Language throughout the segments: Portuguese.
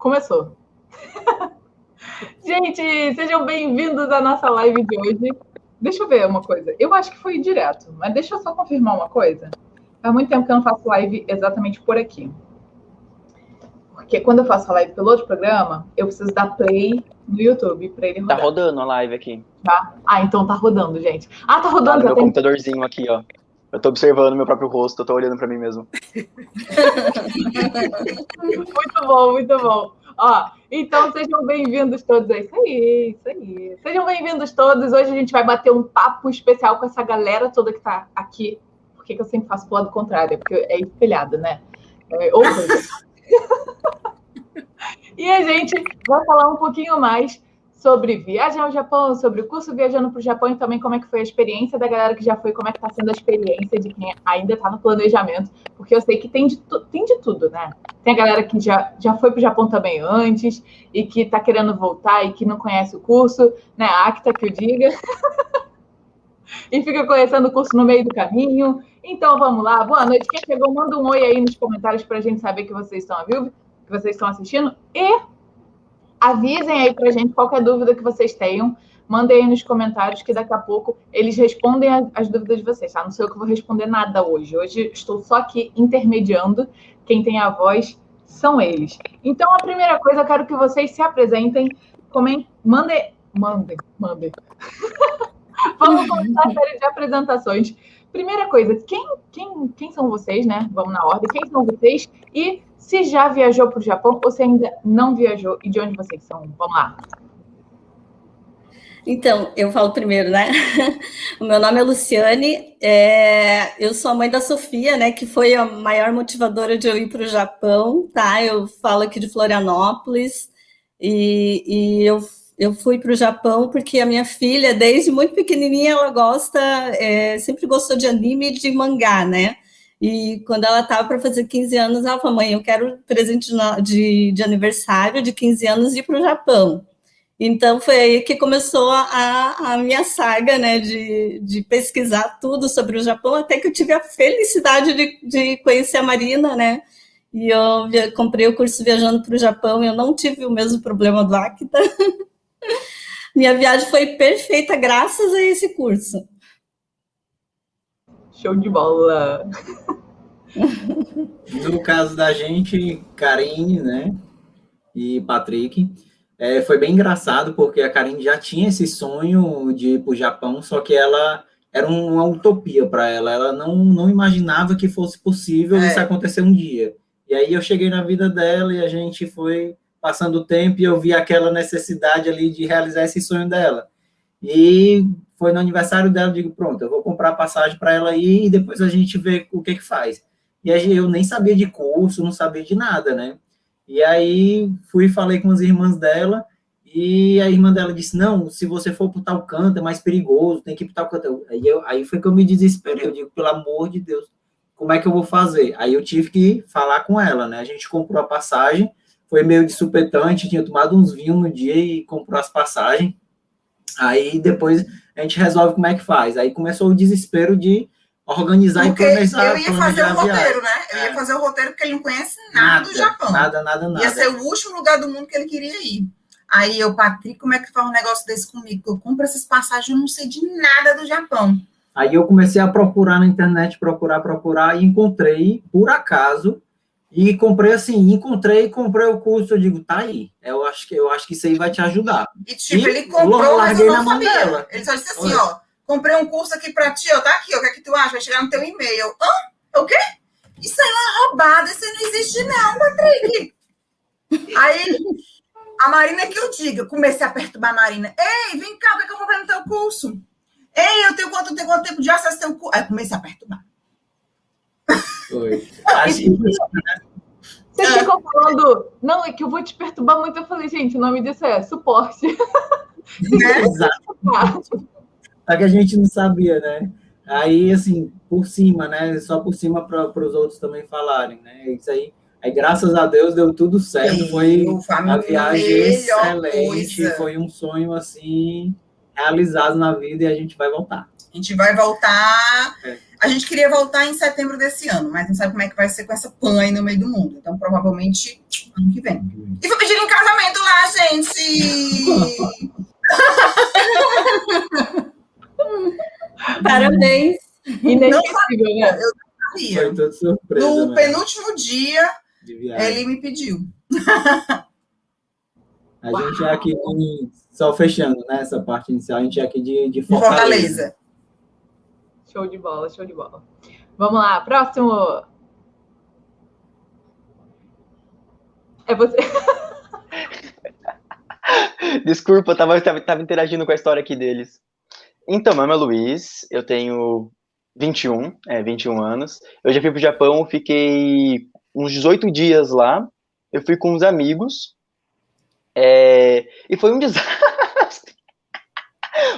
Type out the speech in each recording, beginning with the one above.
Começou. Gente, sejam bem-vindos à nossa live de hoje. Deixa eu ver uma coisa. Eu acho que foi direto, mas deixa eu só confirmar uma coisa. Há muito tempo que eu não faço live exatamente por aqui. Porque quando eu faço a live pelo outro programa, eu preciso dar play no YouTube para ele Tá rodar. rodando a live aqui. Tá? Ah, então tá rodando, gente. Ah, tá Tá rodando. no já meu tem... computadorzinho aqui, ó. Eu tô observando meu próprio rosto, eu tô olhando pra mim mesmo. Muito bom, muito bom. Ó, então sejam bem-vindos todos. É isso aí, isso aí. Sejam bem-vindos todos. Hoje a gente vai bater um papo especial com essa galera toda que tá aqui. Por que que eu sempre faço pro lado contrário? Porque é espelhado, né? É, ou e a gente vai falar um pouquinho mais sobre viagem ao Japão, sobre o curso Viajando para o Japão e também como é que foi a experiência da galera que já foi, como é que está sendo a experiência de quem ainda está no planejamento, porque eu sei que tem de, tem de tudo, né? Tem a galera que já, já foi para o Japão também antes e que está querendo voltar e que não conhece o curso, né? A Acta que o diga. e fica conhecendo o curso no meio do caminho. Então vamos lá, boa noite. Quem chegou, manda um oi aí nos comentários para a gente saber que vocês estão a vivo, que vocês estão assistindo. E avisem aí pra gente qualquer dúvida que vocês tenham. Mandem aí nos comentários que daqui a pouco eles respondem as dúvidas de vocês, tá? Não sou eu que vou responder nada hoje. Hoje estou só aqui intermediando. Quem tem a voz são eles. Então, a primeira coisa, eu quero que vocês se apresentem, comentem, mandem, mandem, mandem. Vamos começar a série de apresentações. Primeira coisa, quem, quem, quem são vocês, né? Vamos na ordem. Quem são vocês? E se já viajou para o Japão ou se ainda não viajou e de onde vocês são? Vamos lá. Então, eu falo primeiro, né? O meu nome é Luciane, é, eu sou a mãe da Sofia, né? Que foi a maior motivadora de eu ir para o Japão, tá? Eu falo aqui de Florianópolis e, e eu, eu fui para o Japão porque a minha filha, desde muito pequenininha, ela gosta, é, sempre gostou de anime e de mangá, né? E quando ela estava para fazer 15 anos, ela falou, mãe, eu quero presente de, de, aniversário de 15 anos ir para o Japão. Então foi aí que começou a, a minha saga, né, de, de pesquisar tudo sobre o Japão, até que eu tive a felicidade de, de conhecer a Marina, né, e eu via- comprei o curso Viajando para o Japão, eu não tive o mesmo problema do Acta. Minha viagem foi perfeita graças a esse curso. Show de bola. No caso da gente, Karine, né, e Patrick, é, foi bem engraçado, porque a Karine já tinha esse sonho de ir para o Japão, só que ela era uma utopia para ela, ela não, não imaginava que fosse possível É. isso acontecer um dia. E aí eu cheguei na vida dela e a gente foi passando o tempo e eu vi aquela necessidade ali de realizar esse sonho dela. E foi no aniversário dela, eu digo, pronto, eu vou comprar passagem para ela ir e depois a gente vê o que que faz. E aí eu nem sabia de curso, não sabia de nada, né? E aí fui falei com as irmãs dela, e a irmã dela disse, não, se você for para tal canto é mais perigoso, tem que ir para tal canto. Aí, eu, aí foi que eu me desesperei, eu digo, pelo amor de Deus, como é que eu vou fazer? Aí eu tive que falar com ela, né? A gente comprou a passagem, foi meio de supetante, tinha tomado uns vinhos no dia e comprou as passagens. Aí depois a gente resolve como é que faz. Aí começou o desespero de organizar Porque e planejar, eu ia fazer o roteiro, né? Eu ia É. fazer o roteiro porque ele não conhece nada, do Japão. Nada, nada, nada. Ia ser o último lugar do mundo que ele queria ir. Aí eu, Patrick, como é que faz um negócio desse comigo? Eu compro essas passagens, eu não sei de nada do Japão. Aí eu comecei a procurar na internet, procurar, procurar, e encontrei, por acaso, e comprei assim, encontrei, comprei o curso, eu digo, tá aí, eu acho que, eu acho que isso aí vai te ajudar. E tipo, E ele comprou, mas eu na não sabia. dela. Ele só disse assim, Olha. ó, comprei um curso aqui pra ti, ó, tá aqui, ó, o que é que tu acha? Vai chegar no teu e-mail. Hã? O quê? Isso aí é uma roubada, isso aí não existe não, Patrick. aí, a Marina que eu diga, comecei a perturbar a Marina. Ei, vem cá, o que, é que eu vou ver no teu curso? Ei, eu tenho quanto, eu tenho quanto tempo de acesso ao teu curso? Aí comecei a perturbar. Foi. Vocês É. ficam falando, não, é que eu vou te perturbar muito. Eu falei, gente, o nome disso é suporte. Né? exato. Só que a gente não sabia, né? Aí, assim, por cima, né? Só por cima para os outros também falarem, né? Isso aí. Aí, graças a Deus, deu tudo certo. Foi Eu, uma viagem excelente. coisa. Foi um sonho, assim, realizado na vida e a gente vai voltar. A gente vai voltar. É. A gente queria voltar em setembro desse ano, mas não sabe como é que vai ser com essa pan aí no meio do mundo. Então, provavelmente, ano que vem. E vou pedir em casamento lá, gente! Parabéns. Inesquecível, né? Eu não Foi sabia. toda surpresa. No né, penúltimo dia, ele me pediu. A gente é aqui, só fechando, né, essa parte inicial, a gente é aqui de, de De Fortaleza. Fortaleza. Show de bola, show de bola. Vamos lá, próximo. É você. Desculpa, tava, tava, tava interagindo com a história aqui deles. Então, meu nome é Luiz, eu tenho 21, é, 21 anos. Eu já fui pro Japão, fiquei uns 18 dias lá. Eu fui com uns amigos. é, e foi um desastre.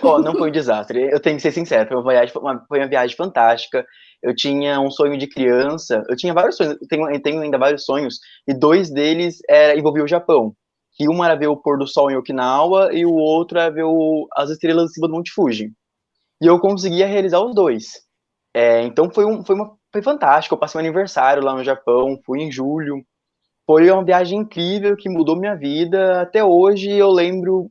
Ó, não foi um desastre, eu tenho que ser sincero, foi uma viagem, uma, foi uma viagem fantástica. Eu tinha um sonho de criança, eu tinha vários sonhos, eu tenho, eu tenho ainda vários sonhos, e dois deles era, o Japão que um era ver o pôr do sol em Okinawa e o outro era ver o- as estrelas em cima do Monte Fuji. E eu conseguia realizar os dois. É, então foi, um, foi, uma, foi fantástico. Eu passei meu aniversário lá no Japão, fui em julho. Foi uma viagem incrível que mudou minha vida. Até hoje eu lembro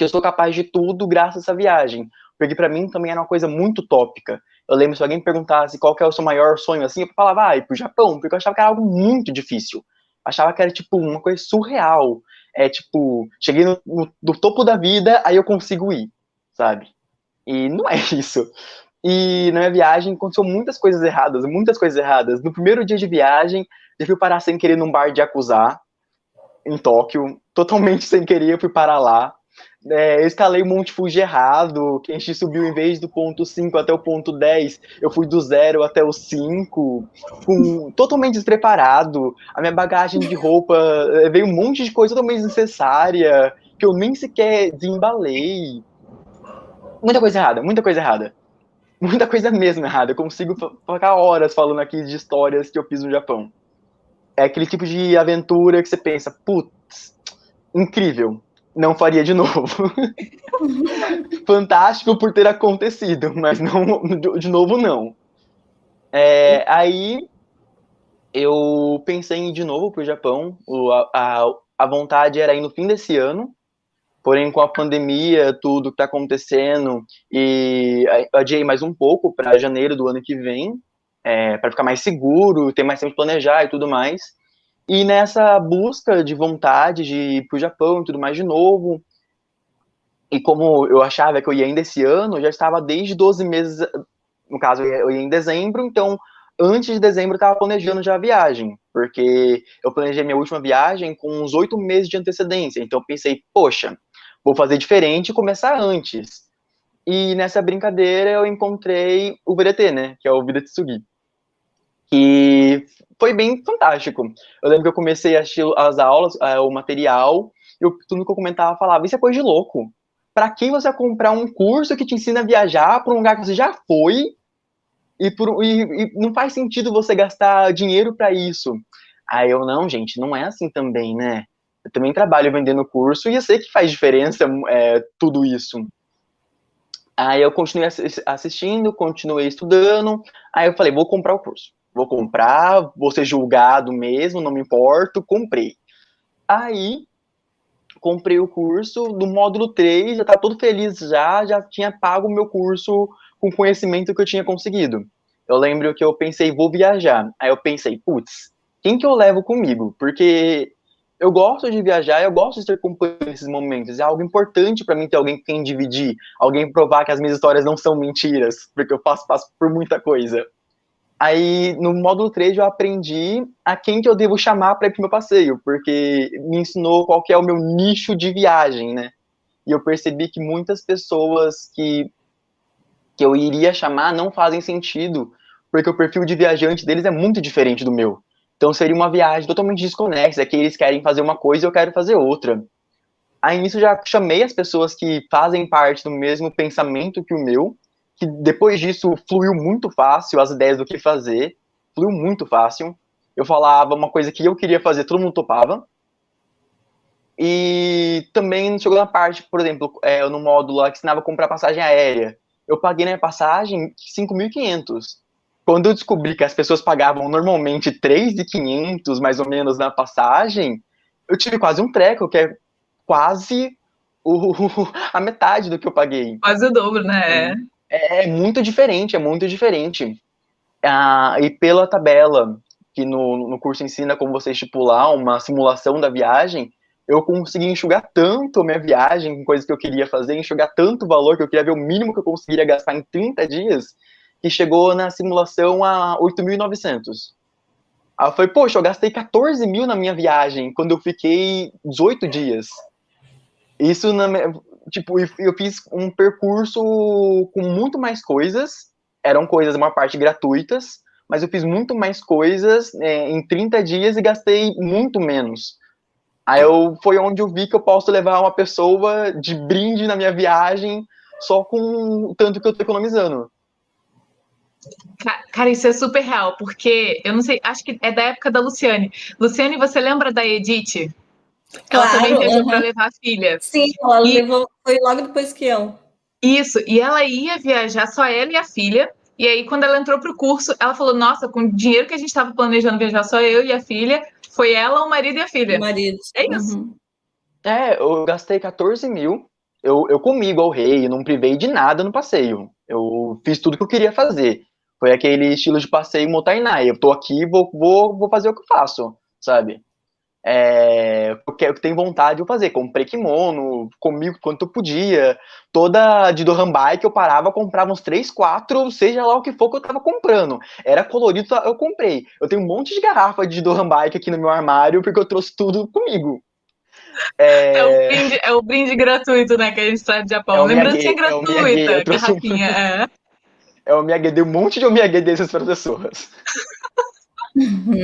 que eu sou capaz de tudo graças a essa viagem. Porque para mim também era uma coisa muito tópica. Eu lembro se alguém me perguntasse qual que é o seu maior sonho assim, eu falava, ah, ir pro Japão, porque eu achava que era algo muito difícil achava que era tipo uma coisa surreal. É tipo, cheguei no, no, no topo da vida, aí eu consigo ir, sabe? E não é isso. E na minha viagem aconteceu muitas coisas erradas, muitas coisas erradas. No primeiro dia de viagem, eu fui parar sem querer num bar de Yakuza, em Tóquio, totalmente sem querer, eu fui parar lá. É, eu escalei o Monte Fuji errado, gente subiu em vez do ponto 5 até o ponto 10, eu fui do 0 até o 5, com, totalmente despreparado. A minha bagagem de roupa eh, veio um monte de coisa totalmente desnecessária, que eu nem sequer desembalei. Muita coisa errada, muita coisa errada. Muita coisa mesmo errada. Eu consigo ficar horas falando aqui de histórias que eu fiz no Japão. É aquele tipo de aventura que você pensa, putz, incrível, não faria de novo. Fantástico por ter acontecido, mas não de- novo não. É, aí eu pensei em ir de novo para o Japão. A, a, vontade era ir no fim desse ano, porém com a pandemia, tudo que está acontecendo, e adiei mais um pouco para janeiro do ano que vem, é, para ficar mais seguro, ter mais tempo de planejar e tudo mais. E nessa busca de vontade de ir para o Japão e tudo mais de novo, e como eu achava que eu ia ainda esse ano, eu já estava desde 12 meses, no caso eu ia, em dezembro, então antes de dezembro eu estava planejando já a viagem, porque eu planejei minha última viagem com uns oito meses de antecedência, então eu pensei, poxa, vou fazer diferente e começar antes. E nessa brincadeira eu encontrei o VDT, né, que é o Vida Tsugi, que foi bem fantástico. Eu lembro que eu comecei a assistir as aulas, eh, o material, e eu, tudo que eu comentava falava, isso é coisa de louco. Para que você comprar um curso que te ensina a viajar para um lugar que você já foi e, por, e, e não faz sentido você gastar dinheiro para isso. Aí eu, não, gente, não é assim também, né? Eu também trabalho vendendo curso e eu sei que faz diferença é, tudo isso. Aí eu continuei assistindo, continuei estudando, aí eu falei, vou comprar o curso. Vou comprar, vou ser julgado mesmo, não me importo, comprei. Aí, comprei o curso do módulo 3, já tá todo feliz já, já tinha pago o meu curso com o conhecimento que eu tinha conseguido. Eu lembro que eu pensei, vou viajar. Aí eu pensei, putz, quem que eu levo comigo? Porque eu gosto de viajar, eu gosto de ter companhia nesses momentos. É algo importante para mim ter alguém com quem dividir, alguém provar que as minhas histórias não são mentiras, porque eu passo, passo por muita coisa. Aí, no módulo 3, eu aprendi a quem que eu devo chamar para ir pro meu passeio, porque me ensinou qual que é o meu nicho de viagem, né? E eu percebi que muitas pessoas que, que eu iria chamar não fazem sentido, porque o perfil de viajante deles é muito diferente do meu. Então seria uma viagem totalmente desconexa, que eles querem fazer uma coisa e eu quero fazer outra. Aí nisso já chamei as pessoas que fazem parte do mesmo pensamento que o meu, que depois disso fluiu muito fácil as ideias do que fazer, fluiu muito fácil. Eu falava uma coisa que eu queria fazer, todo mundo topava. E também chegou na parte, por exemplo, é, no módulo lá que ensinava a comprar passagem aérea. eu paguei na minha passagem 5.500. Quando eu descobri que as pessoas pagavam normalmente 3.500, mais ou menos, na passagem, eu tive quase um treco, que é quase o, a metade do que eu paguei. Quase o dobro, né? É, é muito diferente, é muito diferente. Ah, e pela tabela que no, no curso ensina como você estipular uma simulação da viagem, eu consegui enxugar tanto minha viagem com coisas que eu queria fazer, enxugar tanto valor que eu queria ver o mínimo que eu conseguiria gastar em 30 dias, que chegou na simulação a 8.900. Aí eu falei, poxa, eu gastei 14 mil na minha viagem quando eu fiquei 18 dias. Isso, na, tipo, eu fiz um percurso com muito mais coisas, eram coisas, uma parte gratuitas, mas eu fiz muito mais coisas é, em 30 dias e gastei muito menos. Aí eu, foi onde eu vi que eu posso levar uma pessoa de brinde na minha viagem só com o tanto que eu tô economizando. Cara, isso é super real, porque eu não sei, acho que é da época da Luciane. Luciane, você lembra da Edith? Ela claro, também viajou uhum. para levar a filha. Sim, ela e... levou, foi logo depois que eu. Isso, e ela ia viajar, só ela e a filha. E aí, quando ela entrou para o curso, ela falou: Nossa, com o dinheiro que a gente estava planejando viajar, só eu e a filha, foi ela, o marido e a filha. O marido. É isso. Uhum. É, eu gastei 14 mil. Eu, eu comi igual rei, não privei de nada no passeio. Eu fiz tudo que eu queria fazer. Foi aquele estilo de passeio Motainai. Eu tô aqui, vou, vou, vou fazer o que eu faço, sabe? É, porque eu tenho vontade de fazer. Comprei kimono, comigo quanto eu podia. Toda de Dohan Bike eu parava, comprava uns 3, 4, seja lá o que for que eu tava comprando. Era colorido, eu comprei. Eu tenho um monte de garrafa de Dohan Bike aqui no meu armário, porque eu trouxe tudo comigo. É, é, o, brinde, é o brinde gratuito, né, que a gente traz do Japão. É Lembrancinha gratuita, é garrafinha. É é o Miyagi, um monte de Miyagi desses para pessoas.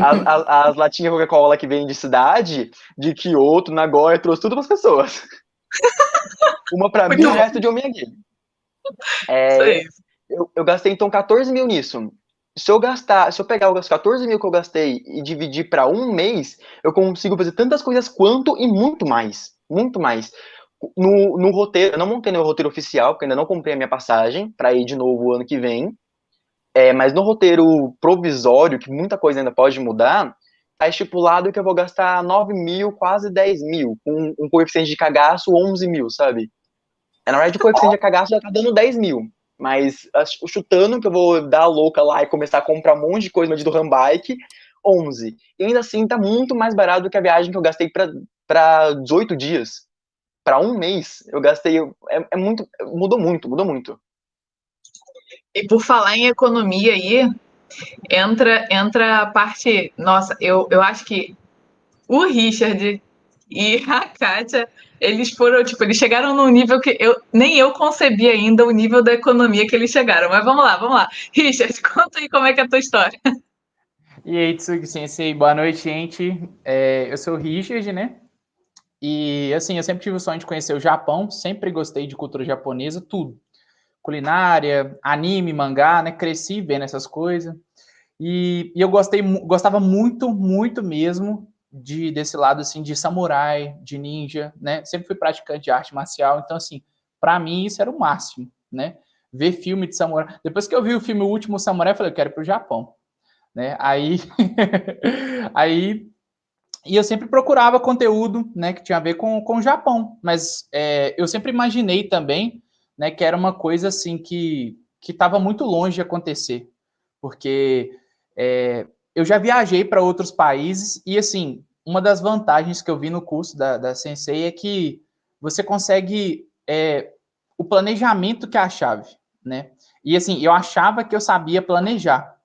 As, as, as latinhas Coca-Cola que vem de cidade, de Kyoto, Nagoya, trouxe tudo para as pessoas. Uma para mim e o resto de Omiyagi. É, eu, eu gastei então 14 mil nisso. Se eu gastar, se eu pegar os 14 mil que eu gastei e dividir para um mês, eu consigo fazer tantas coisas quanto e muito mais. Muito mais no, no roteiro, eu não montei no roteiro oficial, porque ainda não comprei a minha passagem para ir de novo o ano que vem. É, mas no roteiro provisório, que muita coisa ainda pode mudar, tá estipulado que eu vou gastar 9 mil, quase 10 mil, com um coeficiente de cagaço 11 mil, sabe? É, na verdade, o coeficiente de cagaço já tá dando 10 mil. Mas chutando que eu vou dar a louca lá e começar a comprar um monte de coisa do Rambike, 11. E ainda assim tá muito mais barato do que a viagem que eu gastei para 18 dias para um mês, eu gastei. É, é, muito. Mudou muito, mudou muito. E por falar em economia aí, entra, entra a parte. Nossa, eu, eu acho que o Richard e a Kátia, eles foram, tipo, eles chegaram num nível que eu nem eu concebi ainda o nível da economia que eles chegaram. Mas vamos lá, vamos lá. Richard, conta aí como é que é a tua história. E aí, Tsugi Sensei, boa noite, gente. É, eu sou o Richard, né? E assim, eu sempre tive o sonho de conhecer o Japão, sempre gostei de cultura japonesa, tudo. Culinária, anime, mangá, né? Cresci vendo essas coisas. E, e eu gostei, gostava muito, muito mesmo de desse lado assim de samurai, de ninja, né? Sempre fui praticante de arte marcial, então assim, para mim isso era o máximo, né? Ver filme de samurai. Depois que eu vi o filme O Último Samurai, eu falei, eu quero ir pro Japão, né? Aí aí e eu sempre procurava conteúdo né, que tinha a ver com, com o Japão, mas é, eu sempre imaginei também né, que era uma coisa assim que estava muito longe de acontecer, porque é, eu já viajei para outros países e assim, uma das vantagens que eu vi no curso da, da Sensei é que você consegue é, o planejamento que é a chave, né? E assim, eu achava que eu sabia planejar,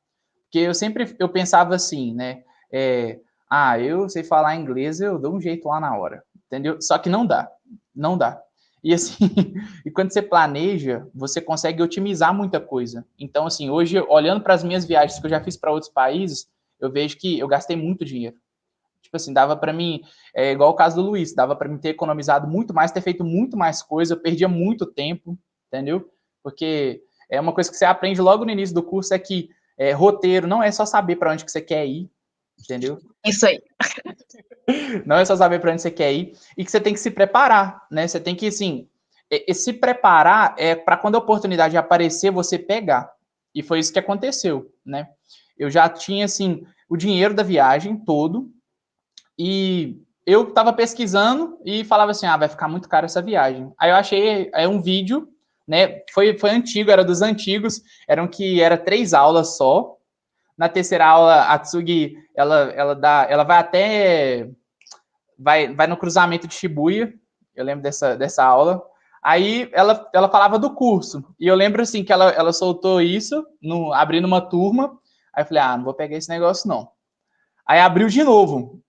porque eu sempre eu pensava assim, né? É, ah, eu sei falar inglês, eu dou um jeito lá na hora, entendeu? Só que não dá, não dá. E assim, e quando você planeja, você consegue otimizar muita coisa. Então, assim, hoje, olhando para as minhas viagens que eu já fiz para outros países, eu vejo que eu gastei muito dinheiro. Tipo assim, dava para mim, é igual o caso do Luiz, dava para mim ter economizado muito mais, ter feito muito mais coisa, eu perdia muito tempo, entendeu? Porque é uma coisa que você aprende logo no início do curso é que é, roteiro não é só saber para onde que você quer ir, entendeu? Isso aí. Não é só saber para onde você quer ir e que você tem que se preparar, né? Você tem que, assim, e, se preparar é para quando a oportunidade aparecer, você pegar. E foi isso que aconteceu, né? Eu já tinha, assim, o dinheiro da viagem todo e eu estava pesquisando e falava assim, ah, vai ficar muito caro essa viagem. Aí eu achei é um vídeo, né? Foi, foi antigo, era dos antigos, eram que era três aulas só. Na terceira aula, a Tsugi, ela, ela dá, ela vai até vai, vai no cruzamento de Shibuya. Eu lembro dessa, dessa aula. Aí ela, ela falava do curso. E eu lembro assim que ela, ela soltou isso, no, abrindo uma turma. Aí eu falei, ah, não vou pegar esse negócio, não. Aí abriu de novo.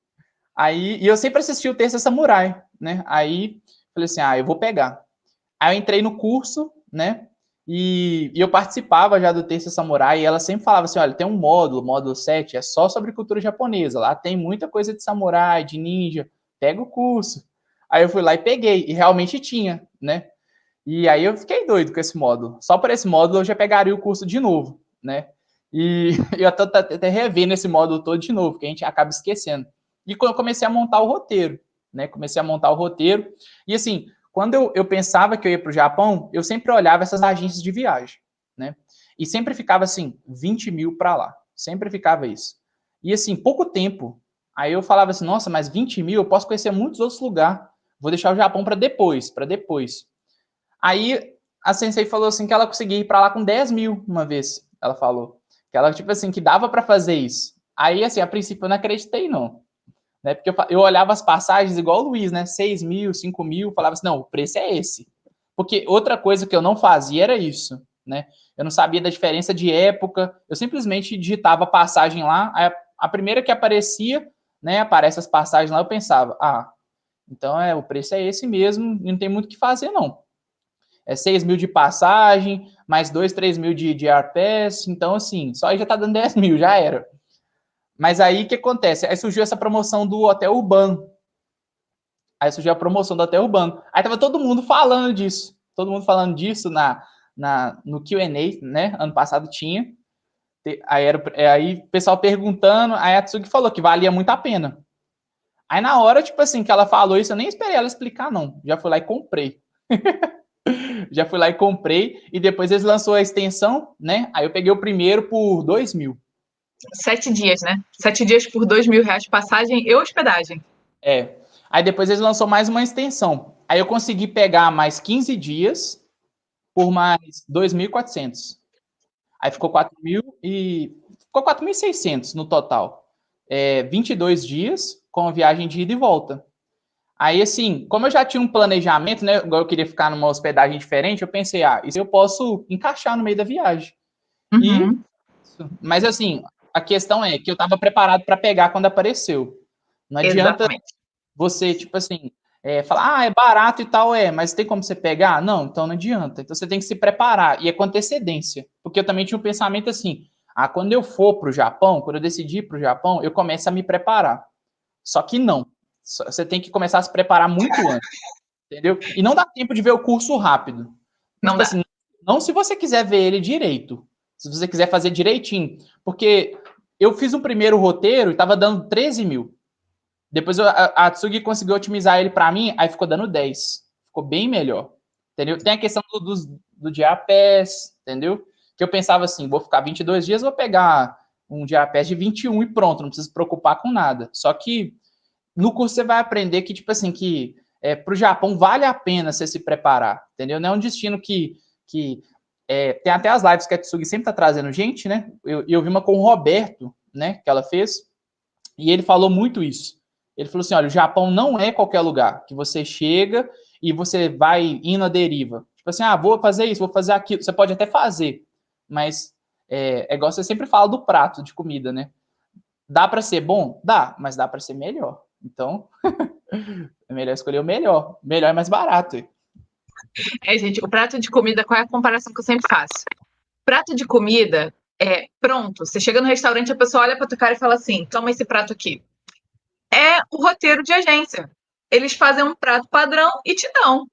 Aí, e eu sempre assisti o Terça Samurai, né? Aí falei assim, ah, eu vou pegar. Aí eu entrei no curso, né? E, e eu participava já do Terça Samurai, e ela sempre falava assim, olha, tem um módulo, módulo 7, é só sobre cultura japonesa. Lá tem muita coisa de samurai, de ninja. Pega o curso. Aí eu fui lá e peguei, e realmente tinha, né? E aí eu fiquei doido com esse módulo. Só por esse módulo eu já pegaria o curso de novo, né? E eu até, até revendo esse módulo todo de novo, que a gente acaba esquecendo. E quando eu comecei a montar o roteiro, né? Comecei a montar o roteiro. E assim, quando eu, eu pensava que eu ia para o Japão, eu sempre olhava essas agências de viagem, né? E sempre ficava assim, 20 mil para lá. Sempre ficava isso. E assim, pouco tempo. Aí eu falava assim, nossa, mas 20 mil eu posso conhecer muitos outros lugares. Vou deixar o Japão para depois, para depois. Aí a Sensei falou assim que ela conseguia ir para lá com 10 mil uma vez. Ela falou. Que ela, tipo assim, que dava para fazer isso. Aí, assim, a princípio eu não acreditei, não né? Porque eu, eu olhava as passagens igual o Luiz, né? 6 mil, 5 mil, falava assim, não, o preço é esse. Porque outra coisa que eu não fazia era isso, né? Eu não sabia da diferença de época, eu simplesmente digitava passagem lá, a, a primeira que aparecia, né, aparece as passagens lá, eu pensava, ah, então é, o preço é esse mesmo, não tem muito o que fazer, não. É 6 mil de passagem, mais 2, 3 mil de, de AirPass, então assim, só aí já tá dando 10 mil, já era. Mas aí o que acontece? Aí surgiu essa promoção do Hotel Urbano. Aí surgiu a promoção do Hotel Urbano. Aí tava todo mundo falando disso. Todo mundo falando disso na, na, no QA, né? Ano passado tinha. Aí, era, aí o pessoal perguntando, aí a Tsugi falou que valia muito a pena. Aí na hora, tipo assim, que ela falou isso, eu nem esperei ela explicar, não. Já fui lá e comprei. Já fui lá e comprei, e depois eles lançou a extensão, né? Aí eu peguei o primeiro por dois mil. Sete dias, né? Sete dias por dois mil reais passagem e hospedagem. É. Aí depois eles lançou mais uma extensão. Aí eu consegui pegar mais 15 dias por mais 2.400. Aí ficou 4.000 e... Ficou 4.600 no total. É, 22 dias com a viagem de ida e volta. Aí, assim, como eu já tinha um planejamento, né? Igual eu queria ficar numa hospedagem diferente, eu pensei, ah, isso eu posso encaixar no meio da viagem. Uhum. E, mas assim, a questão é que eu estava preparado para pegar quando apareceu. Não adianta Exatamente. você, tipo assim, é, falar, ah, é barato e tal, é, mas tem como você pegar? Não, então não adianta. Então você tem que se preparar, e é com antecedência. Porque eu também tinha um pensamento assim, ah, quando eu for para o Japão, quando eu decidir para o Japão, eu começo a me preparar. Só que não. Você tem que começar a se preparar muito antes. Entendeu? E não dá tempo de ver o curso rápido. Não, tipo assim, não se você quiser ver ele direito. Se você quiser fazer direitinho. Porque eu fiz um primeiro roteiro e estava dando 13 mil. Depois eu, a, a Tsugi conseguiu otimizar ele para mim, aí ficou dando 10. Ficou bem melhor. Entendeu? Tem a questão do, do, do diapés, entendeu? Que eu pensava assim, vou ficar 22 dias, vou pegar um diapés de 21 e pronto, não preciso se preocupar com nada. Só que no curso você vai aprender que, tipo assim, que é, para o Japão vale a pena você se preparar, entendeu? Não é um destino que, que é, tem até as lives que a Tsugi sempre está trazendo gente, né? Eu, eu vi uma com o Roberto, né? Que ela fez, e ele falou muito isso. Ele falou assim: olha, o Japão não é qualquer lugar que você chega e você vai indo à deriva. Tipo assim, ah, vou fazer isso, vou fazer aquilo. Você pode até fazer, mas é, é igual você sempre fala do prato de comida, né? Dá para ser bom? Dá, mas dá para ser melhor. Então, é melhor escolher o melhor. Melhor é mais barato. É, gente, o prato de comida, qual é a comparação que eu sempre faço? Prato de comida é pronto. Você chega no restaurante, a pessoa olha para tua cara e fala assim: toma esse prato aqui. É o roteiro de agência. Eles fazem um prato padrão e te dão.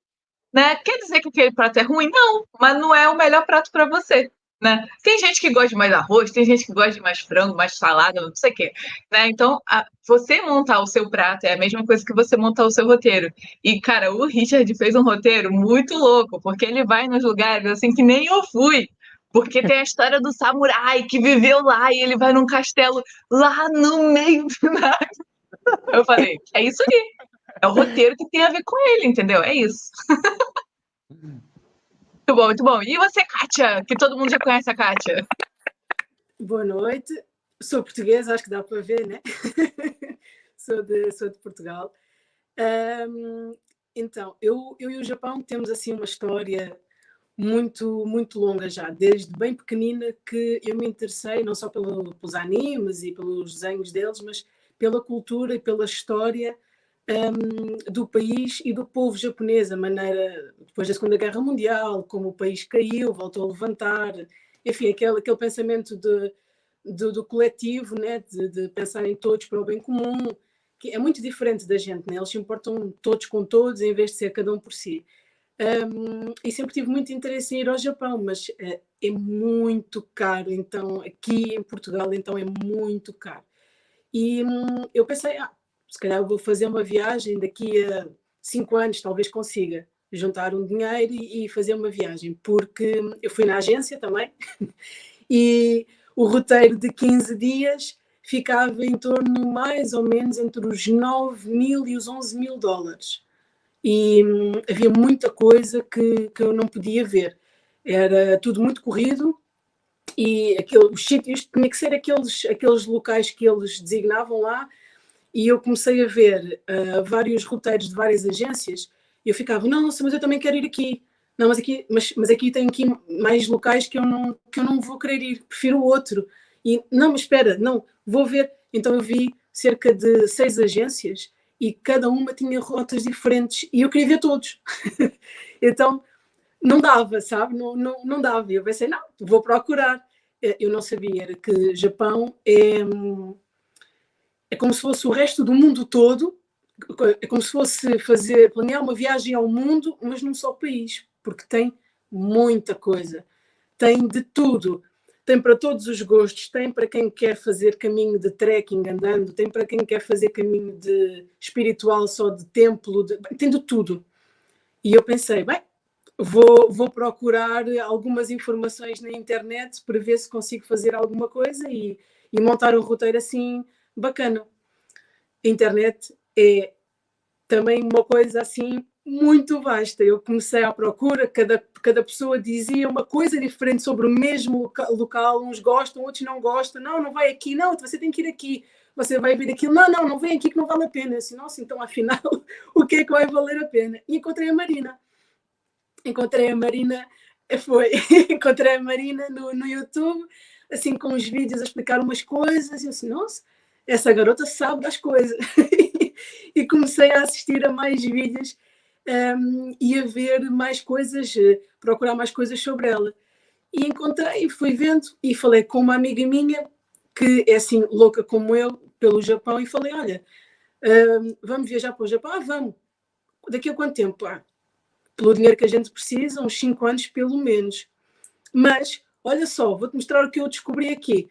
Né? Quer dizer que aquele prato é ruim? Não, mas não é o melhor prato para você. Né? Tem gente que gosta de mais arroz, tem gente que gosta de mais frango, mais salada, não sei o quê. Né? Então, a, você montar o seu prato é a mesma coisa que você montar o seu roteiro. E, cara, o Richard fez um roteiro muito louco, porque ele vai nos lugares assim que nem eu fui. Porque tem a história do samurai que viveu lá e ele vai num castelo lá no meio do nada. Eu falei, é isso aí. É o roteiro que tem a ver com ele, entendeu? É isso. Muito bom, muito bom. E você, Kátia? Que todo mundo já conhece a Kátia. Boa noite. Sou portuguesa, acho que dá para ver, né? sou, de, sou de Portugal. Um, então, eu, eu e o Japão temos assim uma história muito, muito longa já, desde bem pequenina que eu me interessei não só pelo, pelos animes e pelos desenhos deles, mas pela cultura e pela história um, do país e do povo japonês, a maneira, depois da Segunda Guerra Mundial, como o país caiu, voltou a levantar, enfim, aquele, aquele pensamento de, de do coletivo, né, de, de, pensar em todos para o bem comum, que é muito diferente da gente, né? eles se importam todos com todos em vez de ser cada um por si. Um, e sempre tive muito interesse em ir ao Japão, mas uh, é muito caro, então aqui em Portugal então é muito caro. E um, eu pensei, ah, se calhar vou fazer uma viagem daqui a cinco anos, talvez consiga juntar um dinheiro e, e fazer uma viagem, porque eu fui na agência também e o roteiro de 15 dias ficava em torno mais ou menos entre os 9 mil e os 11 mil dólares. E hum, havia muita coisa que, que eu não podia ver. Era tudo muito corrido e aquele, os sítios tinha que ser aqueles, aqueles locais que eles designavam lá e eu comecei a ver uh, vários roteiros de várias agências e eu ficava, não, nossa, mas eu também quero ir aqui. Não, mas aqui, mas, mas aqui tem aqui mais locais que eu, não, que eu não vou querer ir, prefiro o outro. E, não, mas espera, não, vou ver. Então eu vi cerca de seis agências e cada uma tinha rotas diferentes e eu queria ver todos. então não dava, sabe? Não, não, não dava. E eu pensei, não, vou procurar. Eh, eu não sabia, que Japão é hum, é como se fosse o resto do mundo todo, é como se fosse fazer, planear uma viagem ao mundo, mas num só país, porque tem muita coisa, tem de tudo. Tem para todos os gostos, tem para quem quer fazer caminho de trekking andando, tem para quem quer fazer caminho de espiritual só de templo, de, tem de tudo. E eu pensei, bem, vou, vou procurar algumas informações na internet para ver se consigo fazer alguma coisa e, e montar um roteiro assim bacana. Internet é também uma coisa assim muito vasta. Eu comecei à procura, cada, cada pessoa dizia uma coisa diferente sobre o mesmo local, uns gostam, outros não gostam. Não, não vai aqui, não, você tem que ir aqui. Você vai vir aquilo, não, não, não vem aqui que não vale a pena. Eu disse, nossa, então afinal, o que é que vai valer a pena? E encontrei a Marina. Encontrei a Marina, foi, encontrei a Marina no, no YouTube, assim, com os vídeos a explicar umas coisas, e eu assim, nossa, essa garota sabe das coisas. e comecei a assistir a mais vídeos um, e a ver mais coisas, eh, procurar mais coisas sobre ela. E encontrei, fui vendo e falei com uma amiga minha que é assim louca como eu pelo Japão e falei, olha, um, vamos viajar para o Japão? Ah, vamos. Daqui a quanto tempo? Ah, pelo dinheiro que a gente precisa, uns 5 anos pelo menos. Mas, olha só, vou-te mostrar o que eu descobri aqui.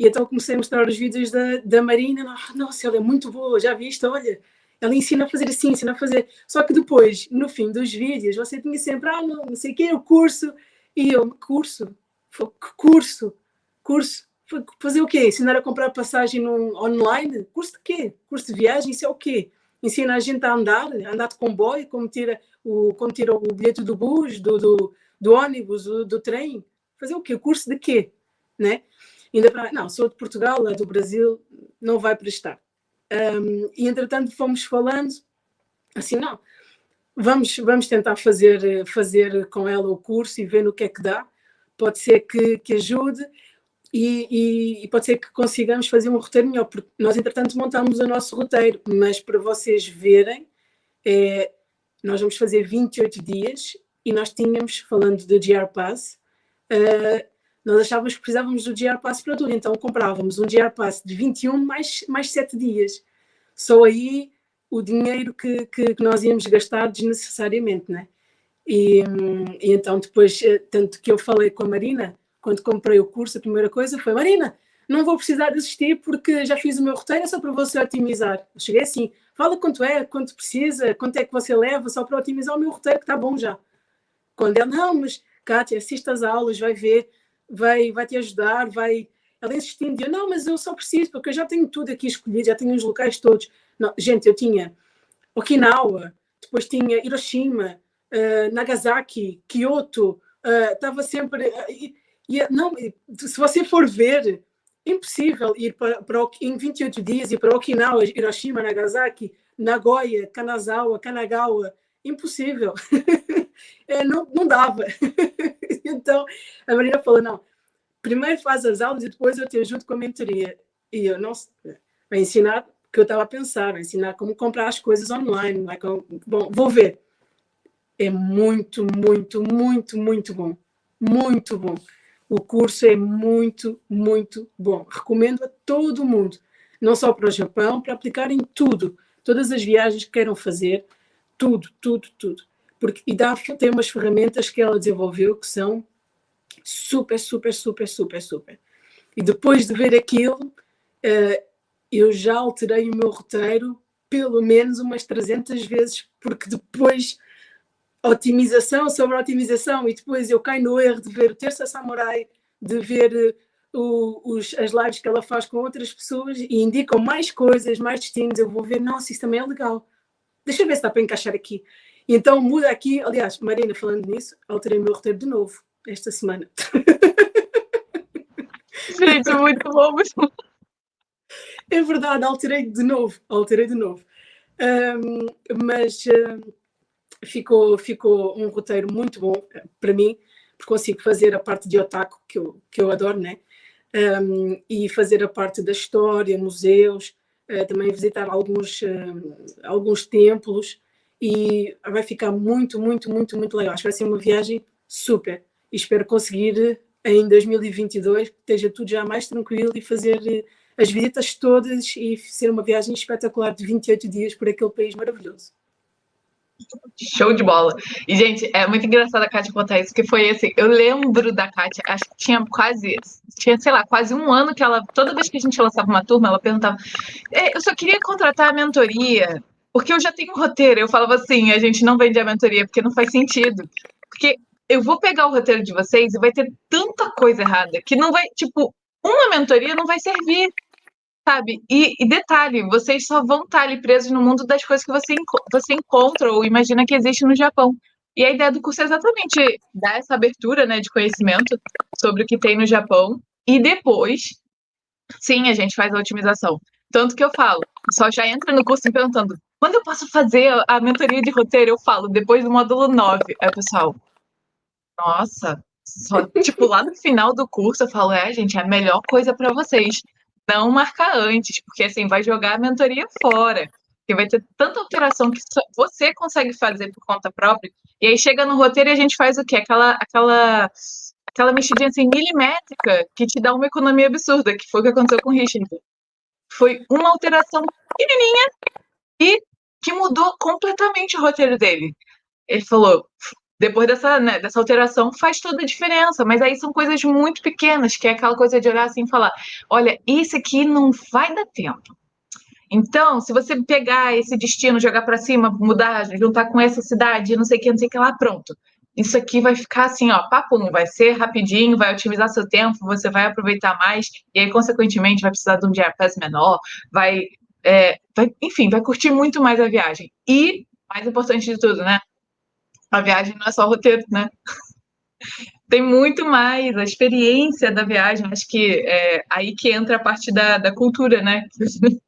E então comecei a mostrar os vídeos da, da Marina. Ah, nossa, ela é muito boa, já viste? Olha, ela ensina a fazer assim, ensina a fazer. Só que depois, no fim dos vídeos, você tinha sempre, ah, não, não sei o quê, o curso. E eu, curso? Curso? Curso? Fazer o quê? Ensinar a comprar passagem online? Curso de quê? Curso de viagem? Isso é o quê? Ensina a gente a andar, a andar de comboio, como tira o, como tira o bilhete do bus, do, do, do ônibus, do, do trem. Fazer o quê? Curso de quê? Né? Ainda para, não, sou de Portugal, é do Brasil, não vai prestar. Um, e entretanto fomos falando, assim, não, vamos, vamos tentar fazer, fazer com ela o curso e ver no que é que dá, pode ser que, que ajude e, e, e, pode ser que consigamos fazer um roteiro melhor, porque nós entretanto montamos o nosso roteiro, mas para vocês verem, é, nós vamos fazer 28 dias e nós tínhamos, falando do GR Pass, uh, nós achávamos que precisávamos do GR Pass para tudo, então comprávamos um GR Pass de 21 mais, mais 7 dias. Só aí o dinheiro que, que, que nós íamos gastar desnecessariamente, né? E, e, então depois, eh, tanto que eu falei com a Marina, quando comprei o curso, a primeira coisa foi: Marina, não vou precisar desistir porque já fiz o meu roteiro, é só para você otimizar. Eu cheguei assim: fala quanto é, quanto precisa, quanto é que você leva, só para otimizar o meu roteiro, que está bom já. Quando ele, não, mas Kátia, assista às aulas, vai ver, vai, vai te ajudar, vai. Ela insistindo, eu, não, mas eu só preciso, porque eu já tenho tudo aqui escolhido, já tenho os locais todos. Não, gente, eu tinha Okinawa, depois tinha Hiroshima, uh, Nagasaki, Kyoto, uh, estava sempre. Uh, e, não, se você for ver, é impossível ir para, para, em 28 dias ir para Okinawa, Hiroshima, Nagasaki, Nagoya, Kanazawa, Kanagawa. Impossível. é, não, não dava. então, a Marina falou: não, primeiro faz as aulas e depois eu te ajudo com a mentoria. E eu não vai ensinar que eu estava a pensar, vai ensinar como comprar as coisas online. Vai com, bom, vou ver é muito, muito, muito, muito bom. Muito bom. O curso é muito, muito bom. Recomendo a todo mundo, não só para o Japão, para aplicar em tudo, todas as viagens que queiram fazer, tudo, tudo, tudo. Porque, e dá, tem umas ferramentas que ela desenvolveu que são super, super, super, super, super. E depois de ver aquilo, uh, eu já alterei o meu roteiro pelo menos umas 300 vezes, porque depois otimização sobre otimização e depois eu caio no erro de ver o Terça Samurai, de ver uh, os, as lives que ela faz com outras pessoas e indicam mais coisas, mais destinos, eu vou ver, nossa, isso também é legal. Deixa eu ver se dá para encaixar aqui. Então muda aqui, aliás, Marina, falando nisso, alterei o meu roteiro de novo esta semana. Gente, muito bom, muito bom. É verdade, alterei de novo, alterei de novo. Um, mas um, ficou, ficou um roteiro muito bom eh, para mim, porque consigo fazer a parte de otaku, que eu, que eu adoro, né? Um, e fazer a parte da história, museus, uh, também visitar alguns, uh, alguns templos, e vai ficar muito, muito, muito, muito legal. Acho que vai ser uma viagem super. E espero conseguir em 2022 que esteja tudo já mais tranquilo e fazer as visitas todas e ser uma viagem espetacular de 28 dias por aquele país maravilhoso. Show de bola. E, gente, é muito engraçado a Kátia contar isso, porque foi assim, eu lembro da Kátia, acho que tinha quase, tinha, sei lá, quase um ano que ela, toda vez que a gente lançava uma turma, ela perguntava, eu só queria contratar a mentoria, porque eu já tenho um roteiro. Eu falava assim, a gente não vende a mentoria, porque não faz sentido. Porque eu vou pegar o roteiro de vocês e vai ter tanta coisa errada, que não vai, tipo, uma mentoria não vai servir sabe? E, e, detalhe, vocês só vão estar ali presos no mundo das coisas que você, você encontra ou imagina que existe no Japão. E a ideia do curso é exatamente dar essa abertura né, de conhecimento sobre o que tem no Japão. E depois, sim, a gente faz a otimização. Tanto que eu falo, pessoal já entra no curso me perguntando quando eu posso fazer a mentoria de roteiro? Eu falo, depois do módulo 9. Aí o pessoal, nossa, só, tipo, lá no final do curso eu falo, é, gente, é a melhor coisa para vocês não marcar antes, porque assim vai jogar a mentoria fora. Porque vai ter tanta alteração que você consegue fazer por conta própria. E aí chega no roteiro e a gente faz o quê? Aquela, aquela, aquela mexidinha assim, milimétrica que te dá uma economia absurda, que foi o que aconteceu com o Richard. Foi uma alteração pequenininha e que mudou completamente o roteiro dele. Ele falou: depois dessa, né, dessa alteração faz toda a diferença, mas aí são coisas muito pequenas, que é aquela coisa de olhar assim e falar: olha, isso aqui não vai dar tempo. Então, se você pegar esse destino, jogar para cima, mudar, juntar com essa cidade, não sei o que, não sei o que lá, pronto. Isso aqui vai ficar assim, ó, papo não vai ser rapidinho, vai otimizar seu tempo, você vai aproveitar mais, e aí, consequentemente, vai precisar de um diapés menor, vai, é, vai, enfim, vai curtir muito mais a viagem. E, mais importante de tudo, né? a viagem não é só roteiro, né? Tem muito mais, a experiência da viagem, acho que é aí que entra a parte da, da cultura, né?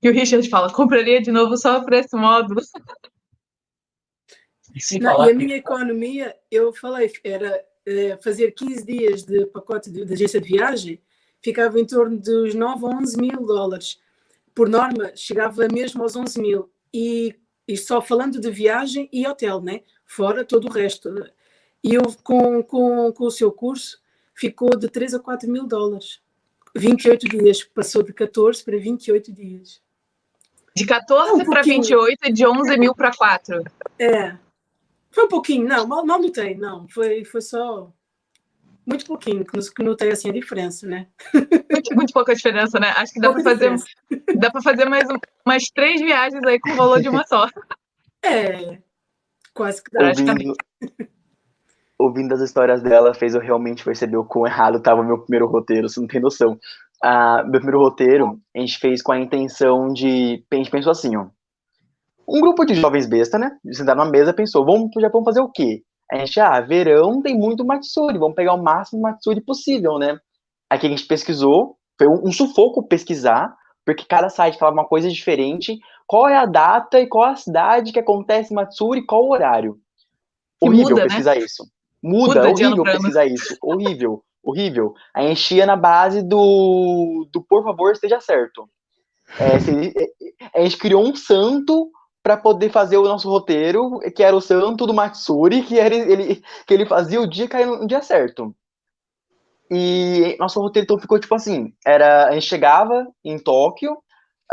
Que o Richard fala, compraria de novo só para esse módulo. Não, e a minha economia, eu falei, era é, fazer 15 dias de pacote de, de, agência de viagem, ficava em torno dos 9 a 11 mil dólares. Por norma, chegava mesmo aos 11 mil. E, e só falando de viagem e hotel, né? fora todo o resto. E eu, com, com, com o seu curso, ficou de 3 a 4 mil dólares. 28 dias, passou de 14 para 28 dias. De 14 um para 28 e de 11 mil para 4. É. Foi um pouquinho, não, mal, mal notei, não. Foi, foi só. Muito pouquinho, que notei assim a diferença, né? Muito, muito pouca diferença, né? Acho que dá para fazer, dá para fazer mais umas três viagens aí com o valor de uma só. É, quase que dá. Ouvindo, ouvindo as histórias dela, fez eu realmente perceber o quão errado estava o meu primeiro roteiro, você não tem noção. Ah, meu primeiro roteiro, a gente fez com a intenção de. A gente pensou assim, ó. Um grupo de jovens besta, né? Sentaram na mesa pensou, vamos pro Japão fazer o quê? A gente, ah, verão tem muito Matsuri, vamos pegar o máximo Matsuri possível, né? Aqui a gente pesquisou, foi um, sufoco pesquisar, porque cada site falava uma coisa diferente. Qual é a data e qual a cidade que acontece Matsuri e qual o horário? Horrível muda, né? pesquisar né? isso. Muda, muda horrível pesquisar isso. Horrível, horrível. A gente ia na base do, do por favor, esteja certo. É, a gente criou um santo para poder fazer o nosso roteiro, que era o santo do Matsuri, que, era, ele, que ele fazia o dia cair no dia certo. E nosso roteiro então ficou tipo assim, era, a gente chegava em Tóquio,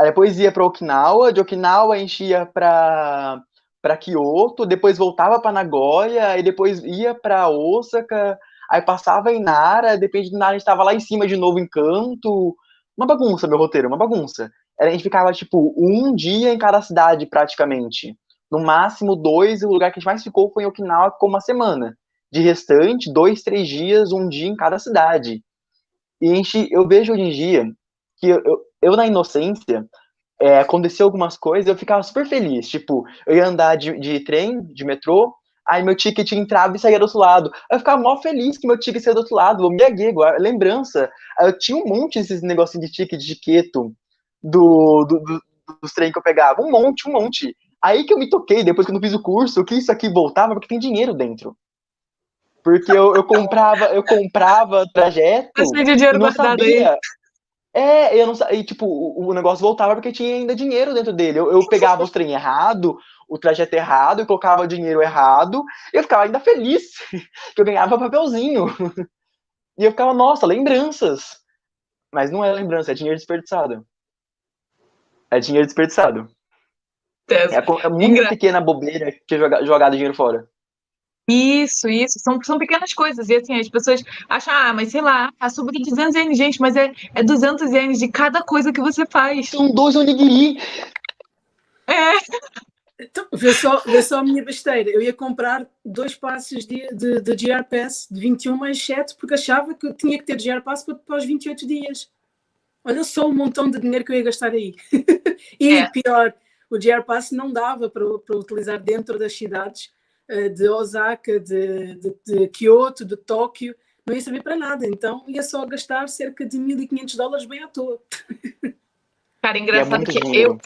depois ia para Okinawa, de Okinawa a gente ia para para Kyoto, depois voltava para Nagoya, e depois ia para Osaka, aí passava em Nara, depende de Nara a gente estava lá em cima de novo em Kanto, uma bagunça meu roteiro, uma bagunça a gente ficava, tipo, um dia em cada cidade, praticamente. No máximo, dois, e o lugar que a gente mais ficou foi em Okinawa, ficou uma semana. De restante, dois, três dias, um dia em cada cidade. E a gente, eu vejo hoje em dia que eu, eu, eu na inocência, é, aconteceu algumas coisas, eu ficava super feliz. Tipo, eu ia andar de, de trem, de metrô, aí meu ticket entrava e saía do outro lado. Eu ficava mó feliz que meu ticket saía do outro lado, eu me aguei, lembrança. Eu tinha um monte desses negocinhos de ticket de queto do, do, do, dos trem que eu pegava. Um monte, um monte. Aí que eu me toquei, depois que eu não fiz o curso, que isso aqui voltava porque tem dinheiro dentro. Porque eu, eu comprava, eu comprava trajeto. De dinheiro não sabia. Aí. É, eu não sabia. tipo, o, o, negócio voltava porque tinha ainda dinheiro dentro dele. Eu, eu pegava os trem errado, o trajeto errado, e colocava dinheiro errado, e eu ficava ainda feliz que eu ganhava papelzinho. E eu ficava, nossa, lembranças. Mas não é lembrança, é dinheiro desperdiçado. É dinheiro desperdiçado. É, é muito Engra... pequena bobeira que jogar, jogar dinheiro fora. Isso, isso. São, são pequenas coisas. E assim, as pessoas acham, ah, mas sei lá, a sub de 200 ienes, gente, mas é, é 200 ienes de cada coisa que você faz. São dois onigiri. É. Então, vê só, vê só a minha besteira. Eu ia comprar dois passos de, de, de GR Pass de 21 mais 7 porque achava que eu tinha que ter GR Pass para, para os 28 dias. Olha só o montão de dinheiro que eu ia gastar aí. e é. pior, o GR Pass não dava para, para utilizar dentro das cidades uh, de Osaka, de, de, de, Kyoto, de Tóquio, não ia servir para nada. Então ia só gastar cerca de 1.500 dólares bem à toa. Cara, engraçado é que eu,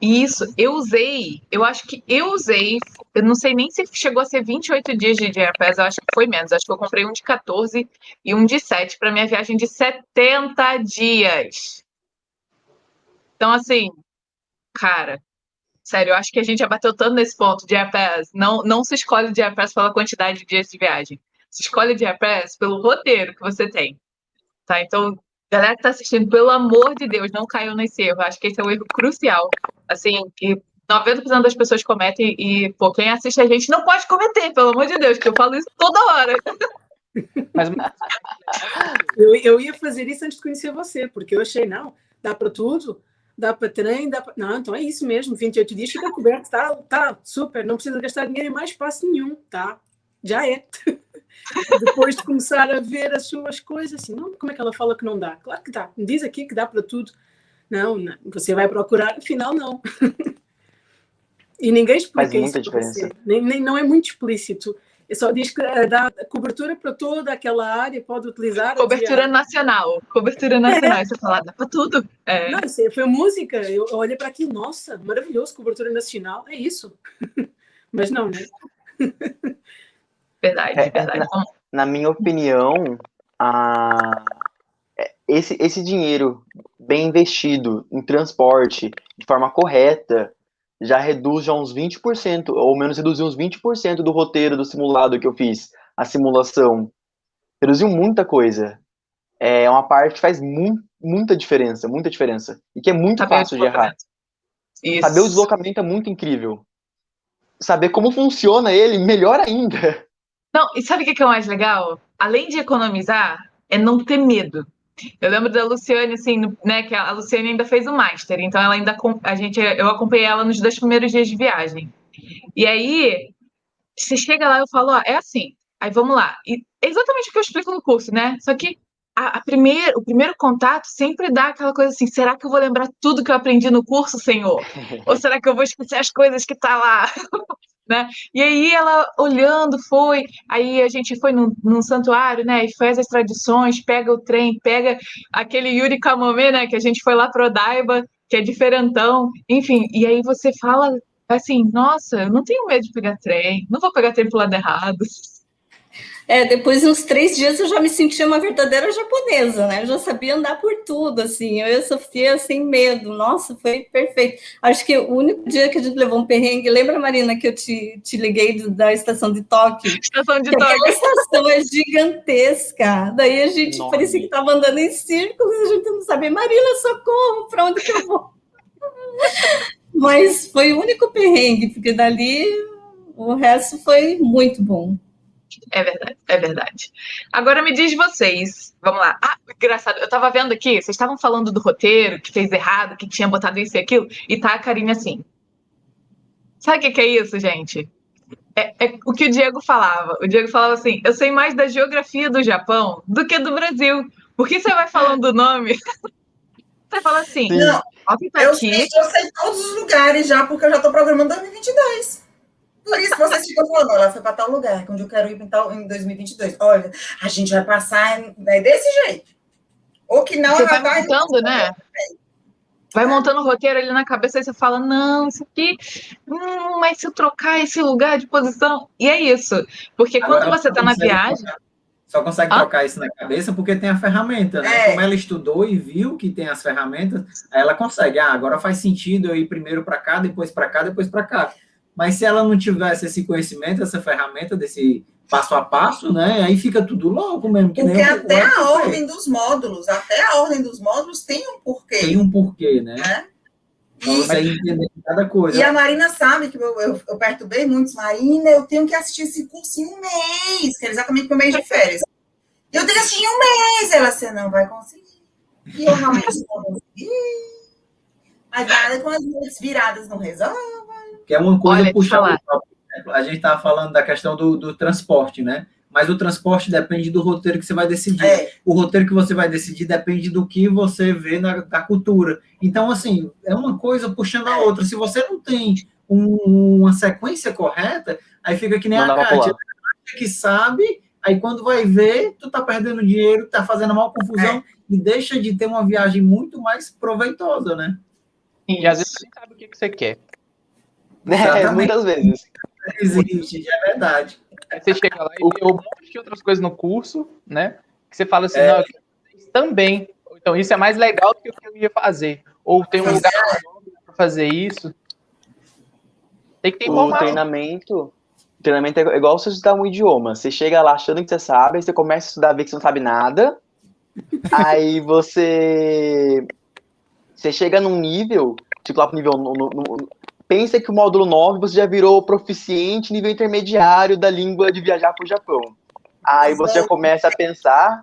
isso, eu usei, eu acho que eu usei, eu não sei nem se chegou a ser 28 dias de JRPS, eu acho que foi menos, acho que eu comprei um de 14 e um de 7 para minha viagem de 70 dias. Então, assim, cara, sério, eu acho que a gente já bateu tanto nesse ponto de JRPS, não, não se escolhe de JRPS pela quantidade de dias de viagem, se escolhe de JRPS pelo roteiro que você tem. Tá? Então, galera que tá assistindo, pelo amor de Deus, não caiam nesse erro. Acho que esse é um erro crucial. Assim, que 90% das pessoas cometem e, pô, quem assiste a gente não pode cometer, pelo amor de Deus, que eu falo isso toda hora. Mas... eu, eu ia fazer isso antes de conhecer você, porque eu achei, não, dá para tudo, dá para trem, dá para. Não, então é isso mesmo, 28 dias fica coberto, tá, tá super, não precisa gastar dinheiro em mais espaço nenhum, tá? Já é. Depois de começar a ver as suas coisas, assim, não, como é que ela fala que não dá? Claro que dá, me diz aqui que dá para tudo. Não, não, você vai procurar, afinal não. e ninguém explica Faz muita isso diferença. Nem, nem, não é muito explícito. É só diz que eh, dá cobertura para toda aquela área, pode utilizar. Cobertura nacional. Cobertura nacional, é. você fala, dá para tudo. É. Não, isso foi música. Eu olhei para aqui, nossa, maravilhoso, cobertura nacional, é isso. Mas não, né? Verdade, é, verdade. Na, na, minha opinião, a, é, esse, esse dinheiro bem investido em transporte de forma correta já reduz já uns 20%, ou menos reduziu uns 20% do roteiro do simulado que eu fiz, a simulação. Reduziu muita coisa. É uma parte que faz mu muita diferença, muita diferença. E que é muito Saber fácil de errar. Isso. Saber o deslocamento é muito incrível. Saber como funciona ele, melhor ainda. Não, e sabe o que é o mais legal? Além de economizar, é não ter medo. Eu lembro da Luciane, assim, né, que a Luciane ainda fez o Master, então ela ainda, a gente, eu acompanhei ela nos dois primeiros dias de viagem. E aí, você chega lá, eu falo, ó, é assim, aí vamos lá. E é exatamente o que eu explico no curso, né? Só que a, a o primeiro contato sempre dá aquela coisa assim, será que eu vou lembrar tudo que eu aprendi no curso, senhor? Ou será que eu vou esquecer as coisas que tá lá? né? E aí ela olhando foi, aí a gente foi num, num santuário, né? E faz as tradições, pega o trem, pega aquele Yuri Kamome, né? Que a gente foi lá pro Odaiba, que é diferentão, enfim. E aí você fala assim, nossa, eu não tenho medo de pegar trem, não vou pegar trem pro lado errado. É, depois de uns três dias eu já me sentia uma verdadeira japonesa, né? Eu já sabia andar por tudo, assim. Eu e a Sofia sem medo. Nossa, foi perfeito. Acho que o único dia que a gente levou um perrengue, lembra, Marina, que eu te, te liguei do- da estação de Tóquio? Estação de aquela Tóquio. estação é gigantesca. Daí a gente Enorme. parecia que estava andando em círculos, a gente não sabia, Marina, socorro, para onde que eu vou? Mas foi o único perrengue, porque dali o resto foi muito bom. É verdade, é verdade. Agora me diz vocês, vamos lá. Ah, engraçado, eu tava vendo aqui, vocês estavam falando do roteiro, que fez errado, que tinha botado isso e aquilo, e tá a Karine assim. Sabe o que, que é isso, gente? É, é o que o Diego falava. O Diego falava assim: eu sei mais da geografia do Japão do que do Brasil. Porque você vai falando o nome, você fala assim, Sim. Não, tá eu aqui. sei, eu sei todos os lugares já, porque eu já estou programando 2022. Por isso que vocês ficam falando, ela foi para tal lugar, onde eu quero ir em, tal, em 2022. Olha, a gente vai passar em- é desse jeito. Ou que não, Você ela vai montando, né? Vai montando o roteiro ali na cabeça e você fala, não, isso aqui, hum, mas se eu trocar esse lugar de posição. E é isso. Porque quando Agora, você tá na viagem. trocar- Só consegue Hã? trocar isso na cabeça porque tem a ferramenta, né? É. Como ela estudou e viu que tem as ferramentas, aí ela consegue. Ah, agora faz sentido eu ir primeiro para cá, depois para cá, depois para cá. Mas se ela não tivesse esse conhecimento, essa ferramenta desse passo a passo, né? Aí fica tudo louco mesmo. Que Porque o- o até a ordem dos módulos, até a ordem dos módulos tem um porquê. tem um porquê, né? Pra E, você entender cada coisa. e a Marina sabe que eu, eu, eu perturbei muitos. Marina, eu tenho que assistir esse curso em um mês, que é exatamente meu mês de férias. Eu tenho que assistir em um mês. Ela, você não vai conseguir. E eu realmente não consegui. Mas nada com as noites viradas não resolve. Que é uma coisa Olha, te puxar falar. o próprio exemplo. A gente estava falando da questão do, do transporte, né? Mas o transporte depende do roteiro que você vai decidir. É, O roteiro que você vai decidir depende do que você vê na da cultura. Então, assim, é uma coisa puxando a outra. Se você não tem um- uma sequência correta, aí fica que nem Não a Kátia, pular. que sabe, aí quando vai ver, tu tá perdendo dinheiro, tá fazendo mal confusão e deixa de ter uma viagem muito mais proveitosa, né? E às vezes você sabe o que, que você quer. É, muitas vezes. Existe, é verdade. Aí você chega lá e vê um monte de outras coisas no curso, né? Que você fala assim, É. não, isso também. Então isso é mais legal do que o que eu ia fazer. Ou tem um lugar para fazer isso. Tem que ter O informação. treinamento, o treinamento é igual você estudar um idioma. Você chega lá achando que você sabe, aí você começa a estudar, vê que você não sabe nada. aí você você chega num nível, tipo lá pro nível no, no- no- pensa que o módulo 9 você já virou proficiente nível intermediário da língua de viajar pro Japão. Aí você já começa a pensar,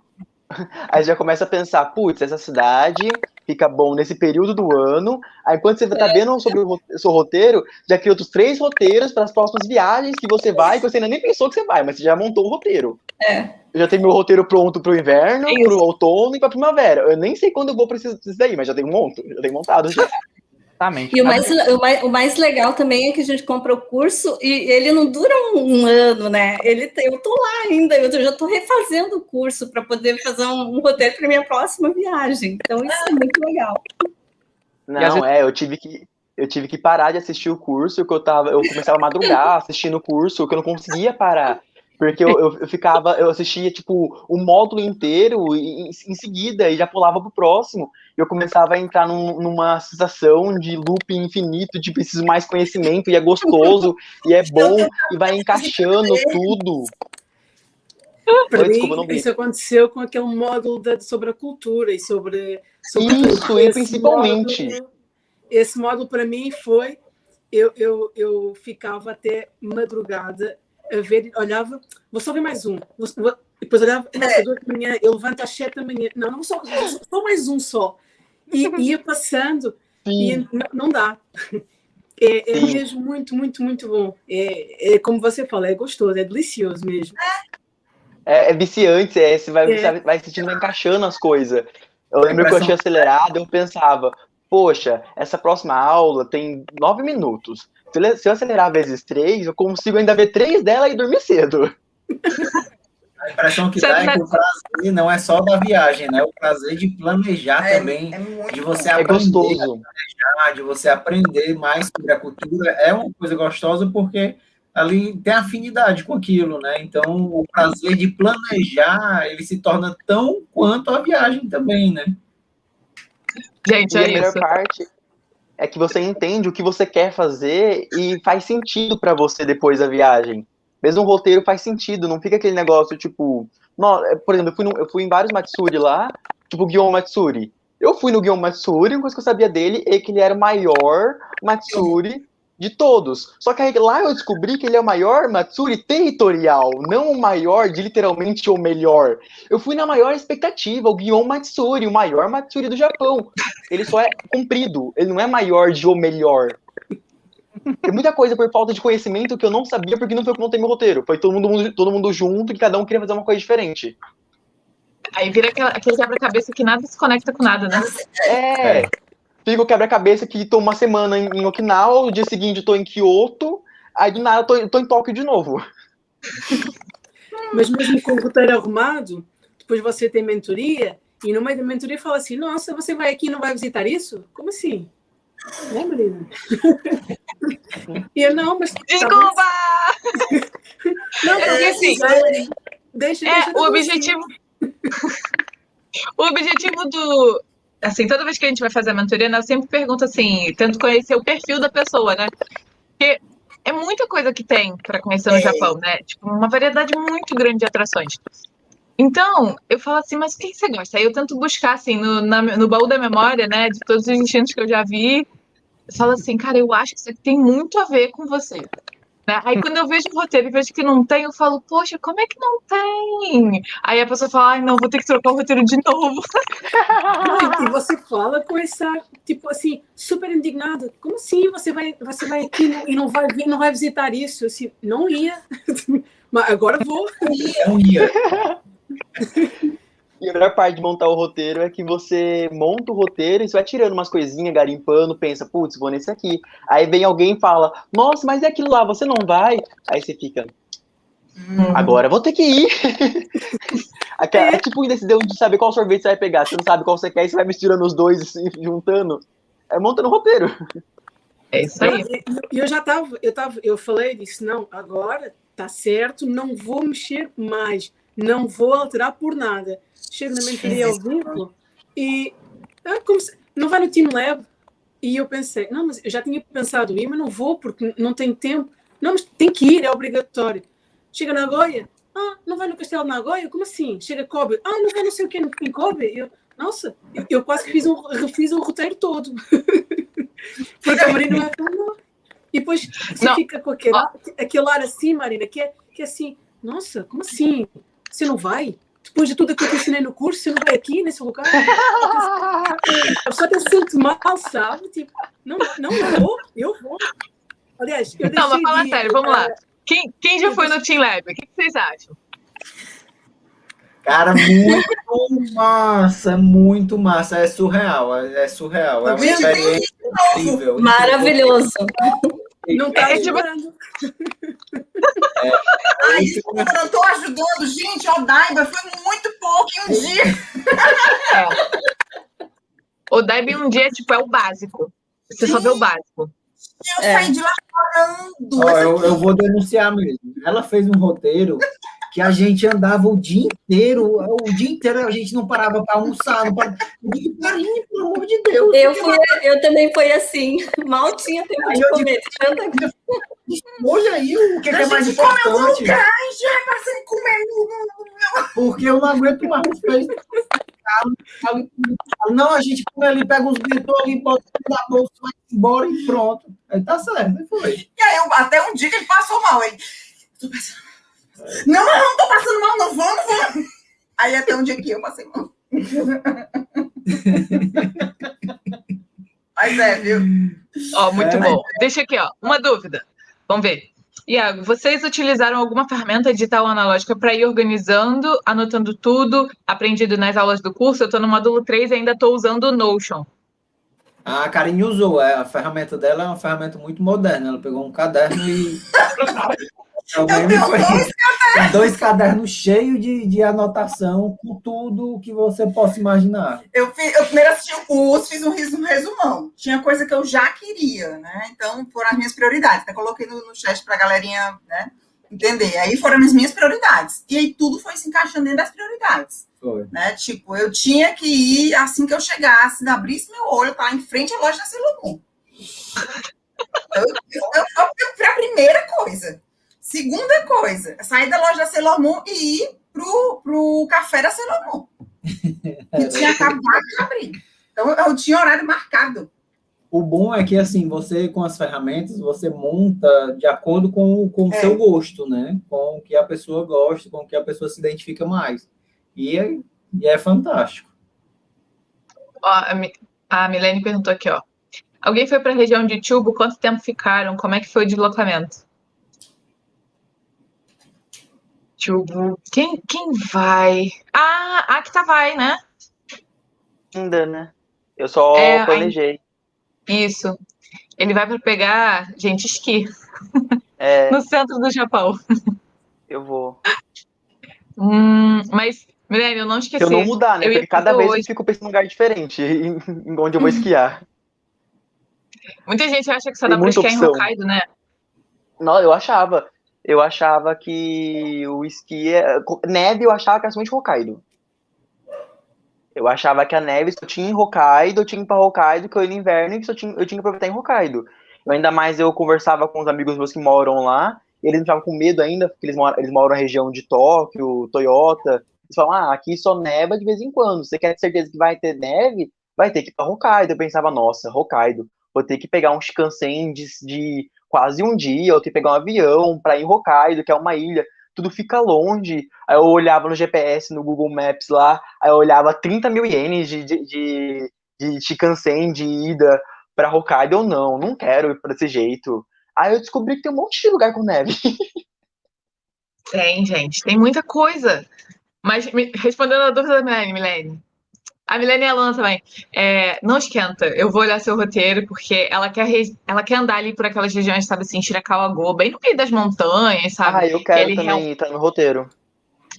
aí já começa a pensar, putz, essa cidade fica bom nesse período do ano. Aí quando você tá vendo sobre o seu roteiro, já cria outros três roteiros para as próximas viagens que você vai, que você ainda nem pensou que você vai, mas você já montou o roteiro. É. Eu já tenho meu roteiro pronto pro inverno, É isso. pro outono e pra primavera. Eu nem sei quando eu vou precisar disso daí, mas já tenho um monto, já tenho montado já. Exatamente. E o mais, o, mais, o mais legal também é que a gente compra o curso e ele não dura um, um ano, né? Ele, tem- eu tô lá ainda, eu já estou refazendo o curso para poder fazer um, um roteiro para minha próxima viagem. Então, isso é muito legal. Não, é, eu tive que eu tive que parar de assistir o curso, que eu tava, eu começava a madrugar assistindo o curso, que eu não conseguia parar. Porque eu, eu, eu ficava, eu assistia, tipo, o módulo inteiro e, em, em seguida, e já pulava pro próximo. E eu começava a entrar num- numa sensação de looping infinito, de preciso mais conhecimento, e é gostoso, e é bom, e vai encaixando tudo. Para Oi, mim, desculpa, isso aconteceu com aquele módulo da- sobre a cultura e sobre. sobre Isso, e principalmente. módulo- esse módulo para mim foi. Eu, eu, eu ficava até madrugada ver, olhava, vou só ver mais um. Vou, vou, depois olhava, é. de manhã, eu levanto às sete da manhã. Não, não só, só mais um só. E ia passando Sim. e não, não dá. É, é mesmo muito, muito, muito bom. É, é, como você fala, é gostoso, é delicioso mesmo. É, é viciante, é, você vai, é. Você vai sentindo, vai encaixando as coisas. Eu lembro que eu tinha acelerado, eu pensava, poxa, essa próxima aula tem nove minutos. Se eu acelerar vezes três, eu consigo ainda ver três dela e dormir cedo. A impressão que dá é que o prazer não é só da viagem, né? O prazer de planejar é, também, é de você aprender é gostoso. planejar, de você aprender mais sobre a cultura, é uma coisa gostosa porque ali tem afinidade com aquilo, né? Então, o prazer de planejar, ele se torna tão quanto a viagem também, né? Gente, e é a melhor isso. parte é que você entende o que você quer fazer e faz sentido para você depois da viagem. Mesmo o roteiro faz sentido, não fica aquele negócio tipo. Não, é, por exemplo, eu fui, no, eu fui em vários Matsuri lá, tipo Guion Matsuri. Eu fui no Guion Matsuri, uma coisa que eu sabia dele é que ele era o maior Matsuri de todos. Só que aí, lá eu descobri que ele é o maior Matsuri territorial, não o maior de literalmente o melhor. Eu fui na maior expectativa, o Guion Matsuri, o maior Matsuri do Japão. Ele só é comprido, ele não é maior de o melhor. Tem muita coisa por falta de conhecimento que eu não sabia porque não foi eu que montei meu roteiro. Foi todo mundo, todo mundo junto e cada um queria fazer uma coisa diferente. Aí vira aquele quebra-cabeça que nada se conecta com nada, né? É. Fica o quebra-cabeça que tô uma semana em, Okinawa, o dia seguinte tô em Kyoto, aí do nada tô, tô em Tóquio de novo. Mas mesmo com o roteiro arrumado, depois você tem mentoria, e no meio da mentoria fala assim: Nossa, você vai aqui e não vai visitar isso? Como assim? Né, Marina? e eu, não, mas. Desculpa! não, porque é, assim. Deixa, é, deixa o objetivo. o objetivo do. Assim, toda vez que a gente vai fazer a mentoria, né, eu sempre pergunto assim, tento conhecer o perfil da pessoa, né? Porque é muita coisa que tem para conhecer no é. Japão, né? Tipo, uma variedade muito grande de atrações. Então, eu falo assim, mas o que você gosta? Aí eu tento buscar, assim, no, na, no baú da memória, né, de todos os instintos que eu já vi. Eu falo assim, cara, eu acho que isso aqui tem muito a ver com você. Né? Aí quando eu vejo o roteiro e vejo que não tem, eu falo, poxa, como é que não tem? Aí a pessoa fala, ai, não, vou ter que trocar o roteiro de novo. e você fala com essa, tipo assim, super indignada. Como assim você vai, você vai aqui e não vai, não vai visitar isso? Assim, não ia. Mas agora vou. Não ia. E a melhor parte de montar o roteiro é que você monta o roteiro e você vai tirando umas coisinhas, garimpando, pensa, putz, vou nesse aqui. Aí vem alguém e fala, nossa, mas é aquilo lá, você não vai? Aí você fica, hum. agora vou ter que ir. é. é tipo indecisão de saber qual sorvete você vai pegar. Você não sabe qual você quer e você vai misturando os dois e juntando. É montando o roteiro. É isso aí. E eu, eu, já tava, eu tava, eu falei disse, não, agora tá certo, não vou mexer mais não vou alterar por nada. Chego na mentoria ao vivo e ah, se, não vai no Team Lab. E eu pensei, não, mas eu já tinha pensado ir, mas não vou porque não tenho tempo. Não, mas tem que ir, é obrigatório. Chega na Nagoya, ah, não vai no Castelo de Nagoya? Como assim? Chega Kobe, ah, não vai não sei o que em Kobe? Eu, nossa, eu, eu, quase fiz um, refiz o roteiro todo. porque a Marina vai falar, E depois você não. fica com aquele, aquele ar assim, Marina, que é, que é assim, nossa, como assim? Você não vai? Depois de tudo que eu te ensinei no curso, você não vai aqui nesse lugar? A pessoa até se sente mal, sabe? Tipo, não, não eu vou, eu vou. Aliás, eu Não, mas fala de, sério, vamos lá. Quem, quem já foi no Team Lab? O que vocês acham? Cara, muito massa, muito massa. É surreal, é surreal. É uma experiência incrível. Maravilhoso. Não tá é, tipo... É. Ai, eu não tô ajudando, gente. O Daiba foi muito pouco em um dia. É. O Daiba um dia tipo, é o básico. Você Sim. só vê o básico. Eu é. saí de lá chorando. Oh, eu, eu vou denunciar mesmo. Ela fez um roteiro que a gente andava o dia inteiro, o dia inteiro a gente não parava para almoçar, não parava. Carinho, pelo amor de Deus. Eu, fui, eu também fui assim, mal tinha tempo de comer. Hoje aí, o que, que é mais importante? Lugar, já passei comer. Porque eu não aguento mais. Não, a gente come ali, pega uns bentô ali, bota na bolsa, vai embora e pronto. Aí tá certo, foi. E aí, até um dia que ele passou mal, ele Tô passando mal. Não, não, não tô passando mal, não vou, não vou. Aí até um dia que eu passei mal. Mas é, viu? Ó, muito É. bom. Deixa aqui, ó, uma dúvida. Vamos ver. Iago, vocês utilizaram alguma ferramenta digital ou analógica para ir organizando, anotando tudo, aprendido nas aulas do curso? Eu estou no módulo 3 e ainda estou usando o Notion. A Karine usou, é, a ferramenta dela é uma ferramenta muito moderna. Ela pegou um caderno e. Eu tenho dois Tem dois cadernos cheios de, de anotação com tudo que você possa imaginar. Eu, fi- eu primeiro assisti o curso, fiz um resu- resumão. Tinha coisa que eu já queria, né? Então, foram as minhas prioridades. Até coloquei no, no chat pra galerinha, né? Entender. Aí foram as minhas prioridades. E aí tudo foi se encaixando dentro das prioridades. Foi. né? Tipo, eu tinha que ir assim que eu chegasse, abrisse meu olho, tá em frente à loja da eu, eu, eu, foi a primeira coisa. Segunda coisa, sair da loja da Celomon e ir pro, pro café da Celomon. Que tinha acabado de abrir. Então, eu tinha horário marcado. O bom é que, assim, você, com as ferramentas, você monta de acordo com, com o É. seu gosto, né? Com o que a pessoa gosta, com o que a pessoa se identifica mais. E é, e é fantástico. Ó, a Milene perguntou aqui, ó. Alguém foi para a região de Tubo? Quanto tempo ficaram? Como é que foi o deslocamento? Tubo. Quem, quem vai? Ah, a Akta vai, né? Ainda, né? Eu só É, planejei. Isso. Ele vai para pegar, gente, esqui É, no centro do Japão. eu vou. Hum, mas, Milene, eu não esqueci. Se eu não mudar, né? Eu Porque cada vez hoje. eu fico pensando num lugar diferente em, em onde eu vou esquiar. Muita gente acha que só Tem dá para muita esquiar em opção. Hokkaido, né? Não, eu achava. Eu achava que o esqui. É... Neve eu achava que era somente Hokkaido. Eu achava que a neve só tinha em Hokkaido, eu tinha pra Hokkaido, que eu ia no inverno e só tinha, eu tinha que aproveitar em Hokkaido. Eu, ainda mais eu conversava com os amigos meus que moram lá, e eles me ficavam com medo ainda, porque eles moram, eles moram na região de Tóquio, Toyota. Eles falam, ah, aqui só neva de vez em quando. Você quer ter certeza que vai ter neve? Vai ter que ir pra Hokkaido. Eu pensava, nossa, Hokkaido. Vou ter que pegar um Shinkansen de, de quase um dia, eu tenho que pegar um avião para ir em Hokkaido, que é uma ilha, tudo fica longe. Aí eu olhava no GPS, no Google Maps lá, aí eu olhava 30 mil ienes de, de, de, de Shinkansen de ida para Hokkaido. Eu não, não quero ir para desse jeito. Aí eu descobri que tem um monte de lugar com neve. Tem, gente, tem muita coisa. Mas respondendo a dúvida da Milene, Milene. A Milene aluna também. É, não esquenta, eu vou olhar seu roteiro, porque ela quer, re- ela quer andar ali por aquelas regiões, sabe assim, Shirakawa-go, bem no meio das montanhas, sabe? Ah, eu quero também estar no roteiro.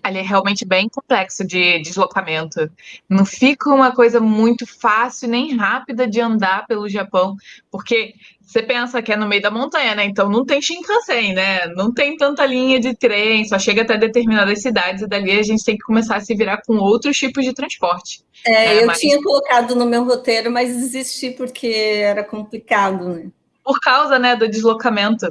Ali é realmente bem complexo de deslocamento. Não fica uma coisa muito fácil nem rápida de andar pelo Japão, porque você pensa que é no meio da montanha, né? Então não tem Shinkansen, né? Não tem tanta linha de trem, só chega até determinadas cidades e dali a gente tem que começar a se virar com outros tipos de transporte. É, É, eu mas- tinha colocado no meu roteiro, mas desisti porque era complicado, né? Por causa, né, do deslocamento.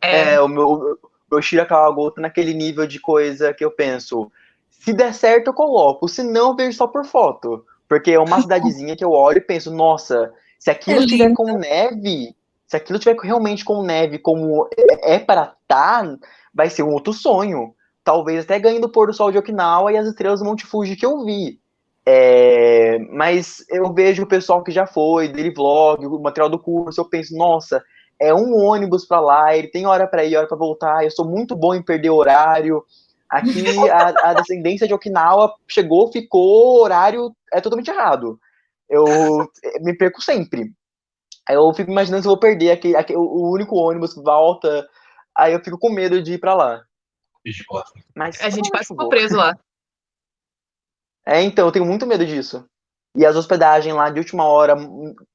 É, É, meu, o meu Shirakawa-go tá naquele nível de coisa que eu penso, se der certo eu coloco, se não eu vejo só por foto. Porque é uma cidadezinha que eu olho e penso, nossa, se aquilo É tiver lindo. com neve, se aquilo tiver realmente com neve como é para tá, vai ser um outro sonho. Talvez até ganhe do pôr do sol de Okinawa e as estrelas do Monte Fuji que eu vi. É, mas eu vejo o pessoal que já foi, dele vlog, o material do curso, eu penso, nossa, é um ônibus para lá, ele tem hora para ir, hora para voltar, eu sou muito bom em perder horário. Aqui a, a descendência de Okinawa chegou, ficou, o horário é totalmente errado. Eu me perco sempre. Aí eu fico imaginando se eu vou perder aquele, aquele, o único ônibus que volta, aí eu fico com medo de ir para lá. Mas a gente quase eu ficou preso lá. É, então, eu tenho muito medo disso. E as hospedagens lá de última hora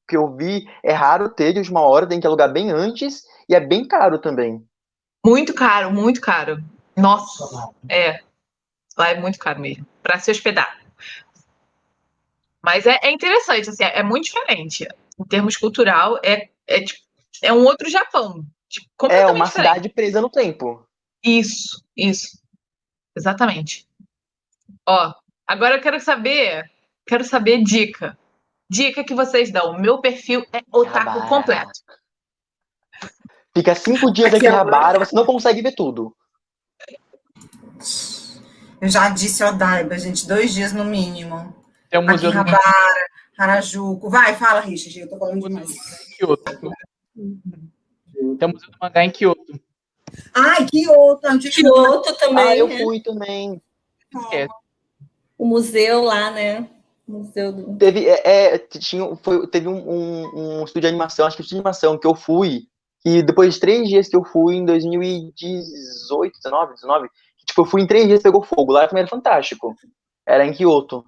que eu vi, é raro ter de última hora, tem que alugar bem antes, e é bem caro também. Muito caro, muito caro. Nossa, é. Lá é muito caro mesmo, para se hospedar. Mas é, é interessante, assim, é muito diferente. Em termos cultural, é, é, tipo, é um outro Japão. Tipo, É uma diferente. cidade presa no tempo. Isso, isso. Exatamente. Ó, agora eu quero saber, quero saber dica. Dica que vocês dão. Meu perfil é otaku completo. Fica cinco dias aqui em Akihabara, você não consegue ver tudo. Eu já disse Odaiba, gente, dois dias no mínimo. Tem um museu do Akihabara, Harajuku. Vai, fala, Richard, eu tô falando demais. Kyoto. Tem um museu do mangá em Kyoto. Ai, Kyoto. onde- Kyoto também. Ah, eu né? fui também. Esquece. O museu lá, né? Museu do... Teve, é, é, tinha, foi, teve um, um, um estúdio de animação, acho que um estúdio de animação que eu fui, e depois de três dias que eu fui, em 2018, 19, 19, que, tipo, eu fui em três dias pegou fogo. Lá também era fantástico. Era em Kyoto.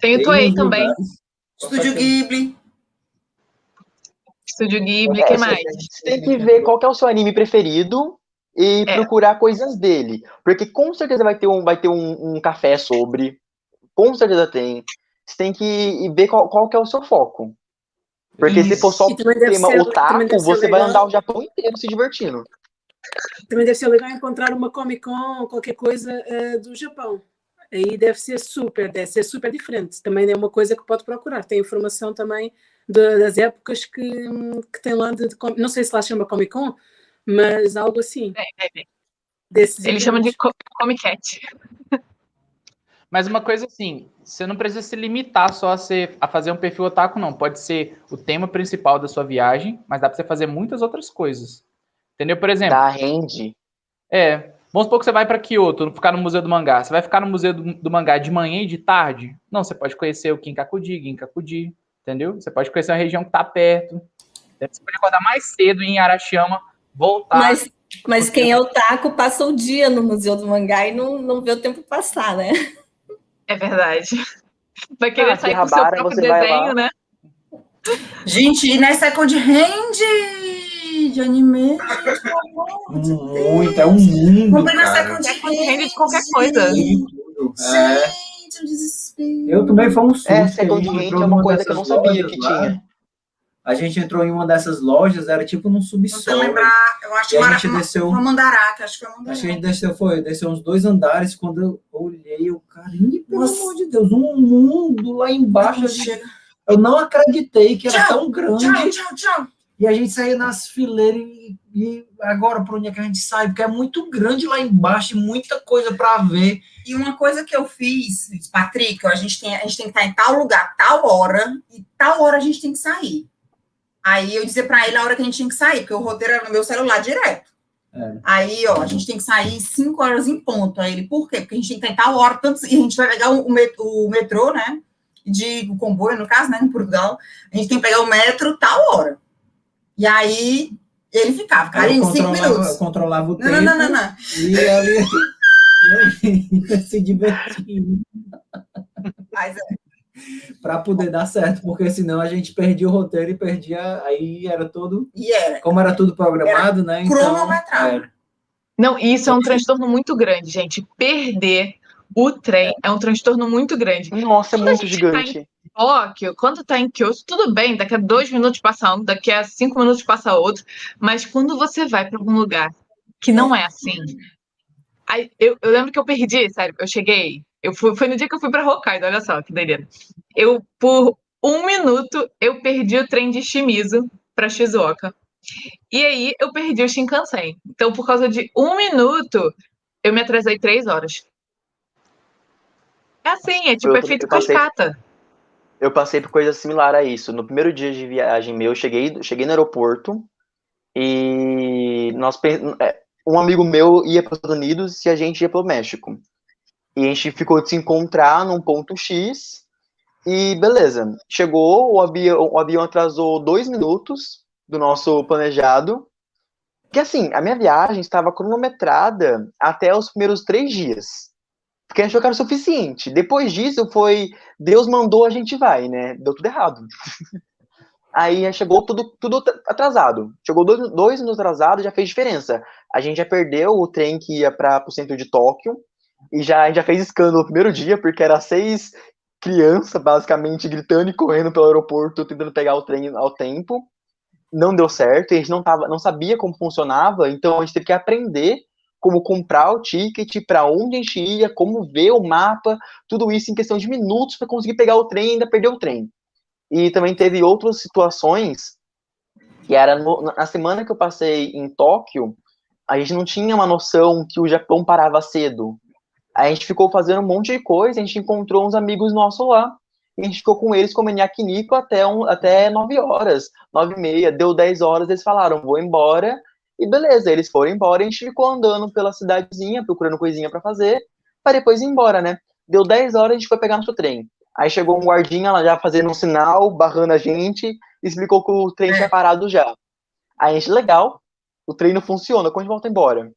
Tem o Toei também. lugares- Estúdio Ghibli. Estúdio Ghibli, É, que você- mais? Você tem que ver qual que é o seu anime preferido e É. procurar coisas dele. Porque com certeza vai ter um, vai ter um, um café sobre. Com certeza tem. Você tem que ver qual, qual que é o seu foco. Porque se for só deve tema ser- otaku, você vai andar o Japão inteiro se divertindo. Também deve ser legal encontrar uma Comic Con ou qualquer coisa eh, do Japão. Aí deve ser super, deve ser super diferente. Também é uma coisa que pode procurar. Tem informação também de- das épocas que, que tem lá de, de Não sei se lá chama Comic Con, mas algo assim. É, é, é. Desses Eles chamam de Comic Cat. Mas uma coisa assim, você não precisa se limitar só a, ser, a fazer um perfil otaku, não. Pode ser o tema principal da sua viagem, mas dá pra você fazer muitas outras coisas. Entendeu? Por exemplo, Da rende. é. Vamos supor que você vai pra Kyoto, ficar no Museu do Mangá. Você vai ficar no Museu do, do Mangá de manhã e de tarde? Não, você pode conhecer o Kinkakudi, Ginkakudi, entendeu? Você pode conhecer uma região que tá perto. Você pode acordar mais cedo em Arashiyama, voltar. Mas, mas quem é otaku passa o dia no Museu do Mangá e não, não vê o tempo passar, né? É verdade. Vai querer Ah, sair com o seu próprio você vai desenho, né? Gente, e na Second Hand de anime, Muito, é um mundo, Comprei na cara. Second Second Hand de qualquer coisa. Tudo. É. Gente, um desespero. Eu também foi um susto. É, que a Second Hand é uma coisa que eu não sabia lojas que lá. tinha. A gente entrou em uma dessas lojas, era tipo num Não subsolo. lembrar, eu acho que a gente desceu. uma Mandará, que acho que foi Acho que a gente desceu, foi, desceu uns dois andares, quando eu olhei, eu, carinho, pelo Nossa. amor de Deus, um mundo lá embaixo. Eu não acreditei que era Tchau, tão grande. Tchau, tchau, tchau. E a gente saía nas fileiras e, e agora por onde é que a gente sai? Porque é muito grande lá embaixo, e muita coisa para ver. E uma coisa que eu fiz, Patrick, a gente, tem, a gente tem que estar em tal lugar, tal hora, e tal hora a gente tem que sair. Aí eu dizia para ele a hora que a gente tinha que sair, porque o roteiro era no meu celular direto. É. Aí, ó, a gente tem que sair 5 horas em ponto. Aí ele, por quê? Porque a gente tem que tal hora, tanto, e a gente vai pegar o, met- o metrô, né? De o comboio, no caso, né? Em Portugal. A gente tem que pegar o metro tal hora. E aí ele ficava, cara, em eu 5 controlava, minutos. controlava o Não, tempo. não, não, não, não. E ele, ele se divertindo Mas é, para poder dar certo, porque senão a gente perdia o roteiro e perdia. Aí era todo. e era. Como era tudo programado, né? Então, cronometrado. é, Não, e isso é um transtorno muito grande, gente. Perder o trem é um transtorno muito grande. Nossa, é Quando a muito gente tá gigante. Tóquio, quando tá em Kyoto, tudo bem, daqui a dois minutos passa um, daqui a cinco minutos passa outro, mas quando você vai para algum lugar que não é assim. Aí, eu, eu lembro que eu perdi, sério, eu cheguei, eu fui, foi no dia que eu fui para Hokkaido, olha só que doideira. Eu, por um minuto, eu perdi o trem de Shimizu para Shizuoka. E aí eu perdi o Shinkansen. Então, por causa de um minuto, eu me atrasei três horas. É assim, é tipo Eu- efeito eu passei- cascata. Eu passei por coisa similar a isso. No primeiro dia de viagem meu, eu cheguei, cheguei no aeroporto e nós é, um amigo meu ia para os Estados Unidos e a gente ia para o México. E a gente ficou de se encontrar num ponto X e beleza. Chegou, o avião, o avião atrasou dois minutos do nosso planejado. Que assim, a minha viagem estava cronometrada até os primeiros três dias. Porque a gente achou que era o suficiente. Depois disso foi Deus mandou, a gente vai, né? Deu tudo errado. Aí chegou tudo, tudo atrasado. Chegou dois, dois minutos atrasado, já fez diferença. A gente já perdeu o trem que ia para o centro de Tóquio. E já, a gente já fez escândalo no primeiro dia, porque era seis crianças, basicamente, gritando e correndo pelo aeroporto, tentando pegar o trem ao tempo. Não deu certo, a gente não, tava, não sabia como funcionava, então a gente teve que aprender como comprar o ticket, para onde a gente ia, como ver o mapa, tudo isso em questão de minutos para conseguir pegar o trem e ainda perder o trem. E também teve outras situações que era no, na semana que eu passei em Tóquio, a gente não tinha uma noção que o Japão parava cedo. A gente ficou fazendo um monte de coisa, a gente encontrou uns amigos nossos lá. E a gente ficou com eles comendo yakiniku até, um, até 9 horas, 9 e meia, deu 10 horas, eles falaram, vou embora. E beleza, eles foram embora, a gente ficou andando pela cidadezinha, procurando coisinha para fazer, para depois ir embora, né? Deu 10 horas, a gente foi pegar nosso trem. Aí chegou um guardinha lá já fazendo um sinal, barrando a gente, explicou que o trem tinha parado já. Aí a gente, legal, o trem não funciona, quando a gente volta embora?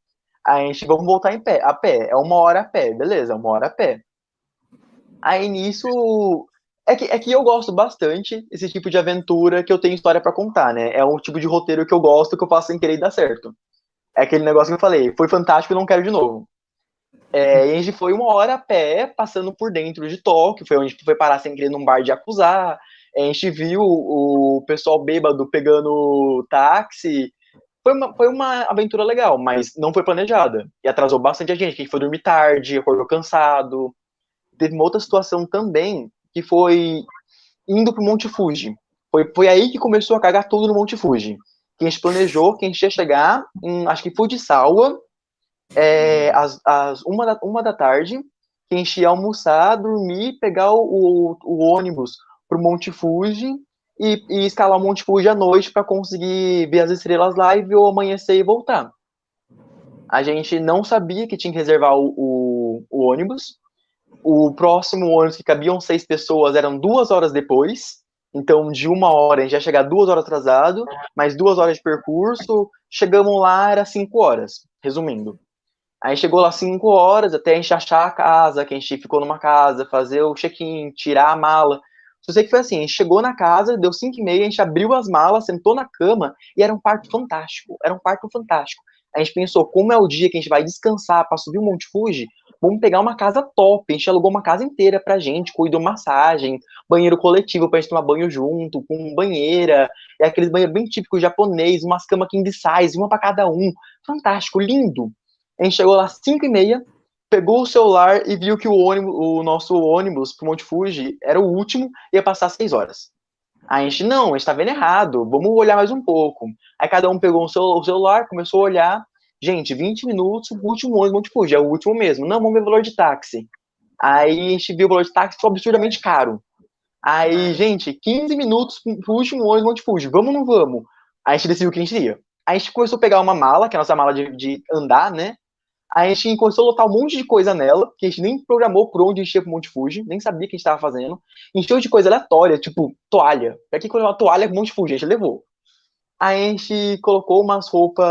A gente, vamos voltar em pé, a pé, é uma hora a pé, beleza, uma hora a pé. Aí nisso, é que, é que eu gosto bastante esse tipo de aventura que eu tenho história para contar, né? É um tipo de roteiro que eu gosto, que eu faço sem querer dar certo. É aquele negócio que eu falei, foi fantástico e não quero de novo. É, a gente foi uma hora a pé, passando por dentro de Tóquio, foi onde a gente foi parar sem querer num bar de acusar. A gente viu o pessoal bêbado pegando táxi. Foi uma, foi uma aventura legal, mas não foi planejada. E atrasou bastante a gente, que a gente foi dormir tarde, acordou cansado. Teve uma outra situação também, que foi indo pro Monte Fuji. Foi, foi aí que começou a cagar tudo no Monte Fuji. Que a gente planejou que a gente ia chegar em, acho que Fujisawa, é, às, às uma, da, uma da tarde, que a gente ia almoçar, dormir, pegar o, o, o ônibus pro Monte Fuji e, e, escalar o Monte Fuji à noite para conseguir ver as estrelas lá e ver o amanhecer e voltar. A gente não sabia que tinha que reservar o, o, o ônibus, o próximo ônibus que cabiam seis pessoas eram duas horas depois. Então, de uma hora, a gente ia chegar duas horas atrasado, mais duas horas de percurso. Chegamos lá, era cinco horas, resumindo. Aí chegou lá cinco horas, até a gente achar a casa, que a gente ficou numa casa, fazer o check-in, tirar a mala. Só sei que foi assim, a gente chegou na casa, deu cinco e meia, a gente abriu as malas, sentou na cama, e era um quarto fantástico, era um quarto fantástico. A gente pensou, como é o dia que a gente vai descansar para subir o Monte Fuji, vamos pegar uma casa top. A gente alugou uma casa inteira pra gente, com hidromassagem, banheiro coletivo pra gente tomar banho junto, com banheira, é aqueles banheiros bem típicos japonês, umas camas king size, uma para cada um. Fantástico, lindo. A gente chegou lá às 5 e meia, pegou o celular e viu que o, ônibus, o nosso ônibus pro Monte Fuji era o último, ia passar 6 horas. Aí a gente, não, a gente tá vendo errado, vamos olhar mais um pouco. Aí cada um pegou o celular, começou a olhar, Gente, 20 minutos, o último ônibus Monte Fuji, é o último mesmo. Não, vamos ver o valor de táxi. Aí a gente viu o valor de táxi, foi absurdamente caro. Aí, gente, 15 minutos pro último ônibus Monte Fuji, vamos ou não vamos? Aí a gente decidiu o que a gente ia. Aí a gente começou a pegar uma mala, que é a nossa mala de, de andar, né? A gente começou a lotar um monte de coisa nela, que a gente nem programou por onde ia pro Monte Fuji, nem sabia o que a gente tava fazendo. Encheu de coisa aleatória, tipo toalha. Pra que uma toalha com Monte Fuji? A gente levou. Aí a gente colocou umas roupas,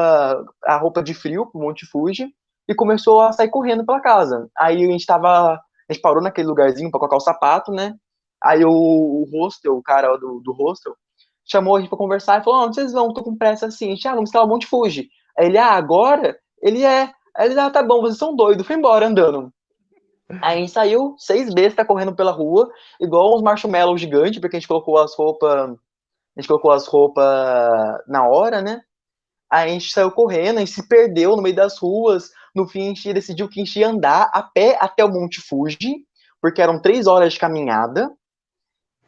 a roupa de frio pro Monte Fuji e começou a sair correndo pela casa. Aí a gente tava, a gente parou naquele lugarzinho para colocar o sapato, né? Aí o, o hostel, o cara do, do hostel, chamou a gente pra conversar e falou: onde vocês vão? Tô com pressa assim. A gente, ah, vamos escalar o Monte Fuji. Aí ele, ah, agora? Ele é. Aí ele, ah, tá bom, vocês são doidos. Foi embora andando. Aí a gente saiu, seis bestas correndo pela rua, igual uns marshmallows gigantes, porque a gente colocou as roupas a gente colocou as roupas na hora, né? Aí a gente saiu correndo, a gente se perdeu no meio das ruas. No fim, a gente decidiu que a gente ia andar a pé até o Monte Fuji, porque eram três horas de caminhada.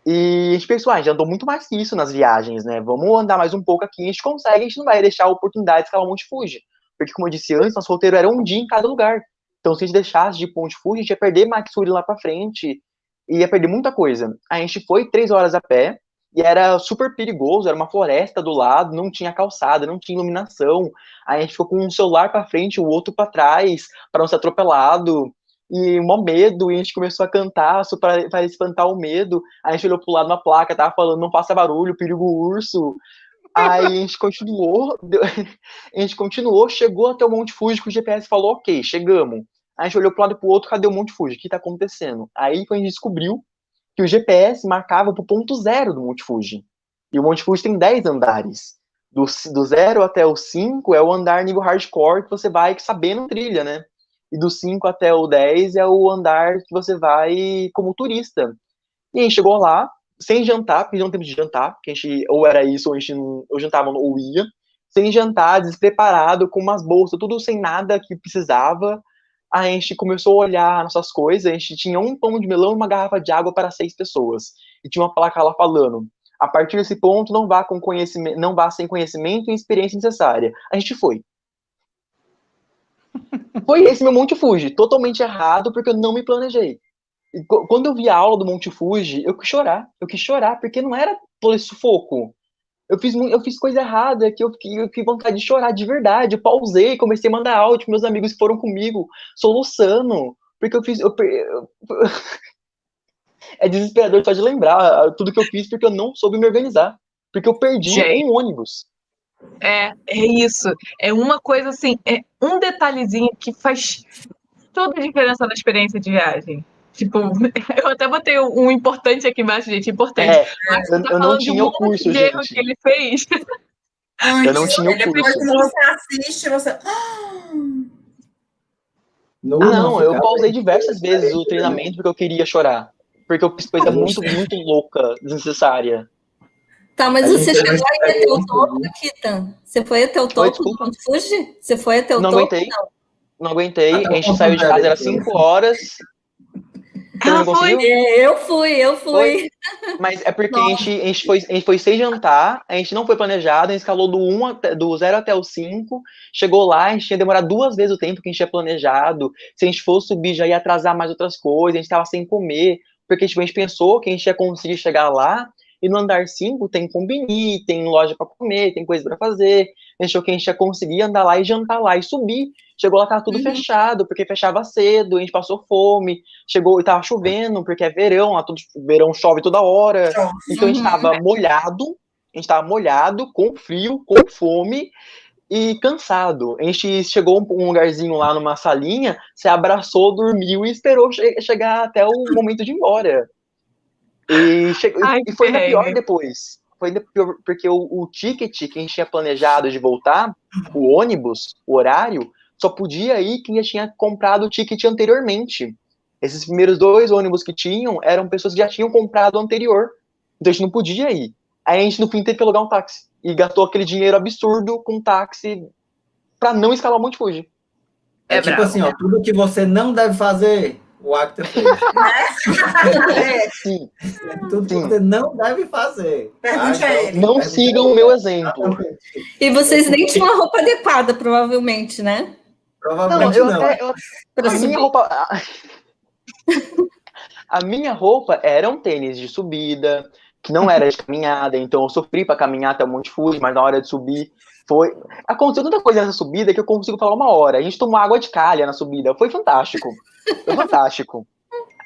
E a gente pensou, ah, a gente andou muito mais que isso nas viagens, né? Vamos andar mais um pouco aqui, a gente consegue, a gente não vai deixar a oportunidade de escalar o Monte Fuji. Porque, como eu disse antes, nosso roteiro era um dia em cada lugar. Então, se a gente deixasse de Monte Fuji, a gente ia perder Matsuri lá pra frente, e ia perder muita coisa. A gente foi três horas a pé, e era super perigoso, era uma floresta do lado, não tinha calçada, não tinha iluminação. Aí a gente ficou com um celular para frente, o outro para trás, para não ser atropelado. E mó medo, e a gente começou a cantar para espantar o medo. Aí a gente olhou pro lado na placa, tava falando, não faça barulho, perigo urso. Aí a gente continuou, a gente continuou, chegou até o Monte Fuji, que o GPS falou, ok, chegamos. Aí a gente olhou pro lado e pro outro, cadê o Monte Fuji? O que tá acontecendo? Aí a gente descobriu que o GPS marcava para o ponto zero do Monte Fuji. E o Monte Fuji tem 10 andares. Do, do zero até o 5 é o andar nível hardcore que você vai sabendo trilha, né? E do 5 até o 10 é o andar que você vai como turista. E a gente chegou lá, sem jantar, porque não tempo de jantar, porque a gente ou era isso, ou a gente não, ou jantava ou ia, sem jantar, despreparado, com umas bolsas, tudo sem nada que precisava, a gente começou a olhar nossas coisas, a gente tinha um pão de melão e uma garrafa de água para seis pessoas. E tinha uma placa lá falando, A partir desse ponto, não vá com conhecimento, não vá sem conhecimento e experiência necessária. A gente foi. Foi esse meu Monte Fuji, totalmente errado, porque eu não me planejei. Quando eu vi a aula do Monte Fuji, eu quis chorar. Eu quis chorar, porque não era todo esse sufoco. Eu fiz, eu fiz coisa errada, que eu fiquei, eu fiquei vontade de chorar de verdade. Eu pausei, comecei a mandar áudio meus amigos que foram comigo, soluçando. Porque eu fiz. Eu, eu, é desesperador só de lembrar tudo que eu fiz, porque eu não soube me organizar. Porque eu perdi Gente. um ônibus. É, é isso. É uma coisa assim, é um detalhezinho que faz toda a diferença na experiência de viagem. Tipo, eu até botei um importante aqui embaixo, gente, importante. É, eu, tá eu não tinha o curso, de erro que ele fez. Ai, eu não tinha o curso. Quando você assiste, você... Não, ah, não, eu pausei diversas vezes o treinamento porque eu queria chorar. Porque eu fiz coisa muito, muito louca, desnecessária. Tá, mas você chegou aí até o topo, Kita? Você foi até o topo do Ponto Fuji? Você foi até o não topo? Aguentei. Não. não aguentei. Ah, a gente saiu de casa, era 5 horas. Ah, foi. Eu fui, eu fui. Foi. Mas é porque a gente, a, gente foi, a gente foi sem jantar, a gente não foi planejado, a gente escalou do, 1 até, do 0 até o 5, chegou lá, a gente tinha demorado duas vezes o tempo que a gente tinha planejado. Se a gente fosse subir, já ia atrasar mais outras coisas, a gente estava sem comer, porque tipo, a gente pensou que a gente ia conseguir chegar lá, e no andar 5 tem combini, tem loja para comer, tem coisa para fazer. A gente achou que a gente ia conseguir andar lá e jantar lá e subir. Chegou lá, tava tudo uhum. fechado, porque fechava cedo, a gente passou fome. Chegou e tava chovendo, porque é verão, lá todo verão chove toda hora. Então a gente tava molhado, a gente tava molhado, com frio, com fome e cansado. A gente chegou um lugarzinho lá numa salinha, se abraçou, dormiu e esperou che chegar até o momento de ir embora. E, chegou, Ai, e foi ainda pior depois. Foi ainda pior, porque o, o ticket que a gente tinha planejado de voltar, o ônibus, o horário, só podia ir quem já tinha comprado o ticket anteriormente. Esses primeiros dois ônibus que tinham eram pessoas que já tinham comprado o anterior. Então a gente não podia ir. Aí a gente no fim teve que alugar um táxi. E gastou aquele dinheiro absurdo com táxi para não escalar o Monte Fuji. É, é tipo bravo, assim, ó, tudo que você não deve fazer, o Acta fez. é. Sim. Tudo que você não deve fazer. Pergunte a ele. Não sigam o meu exemplo. E vocês nem tinham uma roupa adequada, provavelmente, né? Provavelmente não. Eu, não. Eu, a minha roupa... A minha roupa era um tênis de subida, que não era de caminhada, então eu sofri para caminhar até o Monte Fuji, mas na hora de subir foi. Aconteceu tanta coisa nessa subida que eu consigo falar uma hora. A gente tomou água de calha na subida. Foi fantástico. Foi fantástico.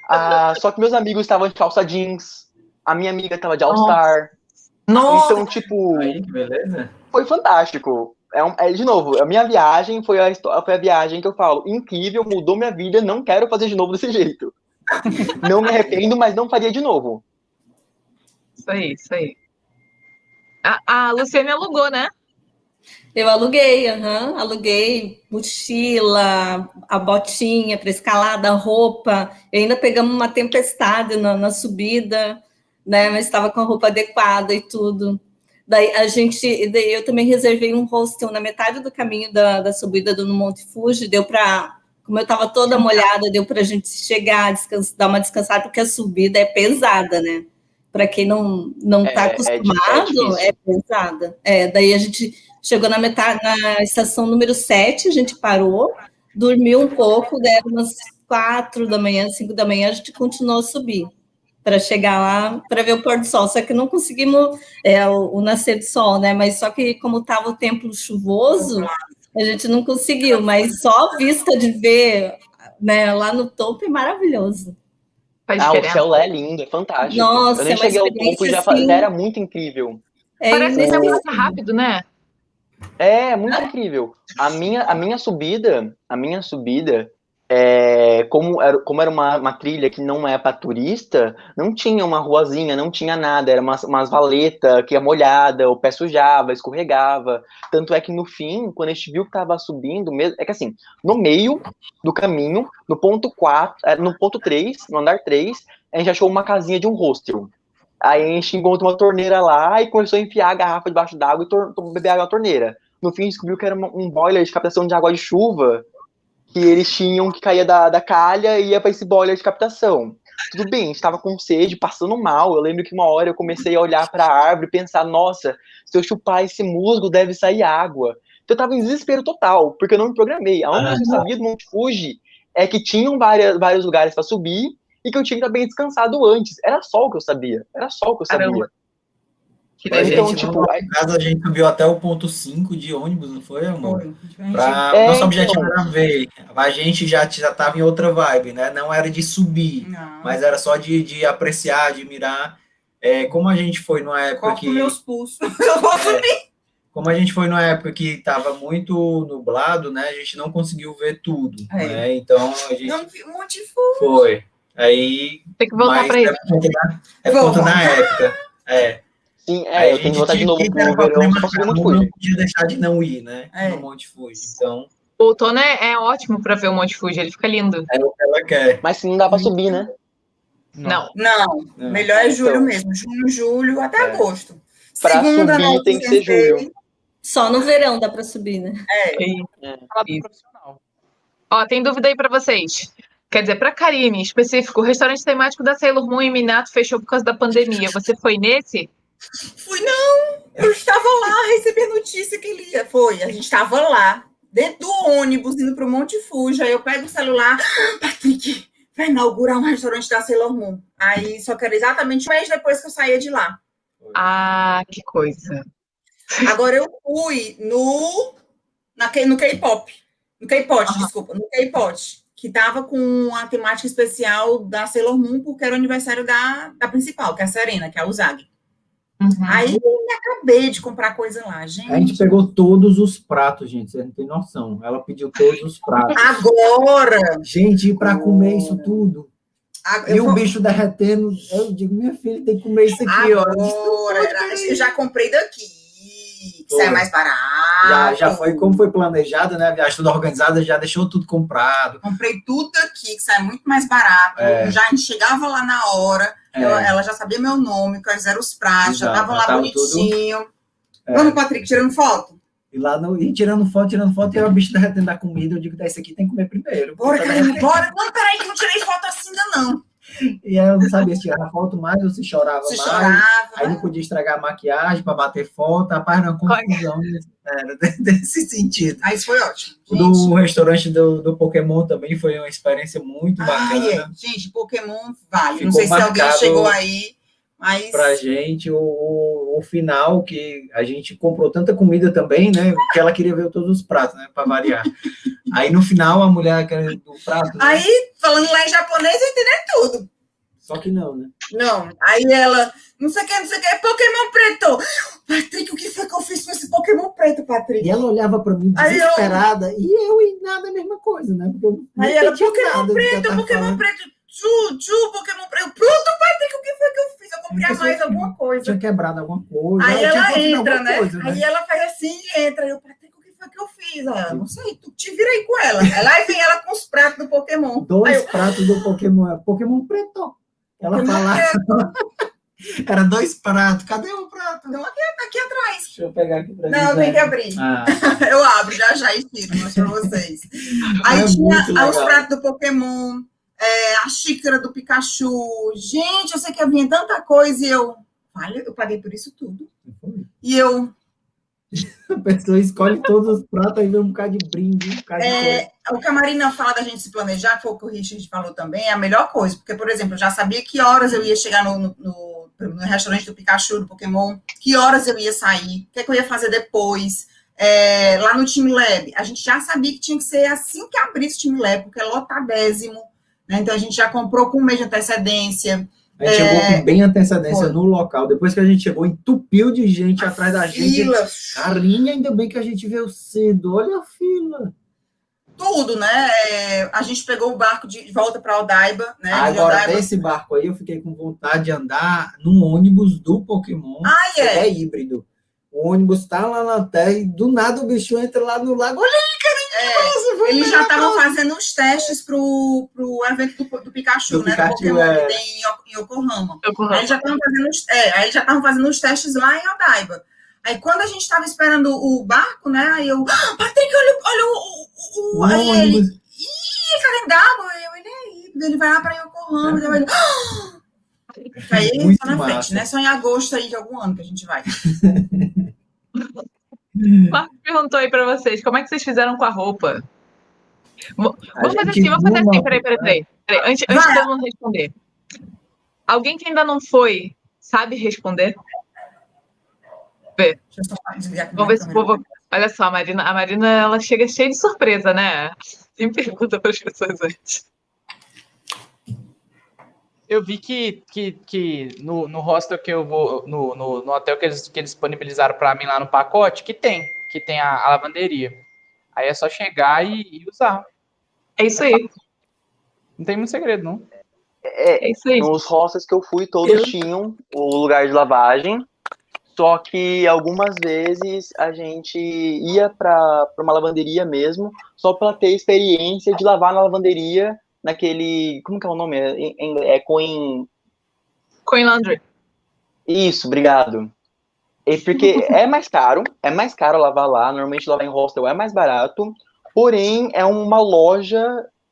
Ah, só que meus amigos estavam de calça jeans. A minha amiga estava de All-Star. Nossa! Então, tipo. Aí, que beleza. Foi fantástico. É, um, é, de novo, a minha viagem foi a, foi a viagem que eu falo, incrível, mudou minha vida, não quero fazer de novo desse jeito. não me arrependo, mas não faria de novo. Isso aí, isso aí. A, a Luciane alugou, né? Eu aluguei, uhum, aluguei mochila, a botinha para escalada, roupa. E ainda pegamos uma tempestade na, na subida, né? Mas estava com a roupa adequada e tudo. Daí a gente, daí eu também reservei um hostel na metade do caminho da, da subida do Monte Fuji, deu para, como eu estava toda molhada, deu para a gente chegar, dar uma descansada, porque a subida é pesada, né? Para quem não não está é, é acostumado, é, é, pesada. É, daí a gente Chegou na metade, na estação número 7, a gente parou, dormiu um pouco, deram umas quatro da manhã, cinco da manhã, a gente continuou a subir para chegar lá para ver o pôr do sol. Só que não conseguimos é, o, o, nascer do sol, né? Mas só que como estava o tempo chuvoso, a gente não conseguiu. Mas só a vista de ver né, lá no topo é maravilhoso. Ah, o céu lá é lindo, é fantástico. Nossa, eu nem cheguei ao topo já, assim, era muito incrível. É, Parece que passa rápido, né? É, muito incrível. A minha, a minha subida, a minha subida, é, como era, como era uma, uma trilha que não é para turista, não tinha uma ruazinha, não tinha nada, era umas, umas valetas que ia molhada, o pé sujava, escorregava. Tanto é que no fim, quando a gente viu que tava subindo, é que assim, no meio do caminho, no ponto 4, é, no ponto 3, no andar 3, a gente achou uma casinha de um hostel. Aí a gente encontrou uma torneira lá e começou a enfiar a garrafa debaixo d'água e beber água na torneira. No fim, descobriu que era um boiler de captação de água de chuva que eles tinham que caía da, da calha e ia para esse boiler de captação. tudo bem, a gente tava com sede, passando mal. Eu lembro que uma hora eu comecei a olhar para a árvore e pensar, nossa, se eu chupar esse musgo, deve sair água. Então eu tava em desespero total, porque eu não me programei. A única coisa que eu sabia do Monte Fuji é que tinham várias, vários lugares para subir e que eu tinha que estar bem descansado antes. Era só o que eu sabia. Era só o que eu sabia. Caramba. Que. Então, gente, tipo, no aí- caso, a gente subiu até o ponto 5 de ônibus, não foi, amor? Foi. Pra, É, nosso objetivo então. era ver. A gente já, já tava em outra vibe, né? Não era de subir, Não. mas era só de, de apreciar, de mirar. É, como a gente foi numa época Corto que. meus pulsos. Eu vou subir. Como a gente foi numa época que estava muito nublado, né? A gente não conseguiu ver tudo. É. Né? Então a gente Não vi um monte de fogo. foi. Aí. Tem que voltar mas pra é isso. por conta da, é conta época. É. Sim, Aí é, a eu tenho gente que voltar de tinha novo que pro verão só o Monte não Fuji. podia deixar de não ir, né? É. No Monte Fuji. Então, O outono é, é ótimo pra ver o Monte Fuji, ele fica lindo. é o que ela quer. Mas se não dá pra subir, né? Não. Não, Não. melhor é julho Então. mesmo. Junho, julho, até É. agosto. Pra Segunda, subir né, tem que ser julho. Só no verão dá para subir, né? Do Isso. profissional. Ó, tem dúvida aí pra vocês. Quer dizer, pra Karine, em específico, o restaurante temático da Sailor Moon em Minato fechou por causa da pandemia. Você foi nesse? Fui, não. Eu estava lá, recebi a notícia que ele ia. Foi, a gente estava lá, dentro do ônibus, indo para o Monte Fuji. Aí eu pego o celular, "Ah, Patrick, vai inaugurar um restaurante da Sailor Moon. Aí, só que era exatamente um mês depois que eu saía de lá. Ah, que coisa. Agora eu fui no, na, no K-pop. No K-pop, Aham. desculpa, no K-pop. Que tava com a temática especial da Sailor Moon, porque era o aniversário da, da principal, que é a Serena, que é a Uzagi. Uhum. Aí eu me acabei de comprar coisa lá, gente. A gente pegou todos os pratos, gente. Você não tem noção. Ela pediu todos os pratos. Agora! Gente, para comer isso tudo. a- E o vou- bicho derretendo. Eu digo, minha filha tem que comer isso aqui, ó. Agora, eu já comprei daqui. Que sai Foi. mais barato. Já, já foi como foi planejado, né? A viagem toda organizada, já deixou tudo comprado. Comprei tudo aqui, que sai muito mais barato. É. Já a gente chegava lá na hora. É. Ela, ela já sabia meu nome, quais eram os pratos, já já lá tava bonitinho. É. Vamos, Patrick, tirando foto? E lá no, e tirando foto, tirando foto, e o bicho derretendo da comida. Eu digo, esse aqui tem que comer primeiro. Bora, Tá bora. Não, peraí, que eu não tirei foto assim ainda, não. E aí eu não sabia se tirava foto mais ou se chorava Se mais. chorava. Aí não podia estragar a maquiagem para bater foto. Rapaz, era uma confusão. Era desse sentido. Aí isso foi ótimo. Gente. do restaurante do, do Pokémon também foi uma experiência muito bacana. Ai, é. Gente, Pokémon vale. não Ficou sei se alguém chegou aí, mas. pra gente o, o, o final que a gente comprou tanta comida também, né? Que ela queria ver todos os pratos, né? Para variar. Aí no final a mulher do prato, né? Aí, falando lá em japonês, eu entendi tudo. só que não, né? Não. Aí ela, não sei o que, não sei o que, Pokémon preto. Patrick, o que foi que eu fiz com esse Pokémon preto, Patrick? E ela olhava para mim Aí eu- desesperada e eu e nada a mesma coisa, né? Porque eu não Aí ela, Pokémon nada preto, Pokémon falando. preto, Ju, Ju, Pokémon preto. Pronto, Patrick, o que foi que eu fiz? Eu comprei a mais alguma coisa. Tinha quebrado alguma coisa. Aí ela entra, né? coisa, Aí ela faz assim e entra. Eu, Patrick, o que foi que eu fiz? Ela, não sei, tu te vira aí com ela. Aí lá vem ela com os pratos do Pokémon. Dois eu, pratos do Pokémon. é Pokémon preto. Ela falava. Era dois pratos. Cadê o prato? Então aqui, aqui atrás. Deixa eu pegar aqui pra Não, tem que né? abrir. Ah, Eu abro já já e tiro, mostro pra vocês. Aí É tinha ah, os pratos do Pokémon, é, a xícara do Pikachu. Gente, eu sei que havia tanta coisa e eu. Olha, eu paguei por isso tudo. E eu. a pessoa escolhe todos os pratos e vê um bocado de brinde, um bocado de. É, o que a Marina fala da gente se planejar, que foi o que o Richard falou também, é a melhor coisa. Porque, por exemplo, eu já sabia que horas eu ia chegar no, no, no- no restaurante do Pikachu, do Pokémon, que horas eu ia sair, o que, é que eu ia fazer depois. É, lá no Time Lab, a gente já sabia que tinha que ser assim que abrisse o Time Lab, porque é lotadésimo. Né? Então a gente já comprou com um mês de antecedência. A gente chegou com bem antecedência Foi. no local. Depois que a gente chegou, entupiu de gente atrás da gente. Fila, Carinha, ainda bem que a gente veio cedo. Olha a fila. tudo, né? É, a gente pegou o barco de volta para Odaiba, né? Agora, Odaiba. desse barco aí, eu fiquei com vontade de andar num ônibus do Pokémon. Ah, que é. é híbrido. O ônibus tá lá na terra e do nada o bicho entra lá no lago. Olha aí, foi Eles já estavam fazendo os testes pro, pro evento do, do Pikachu, Do né? Pikachu, do Pokémon é. que tem em, em Yokohama. Corro. Aí eles já estavam fazendo, os- é, aí eles já estavam fazendo os testes lá em Odaiba. Aí quando a gente estava esperando o barco, né? Aí eu, ah, Patrick, olha, olha o, o, o, aí ele, ih, calendário, eu, ele é híbrido, ele vai lá para Yokohama. ramo, já vai. Aí Muito só na frente, né? Só em agosto aí de algum ano que a gente vai. Marcos perguntou aí pra vocês, como é que vocês fizeram com a roupa? Vamos fazer assim, vamos fazer assim, peraí, peraí, peraí. peraí. Antes, antes de todo mundo responder. Alguém que ainda não foi, sabe responder? Aqui Vamos ver se o povo. Olha só, a Marina, a Marina ela chega cheia de surpresa, né? Sempre pergunta para as pessoas antes. Eu vi que, que, que no, no hostel que eu vou, no, no, no hotel que eles, que eles disponibilizaram para mim lá no pacote, que tem, que tem a, a lavanderia. Aí é só chegar e, e usar. É isso aí, Não tem muito segredo, não. É, é isso aí. nos hostels que eu fui, todos Eu- tinham o lugar de lavagem. Só que algumas vezes a gente ia para uma lavanderia mesmo, só para ter experiência de lavar na lavanderia, naquele. Como que é o nome? É, é Coin. Coin Laundry. Isso, obrigado. E porque é mais caro, é mais caro lavar lá. Normalmente lavar em hostel é mais barato, porém é uma loja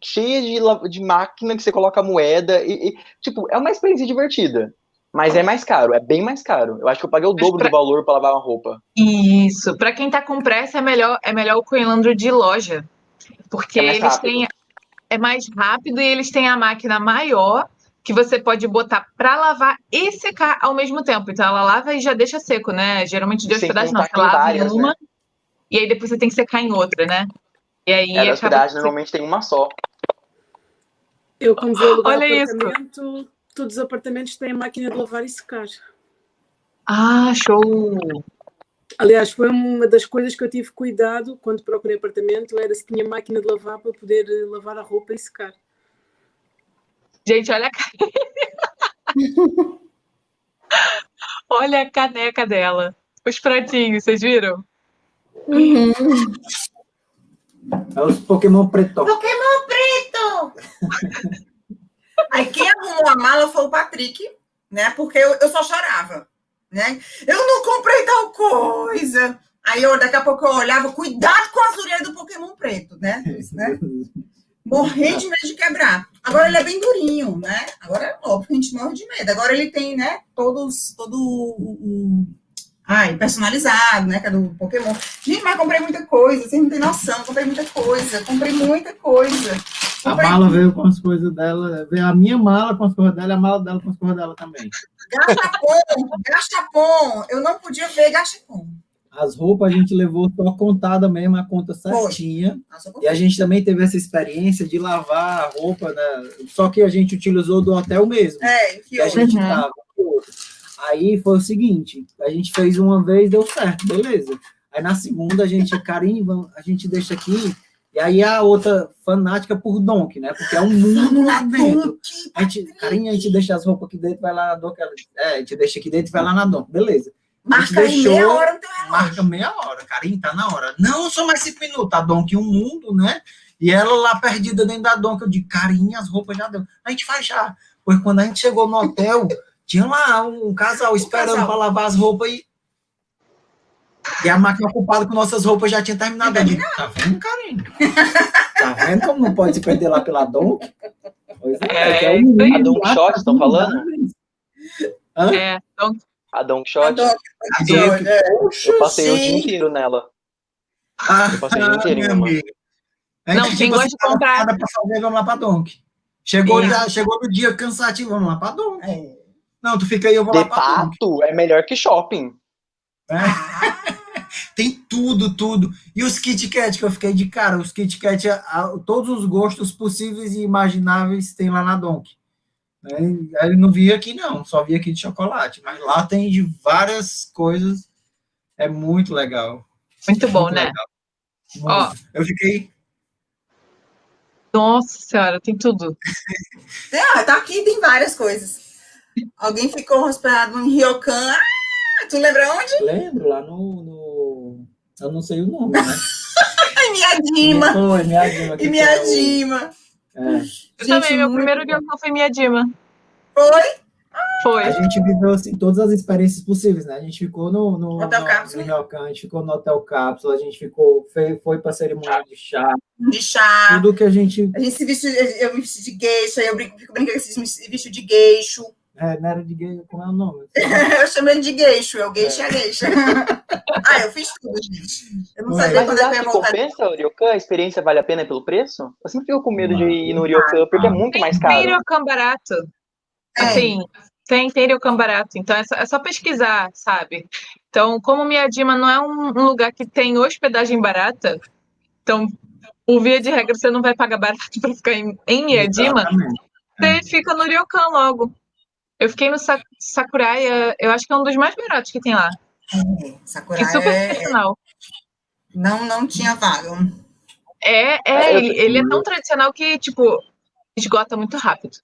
cheia de, de máquina que você coloca moeda e, e, tipo, é uma experiência divertida. Mas é mais caro, é bem mais caro. Eu acho que eu paguei o dobro pra- do valor para lavar uma roupa. Isso. Para quem tá com pressa, é melhor, é melhor o Coin Laundry de loja. Porque É eles têm. É mais rápido e eles têm a máquina maior que você pode botar para lavar e secar ao mesmo tempo. Então ela lava e já deixa seco, né? Geralmente de hospedagem não, você lava várias, em uma né? e aí depois você tem que secar em outra, né? E aí É, hospedagem normalmente tem uma só. Eu, como vou alugar Olha isso. apartamento, todos os apartamentos têm a máquina de lavar e secar. Ah, show! Aliás, foi uma das coisas que eu tive cuidado quando procurei apartamento, era se tinha máquina de lavar para poder eh, lavar a roupa e secar. Gente, olha a caneca. olha a caneca dela. Os pratinhos, vocês viram? Uhum. É os Pokémon preto. Pokémon preto! Aí quem arrumou a mala foi o Patrick, né? Porque eu, eu só chorava, né? Eu não comprei tal coisa. Aí eu, daqui a pouco eu olhava, cuidado com as orelhas do Pokémon preto, né? né? Morrendo de medo de quebrar. Agora ele é bem durinho, né? Agora é óbvio a gente morre de medo. Agora ele tem, né? Todos, todo o, o- ai, personalizado, né? Que é do Pokémon. Gente, mas comprei muita coisa, vocês não têm noção. Comprei muita coisa, comprei muita coisa. A mala veio com as coisas dela, veio a minha mala com as coisas dela e a mala dela com as coisas dela também. Gachapon, gachapon. Eu não podia ver gachapon. As roupas a gente levou só contada mesmo, a conta certinha. Nossa, E a gente também teve essa experiência de lavar a roupa, né? só que a gente utilizou do hotel mesmo. É, que que a gente Uhum. tava. Aí foi o seguinte, a gente fez uma vez, deu certo, beleza. Aí na segunda a gente, Karim, vamos- a gente deixa aqui, e aí a outra fanática por Donk, né? Porque é um mundo lá dentro. A gente, Karim, a gente deixa as roupas aqui dentro, vai lá na Donk. É, a gente deixa aqui dentro e vai lá na Donk, beleza. Marca aí deixou- meia hora teu relógio. Marca meia hora, Karim, tá na hora. Não, só mais cinco minutos, a Donk um mundo, né? E ela lá perdida dentro da Donk, eu digo, Karim, as roupas já deu. A gente faz já. Pois quando a gente chegou no hotel, tinha lá um casal esperando para lavar as roupas e. E a máquina ocupada com nossas roupas já tinha terminado. Digo, tá vendo, Karim? Tá vendo como não pode se perder lá pela Donk? Pois é, É, que é um isso aí. mundo A Donk lá, Shot, estão falando? Hã? É, então, A Don Donk, É. eu passei o dia inteiro nela. Ah, Eu passei o dia inteiro em meu uma. amigo. A Não, quem gosta de comprar- nada pra fazer, vamos lá pra Donk. Chegou, já, chegou no dia cansativo, vamos lá pra Donk. É. Não, tu fica aí, eu vou De lá pra Donk. fato, é melhor que shopping. Tem tudo, tudo. E os Kit Kat, que eu fiquei de cara, os Kit Kat, todos os gostos possíveis e imagináveis tem lá na Donk. Né? Aí eu não vi aqui, não, só vi aqui de chocolate. Mas lá tem de várias coisas. É muito legal. muito bom, Muito né? legal. Ó. Muito. Eu fiquei. Nossa senhora, tem tudo. Ah, tá aqui, tem várias coisas. Alguém ficou hospedado em Ryokan. Ah, tu lembra onde? Lembro lá no. no- Eu não sei o nome, né? Ai, minha Dima. Foi, minha Dima. E minha é o- é. Eu também, meu muito primeiro dia foi minha Dima. Foi? Foi. A gente viveu assim, todas as experiências possíveis, né? A gente ficou no, no, Hotel no, Cápsula. no Ryokan, a gente ficou no Hotel Cápsula, a gente ficou, foi, foi para cerimônia de chá, De chá. tudo que a gente. A gente se veste, eu me vesti de geisha, eu brinco, fico brincando que eu se vesti de gueixo. É, não era de gay, como é o nome? Eu chamei ele de gueixo, eu gueixo é gueixa. ah, eu fiz tudo, gente. Eu não Mas sabia quando você é que eu acha ia que voltar. compensa o Ryokan? A experiência vale a pena pelo preço? Eu sempre fico com medo de ir no Ryokan, porque é muito mais Tem caro. Ryokan barato. É. Assim, tem, tem Ryokan barato. Então é só, é só pesquisar, sabe? Então, como Miyajima não é um, um lugar que tem hospedagem barata, então, por via de regra, você não vai pagar barato para ficar em, em Miyajima, Exatamente. você fica no Ryokan logo. Eu fiquei no Sa- Sakurai, eu acho que é um dos mais baratos que tem lá. Sakura Que super é, tradicional. não, não tinha vaga. É, É, é, eu- ele, ele é tão tradicional que, tipo, esgota muito rápido.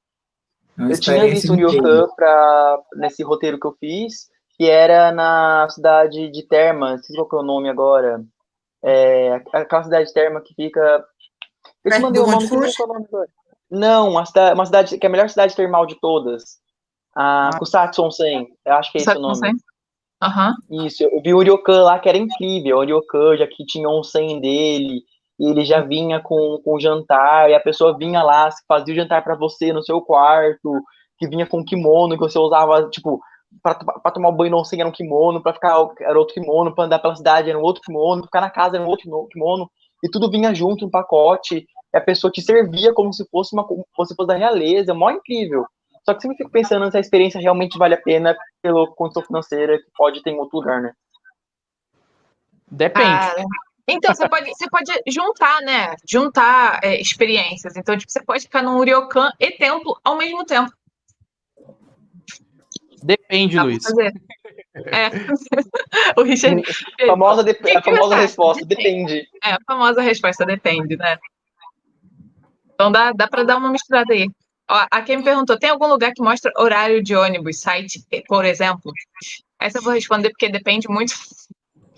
É Eu tinha visto o. Ryokan pra, nesse roteiro que eu fiz, que era na cidade de Terma, não sei qual que é o nome agora. É, aquela cidade de Terma que fica. Eu te mandei o nome, é. Não, uma cidade, uma cidade que é a melhor cidade termal de todas. A Kusatsu Onsen, eu acho que é esse o nome. Aham. Isso, eu vi o Ryokan lá que era incrível. O Ryokan já que tinha um 100 dele, e ele já vinha com, com jantar, e a pessoa vinha lá, fazia o jantar pra você no seu quarto, que vinha com kimono, que você usava, tipo, pra, pra tomar banho no 100 era um kimono, pra ficar era outro kimono, pra andar pela cidade era um outro kimono, pra ficar na casa era um outro kimo- kimono, e tudo vinha junto, um pacote, e a pessoa te servia como se fosse uma como se fosse da realeza, mó incrível. Só que sempre fico pensando se a experiência realmente vale a pena pela condição financeira que pode ter em outro lugar, né? Depende. Ah, então, você pode, você pode juntar, né? Juntar é, experiências. Então, tipo, você pode ficar num ryokan e templo ao mesmo tempo. Depende, Dá Luiz. É. o Richard. A famosa, de- a famosa resposta, depende. É, a famosa resposta depende, né? Então dá, dá para dar uma misturada aí. Ó, a quem me perguntou, tem algum lugar que mostra horário de ônibus, site, por exemplo? Essa eu vou responder porque depende muito.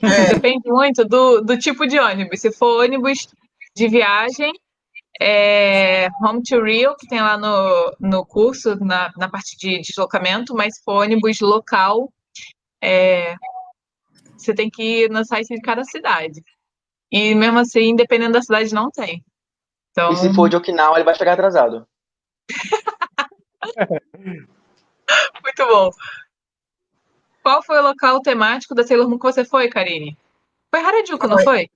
É. Depende muito do, do tipo de ônibus. Se for ônibus de viagem, é Home to Rio, que tem lá no, no curso, na, na parte de deslocamento, mas se for ônibus local, é, você tem que ir no site de cada cidade. E mesmo assim, dependendo da cidade, não tem. Então, E se for de Okinawa, ele vai chegar atrasado. muito bom. Qual foi o local temático da Sailor Moon que você foi, Karine? Foi Harajuku, não foi?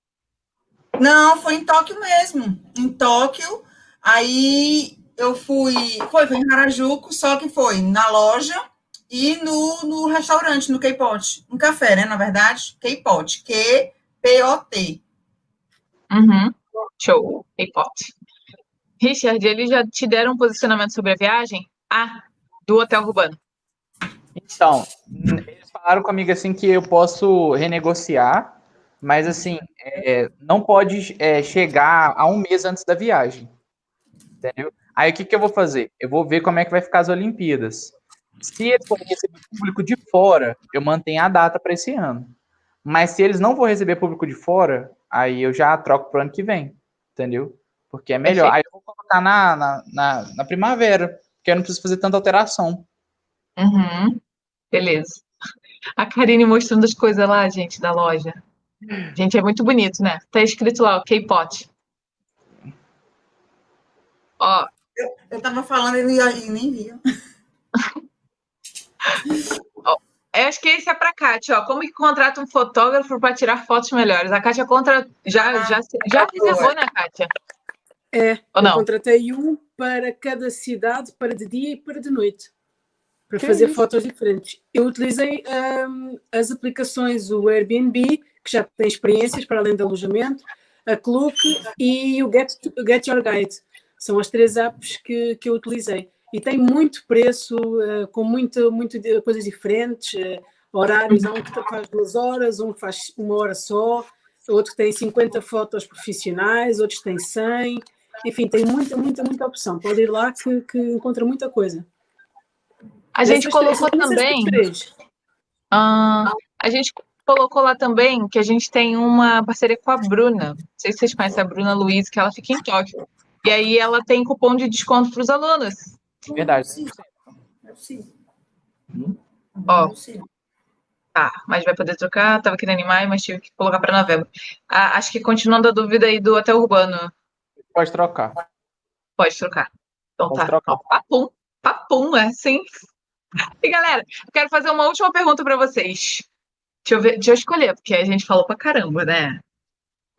Não, foi em Tóquio mesmo. Em Tóquio. Aí eu fui. Foi, foi em Harajuku, só que foi na loja e no, no restaurante, no K-Pot. Um café, né? Na verdade, K-Pot. Q-P-O-T. Uhum. Show. K-pop. Richard, eles já te deram um posicionamento sobre a viagem? Ah, do Hotel Urbano. Então, eles falaram comigo assim que eu posso renegociar, mas assim, é, não pode é, chegar a um mês antes da viagem. Entendeu? Aí o que, que eu vou fazer? Eu vou ver como é que vai ficar as Olimpíadas. Se eles forem receber público de fora, eu mantenho a data para esse ano. Mas se eles não vão receber público de fora, aí eu já troco pro ano que vem. Entendeu? Porque é melhor. Perfeito. Aí eu vou colocar na, na, na, na primavera, porque eu não preciso fazer tanta alteração. Uhum. Beleza. A Karine mostrando as coisas lá, gente, da loja. Gente, é muito bonito, né? Tá escrito lá, o K-Pot. Ó, Eu tava falando e nem via. eu acho que esse é pra Kátia, ó. Como que contrata um fotógrafo para tirar fotos melhores? A Kátia contra... já, já, já reservou, né, Kátia? É, Ou eu não? contratei um para cada cidade, para de dia e para de noite, para fazer fotos diferentes. Eu utilizei hum, as aplicações, o Airbnb, que já tem experiências para além do alojamento, a Klook e o Get, Get Your Guide. São as três apps que, que eu utilizei. E tem muito preço, eh, com muito, muito de- coisas diferentes, eh, horários. Há um que faz duas horas, um que faz uma hora só, outro que tem 50 fotos profissionais, outros têm 100. Enfim, tem muita, muita, muita opção. Pode ir lá que, que encontra muita coisa. A gente Essas colocou essas também. ah, a gente colocou lá também que a gente tem uma parceria com a Bruna. Não sei se vocês conhecem a Bruna Luiz, que ela fica em Tóquio. E aí ela tem cupom de desconto para os alunos. Verdade. É possível. Hum? Ó, Tá, mas vai poder trocar. Tava querendo animar, mas tive que colocar para novembro. Ah, acho que continuando a dúvida aí do Hotel Urbano. Pode trocar. Pode trocar. Então Pode tá. trocar. Ó, Papum, papum, é sim. E galera, eu quero fazer uma última pergunta para vocês. Deixa eu ver, deixa eu escolher, porque a gente falou pra caramba, né?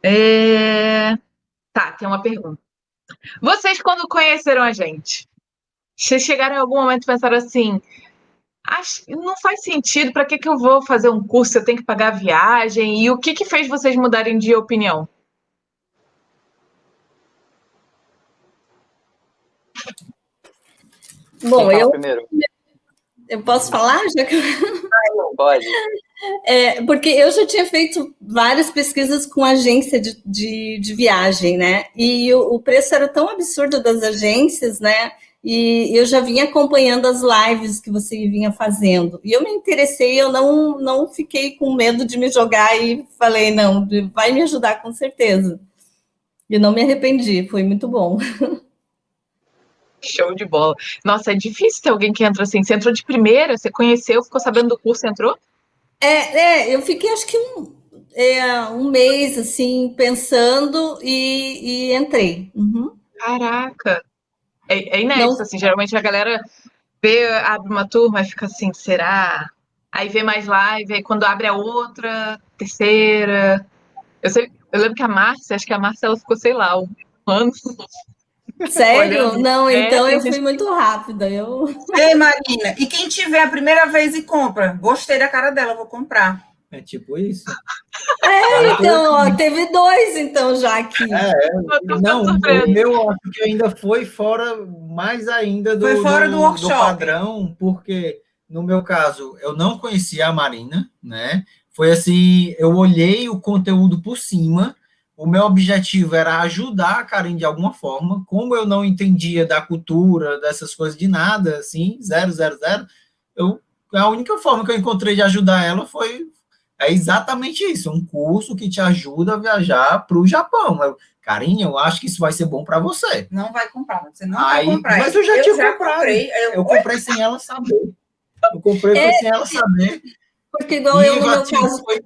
É... Tá, tem uma pergunta. Vocês, quando conheceram a gente, vocês chegaram em algum momento e pensaram assim: Acho, não faz sentido, para que, que eu vou fazer um curso? Eu tenho que pagar viagem? E o que, que fez vocês mudarem de opinião? Bom, eu, primeiro? eu posso falar? Já que... Não, pode. É, porque eu já tinha feito várias pesquisas com agência de, de, de viagem, né? E o, o, preço era tão absurdo das agências, né? E eu já vinha acompanhando as lives que você vinha fazendo. E eu me interessei, eu não, não fiquei com medo de me jogar e falei, não, vai me ajudar com certeza. E não me arrependi, foi muito bom. Show de bola. Nossa, é difícil ter alguém que entra assim. Você entrou de primeira, você conheceu, ficou sabendo do curso, entrou? É, é eu fiquei acho que um, é, um mês assim, pensando e, e entrei. Uhum. Caraca! É, é inédito, Não. assim, geralmente a galera vê, abre uma turma e fica assim, será? Aí vê mais live, aí quando abre a outra, terceira. Eu, sei, eu lembro que a Márcia, acho que a Márcia ela ficou, sei lá, um ano. Sério? Não, então é, eu fui muito rápida. Eu... Ei, Marina, e quem tiver a primeira vez e compra? Gostei da cara dela, vou comprar. É tipo isso. É, então, ó, teve dois, então, já aqui. É, não, o meu acho que ainda foi fora, mais ainda do, foi fora do, do, workshop. do padrão, porque no meu caso, eu não conhecia a Marina, né? Foi assim, eu olhei o conteúdo por cima, o meu objetivo era ajudar a Karen de alguma forma, como eu não entendia da cultura, dessas coisas de nada, assim, zero, zero, zero, eu, a única forma que eu encontrei de ajudar ela foi é exatamente isso, um curso que te ajuda a viajar para o Japão. Eu, Carinha, eu acho que isso vai ser bom para você. Não vai comprar, você não Aí, vai comprar. Mas eu já eu tinha já comprado. Comprei, eu... eu comprei sem ela saber. Eu comprei é, sem ela saber. Porque igual eu, no meu caso, foi...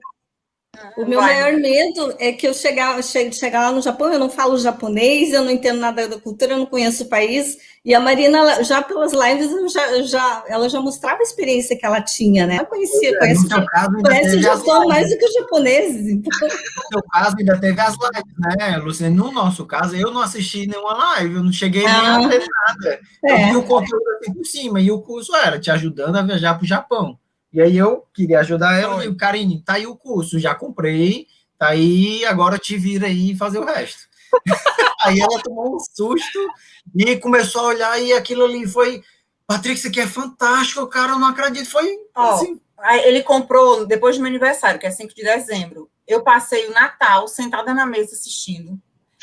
O meu vai. maior medo é que eu chegar, chegar lá no Japão, eu não falo japonês, eu não entendo nada da cultura, eu não conheço o país. E a Marina, já pelas lives, já, já, ela já mostrava a experiência que ela tinha, né? Ela conhecia, é, conhece, caso, conhece o Japão mais do que os japoneses. Então. No seu caso, ainda teve as lives, né, Luciane? No nosso caso, eu não assisti nenhuma live, eu não cheguei ah, nem a ver nada. É. Eu vi o conteúdo assim por cima, e o curso era te ajudando a viajar para o Japão. E aí eu queria ajudar ela, e o Karine, tá aí o curso, já comprei, tá aí, agora te vira aí e fazer o resto. aí ela tomou um susto e começou a olhar, e aquilo ali foi. Patrick, isso aqui é fantástico, cara, eu não acredito. Foi assim. ele comprou depois do meu aniversário, que é 5 de dezembro. Eu passei o Natal sentada na mesa assistindo.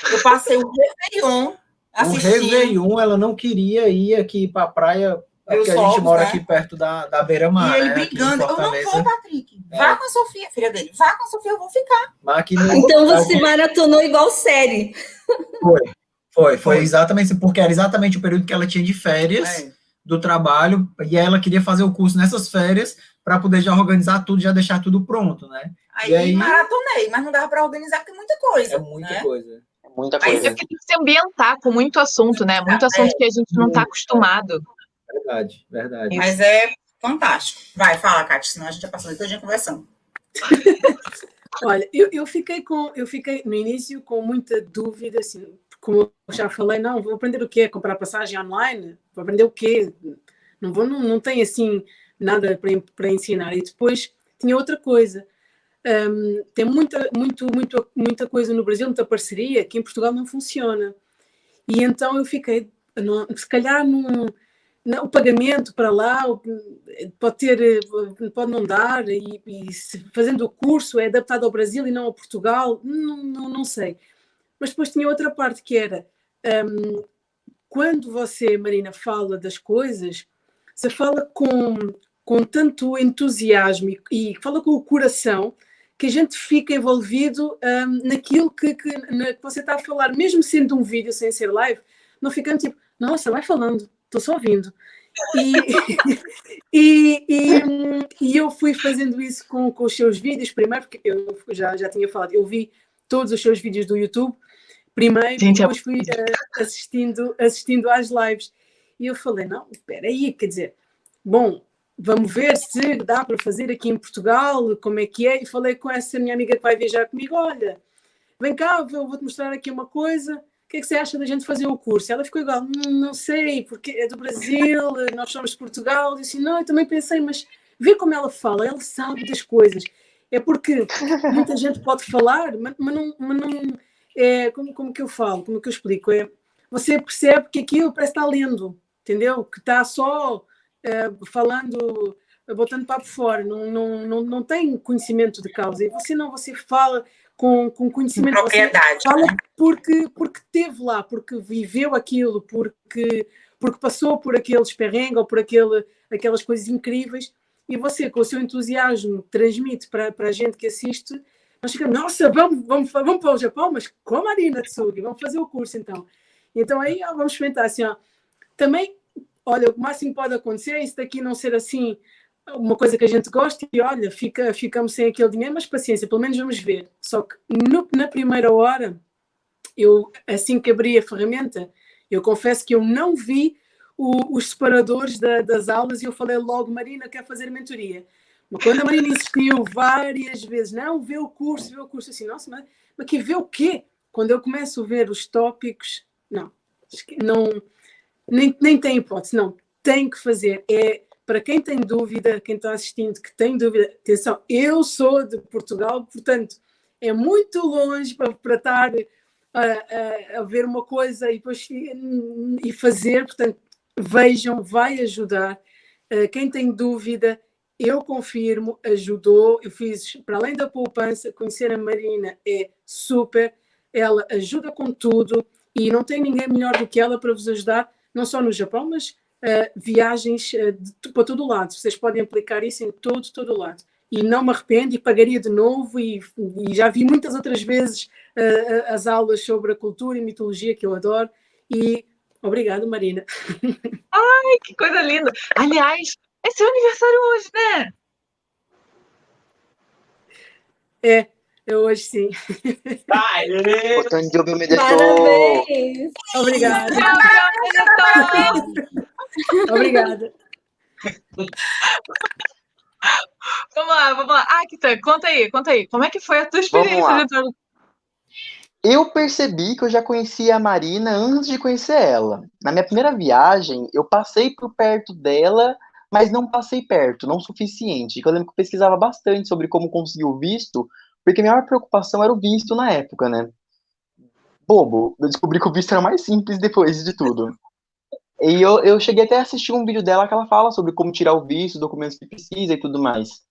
Eu passei o Réveillon assistindo. O Réveillon, ela não queria ir aqui para a praia é porque a gente mora né? aqui perto da, da beira-mar. E ele né? brigando. Eu não vou, Patrick. É. Vá com a Sofia, filha dele. Vá com a Sofia, eu vou ficar. No... Então você maratonou igual série. Foi. Foi, foi exatamente porque era exatamente o período que ela tinha de férias é. do trabalho e ela queria fazer o curso nessas férias para poder já organizar tudo, já deixar tudo pronto, né? Aí, aí maratonei, mas não dava para organizar porque é muita coisa. É muita né? coisa. É muita coisa. É porque tem que se ambientar com muito assunto, né? Muito assunto é, que a gente não está acostumado. Verdade, verdade. Mas é fantástico. Vai, fala, Cátia, senão a gente já passou todo dia conversando. Olha, eu, eu, fiquei com, eu fiquei no início com muita dúvida, assim, como eu já falei, não, vou aprender o quê? Comprar passagem online? Vou aprender o quê? Não, vou, não, não tem assim nada para, para ensinar. E depois tinha outra coisa. Um, tem muita, muito, muito, muita coisa no Brasil, muita parceria, que em Portugal não funciona. E então eu fiquei, não, se calhar não não, o pagamento para lá pode ter, pode não dar, e, e fazendo o curso é adaptado ao Brasil e não a Portugal, não, não, não sei. Mas depois tinha outra parte que era um, quando você, Marina, fala das coisas, você fala com, com tanto entusiasmo e, e fala com o coração que a gente fica envolvido um, naquilo que, que, na, que você está a falar, mesmo sendo um vídeo sem ser live, não ficando tipo, nossa, vai falando, estou só ouvindo. E, e, e, e, eu fui fazendo isso com, com os seus vídeos, primeiro, porque eu já, já tinha falado, eu vi todos os seus vídeos do YouTube, primeiro, Gente, depois fui uh, assistindo, assistindo às lives. E eu falei, não, espera aí, quer dizer, bom, vamos ver se dá para fazer aqui em Portugal, como é que é. E falei com essa minha amiga que vai viajar comigo, olha, vem cá, eu vou-te mostrar aqui uma coisa, que é que você acha da gente fazer o curso? Ela ficou igual, hum, não sei, porque é do Brasil, nós somos de Portugal. Eu disse, não, eu também pensei, mas vê como ela fala, ela sabe das coisas. É porque muita gente pode falar, mas, mas não, mas não é, como, como que eu falo, como que eu explico? É, você percebe que aquilo parece estar lendo, entendeu? Que está só é, falando, botando papo fora, não, não, não, não tem conhecimento de causa. E você não, você fala com, com conhecimento. Propriedade. fala né? porque, porque teve lá, porque viveu aquilo, porque, porque passou por aqueles perrengues ou por aquele, aquelas coisas incríveis. E você, com o seu entusiasmo, transmite para, para a gente que assiste nós ficamos, nossa, vamos, vamos, vamos para o Japão, mas com a Marina Tsugi, vamos fazer o curso então. Então aí ó, vamos experimentar assim, ó. Também, olha, o máximo que pode acontecer é isso daqui não ser assim uma coisa que a gente gosta e olha, fica, ficamos sem aquele dinheiro, mas paciência, pelo menos vamos ver. Só que no, na primeira hora, eu assim que abri a ferramenta, eu confesso que eu não vi o, os separadores da, das aulas e eu falei logo, Marina, quer fazer mentoria. Mas quando a Marina insistiu várias vezes, não, vê o curso, vê o curso, assim, nossa, mas, mas que vê o quê? Quando eu começo a ver os tópicos, não, não nem, nem tem hipótese, não, tem que fazer. É para quem tem dúvida, quem está assistindo, que tem dúvida, atenção, eu sou de Portugal, portanto, é muito longe para, para estar a, a, a ver uma coisa e depois e fazer, portanto, vejam, vai ajudar. Uh, quem tem dúvida, eu confirmo, ajudou. Eu fiz, para além da poupança, conhecer a Marina é super. Ela ajuda com tudo e não tem ninguém melhor do que ela para vos ajudar, não só no Japão, mas uh, viagens uh, de, para todo lado. Vocês podem aplicar isso em todo, todo lado. E não me arrependo e pagaria de novo. E, e já vi muitas outras vezes uh, as aulas sobre a cultura e mitologia que eu adoro. E obrigado, Marina. Ai, que coisa linda! Aliás, é seu aniversário hoje, né? É, é hoje sim. Ouvir me deixou. Parabéns! Obrigada. Obrigada. Vamos lá, vamos lá. Ah, Kita, conta aí, conta aí. Como é que foi a tua experiência de Eu percebi que eu já conhecia a Marina antes de conhecer ela. Na minha primeira viagem, eu passei por perto dela mas não passei perto, não o suficiente. Eu lembro que eu pesquisava bastante sobre como conseguir o visto, porque a minha maior preocupação era o visto na época, né? Bobo, eu descobri que o visto era mais simples depois de tudo. E eu, eu cheguei até a assistir um vídeo dela que ela fala sobre como tirar o visto, documentos que precisa e tudo mais.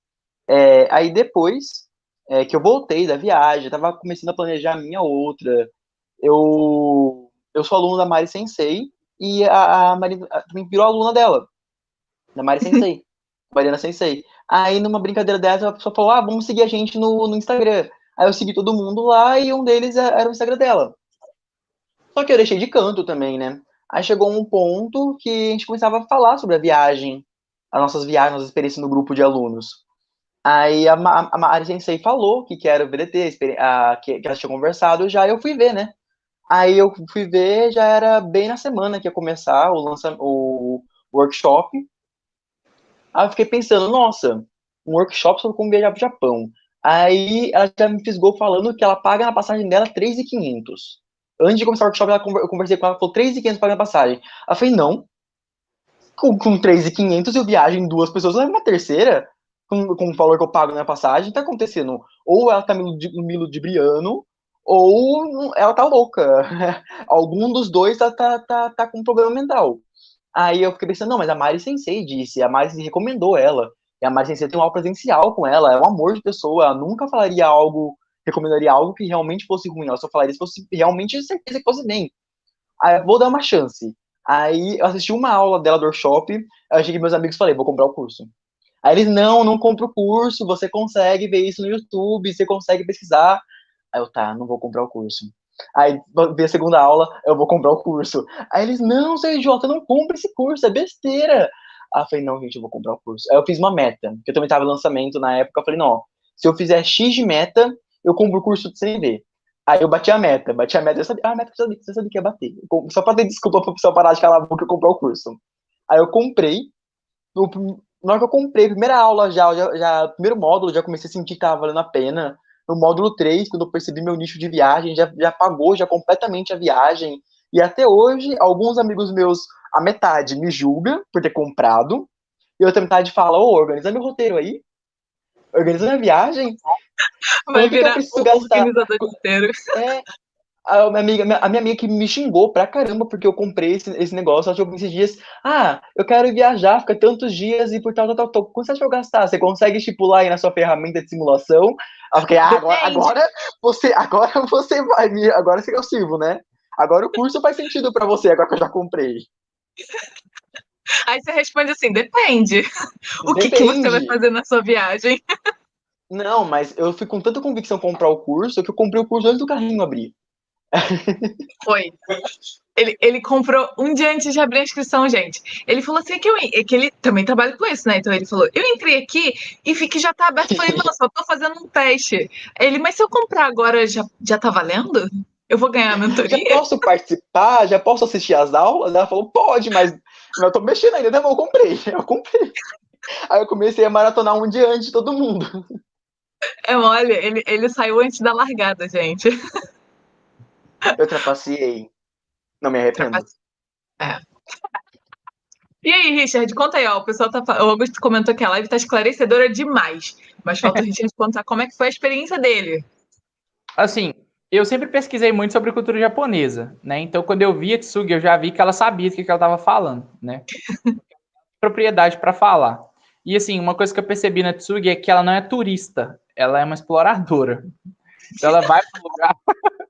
É, aí depois é, que eu voltei da viagem, eu tava começando a planejar a minha outra, eu, eu sou aluno da Mari Sensei, e a, a Mari também virou aluna dela da Mari Sensei, Mariana Sensei. Aí, numa brincadeira dessa, a pessoa falou, ah, vamos seguir a gente no, no Instagram. Aí eu segui todo mundo lá e um deles é, era o Instagram dela. Só que eu deixei de canto também, né? Aí chegou um ponto que a gente começava a falar sobre a viagem, as nossas viagens, nossas experiências no grupo de alunos. Aí a, a, a falou que, que era o VDT, a, que, que ela tinha conversado já, eu fui ver, né? Aí eu fui ver, já era bem na semana que ia começar o, lança, o workshop, Aí eu fiquei pensando, nossa, um workshop sobre como viajar pro Japão. Aí ela já me fisgou falando que ela paga na passagem dela 3,500. Antes de começar o workshop, eu conversei com ela, ela falou 3,500 paga na passagem. Ela falei, não. Com, com 3,500 eu viajo em duas pessoas, leva uma terceira com, com o valor que eu pago na passagem, tá acontecendo. Ou ela tá me, me ludibriando, ou ela tá louca. Algum dos dois tá, tá, tá, tá com um problema mental. Aí eu fiquei pensando, não, mas a Mari Sensei disse, a Mari recomendou ela. E a Mari Sensei tem um aula presencial com ela, é um amor de pessoa, ela nunca falaria algo, recomendaria algo que realmente fosse ruim, ela só falaria se fosse realmente certeza que fosse bem. Aí vou dar uma chance. Aí eu assisti uma aula dela do workshop, eu achei que meus amigos falei, vou comprar o curso. Aí eles, não, não compra o curso, você consegue ver isso no YouTube, você consegue pesquisar. Aí eu, tá, não vou comprar o curso. Aí, ver a segunda aula, eu vou comprar o curso. Aí eles, não, seu idiota, não compra esse curso, é besteira. Aí eu falei, não, gente, eu vou comprar o curso. Aí eu fiz uma meta, porque eu também tava lançamento na época, eu falei, não, se eu fizer X de meta, eu compro o curso de CNV. Aí eu bati a meta, bati a meta, eu sabia, ah, a meta que eu sabia, que ia bater. Só pra ter desculpa pro pessoal parar de calar a boca e comprar o curso. Aí eu comprei, no, na hora que eu comprei, primeira aula já, já, já, primeiro módulo, já comecei a sentir que tava valendo a pena. No módulo 3, quando eu percebi meu nicho de viagem, já, já pagou já completamente a viagem. E até hoje, alguns amigos meus, a metade me julga por ter comprado, e outra metade fala, ô, organiza meu roteiro aí. Organiza minha viagem. Vai eu virar o gastar? organizador de roteiro. É, a minha, amiga, a minha amiga que me xingou pra caramba porque eu comprei esse, esse negócio, ela chegou esses dias, ah, eu quero viajar, fica tantos dias e por tal, tal, tal, tal. Quanto você acha que eu gastar? Você consegue estipular aí na sua ferramenta de simulação? Eu fiquei, ah, agora, agora você, agora você vai me, agora você que eu sirvo, né? Agora o curso faz sentido pra você, agora que eu já comprei. Aí você responde assim, depende. O que, que você vai Depende. fazer na sua viagem? Não, mas eu fui com tanta convicção comprar o curso que eu comprei o curso antes do carrinho abrir. Foi. Ele, ele comprou um dia antes de abrir a inscrição, gente. Ele falou assim que, eu, é que ele também trabalha com isso, né? Então ele falou: eu entrei aqui e vi que já tá aberto. Eu falei, não, só tô fazendo um teste. Ele, mas se eu comprar agora, já, já tá valendo? Eu vou ganhar a Já mentoria? posso participar? Já posso assistir as aulas? Ela falou, pode, mas eu tô mexendo ainda, né? Eu comprei, eu comprei. Aí eu comecei a maratonar um dia antes de todo mundo. É mole, ele, ele saiu antes da largada, gente. Eu trapaceei. Não me arrependo. É. E aí, Richard, conta aí, ó. O pessoal tá. O Augusto comentou que a live tá esclarecedora demais. Mas falta o Richard contar como é que foi a experiência dele. Assim, eu sempre pesquisei muito sobre cultura japonesa, né? Então, quando eu vi a Tsugi, eu já vi que ela sabia do que que ela estava falando, né? Propriedade para falar. E assim, uma coisa que eu percebi na Tsugi é que ela não é turista, ela é uma exploradora. Então, ela vai para lugar.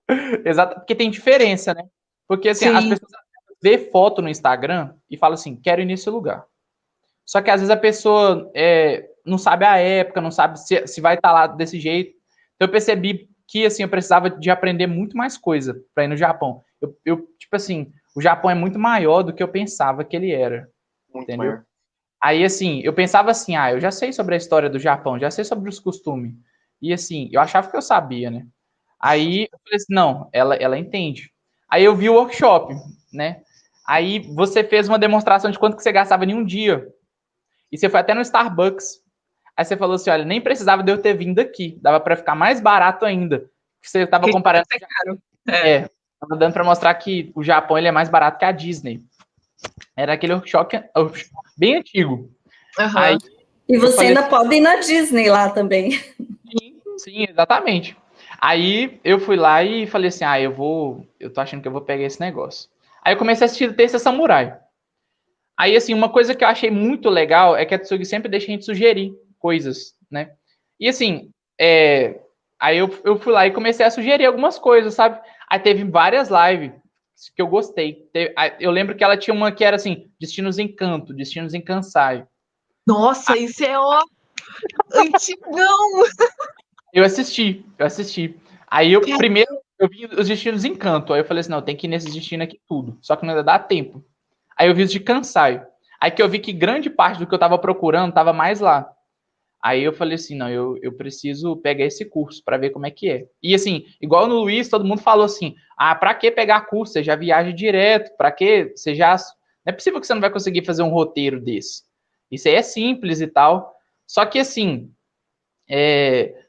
Exato, porque tem diferença, né? Porque assim, as Sim. pessoas vê foto no Instagram e falam assim, quero ir nesse lugar. Só que às vezes a pessoa é, não sabe a época, não sabe se, se vai estar lá desse jeito. Então eu percebi que assim, eu precisava de aprender muito mais coisa para ir no Japão. Eu, eu, tipo assim, o Japão é muito maior do que eu pensava que ele era. Muito Entendeu? maior. Aí, assim, eu pensava assim, ah, eu já sei sobre a história do Japão, já sei sobre os costumes. E, assim, eu achava que eu sabia, né? Aí, eu falei assim, não, ela, ela entende. Aí, eu vi o workshop, né? Aí, você fez uma demonstração de quanto que você gastava em um dia. E você foi até no Starbucks. Aí, você falou assim, olha, nem precisava de eu ter vindo aqui. Dava para ficar mais barato ainda. Você estava Que comparando... É caro. É. É, tava dando para mostrar que o Japão ele é mais barato que a Disney. Era aquele workshop bem antigo. Aham. Aí, E você falei- ainda pode ir na Disney lá também. Sim, sim, exatamente. Aí eu fui lá e falei assim: ah, eu vou. Eu tô achando que eu vou pegar esse negócio. Aí eu comecei a assistir Terça Samurai. Aí, assim, uma coisa que eu achei muito legal é que a Tsugi sempre deixa a gente sugerir coisas, né? E assim, é, aí eu, eu fui lá e comecei a sugerir algumas coisas, sabe? Aí teve várias lives que eu gostei. Eu lembro que ela tinha uma que era assim: Destinos em Canto, Destinos em Kansai. Nossa, isso é ó. Antigão! Eu assisti, eu assisti. Aí eu primeiro eu vi os destinos em canto. Aí eu falei assim, não, tem que ir nesses destinos aqui tudo. Só que não ia dar tempo. Aí eu vi os de Kansai. Aí que eu vi que grande parte do que eu tava procurando tava mais lá. Aí eu falei assim, não, eu, eu preciso pegar esse curso para ver como é que é. E assim, igual no Luiz, todo mundo falou assim: "Ah, para que pegar curso? Você já viaja direto, para que você já não é possível que você não vai conseguir fazer um roteiro desse. Isso aí é simples e tal. Só que assim, é,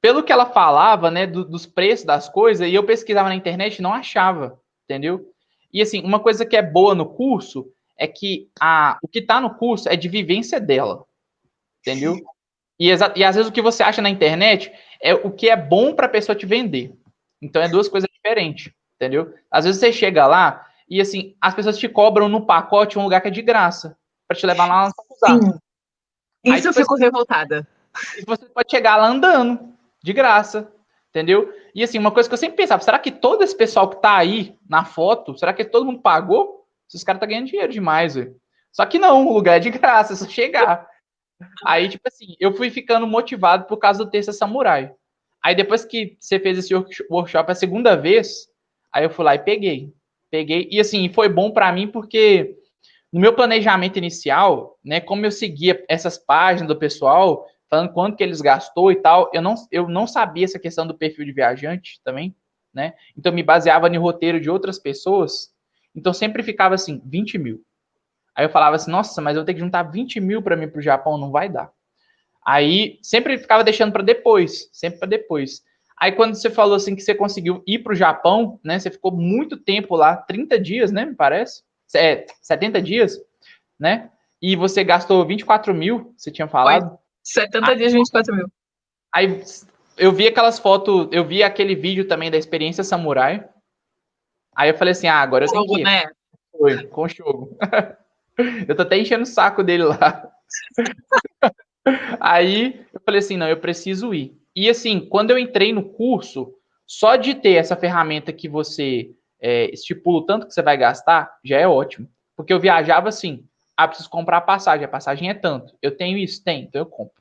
pelo que ela falava, né, do- dos preços das coisas, e eu pesquisava na internet e não achava, entendeu? E assim, uma coisa que é boa no curso é que a, o que tá no curso é de vivência dela, entendeu? E, e às vezes o que você acha na internet é o que é bom para a pessoa te vender. Então é duas coisas diferentes, entendeu? Às vezes você chega lá e assim, as pessoas te cobram no pacote um lugar que é de graça, para te levar lá na faculdade. Sim. Aí Isso eu fico revoltada. E você pode chegar lá andando, de graça, entendeu? E assim, uma coisa que eu sempre pensava, será que todo esse pessoal que tá aí na foto, será que todo mundo pagou? Esses caras tá ganhando dinheiro demais, velho. Só que não, o lugar é de graça, é só chegar. Aí, tipo assim, eu fui ficando motivado por causa do Terça Samurai. Aí depois que você fez esse work- workshop a segunda vez, Aí eu fui lá e peguei. Peguei. E assim, foi bom para mim porque no meu planejamento inicial, né, como eu seguia essas páginas do pessoal, falando quanto que eles gastou e tal, eu não, eu não sabia essa questão do perfil de viajante também, né? Então me baseava no roteiro de outras pessoas. Então sempre ficava assim, 20 mil. Aí eu falava assim, nossa, mas eu tenho que juntar 20 mil para mim para o Japão, não vai dar. Aí sempre ficava deixando para depois, sempre para depois. Aí quando você falou assim que você conseguiu ir para o Japão, né? Você ficou muito tempo lá, 30 dias, né? Me parece. É, 70 dias, né? E você gastou 24 mil, você tinha falado. 70 aí, dias, 24 mil. Aí eu vi aquelas fotos, eu vi aquele vídeo também da experiência samurai. Aí eu falei assim, ah, agora eu tenho que ir. Né? Foi, com o jogo. eu tô até enchendo o saco dele lá. Aí eu falei assim, não, eu preciso ir. E assim, quando eu entrei no curso, só de ter essa ferramenta que você é, estipula o tanto que você vai gastar, já é ótimo. Porque eu viajava assim, ah, preciso comprar a passagem, a passagem é tanto. Eu tenho isso? Tem, então eu compro.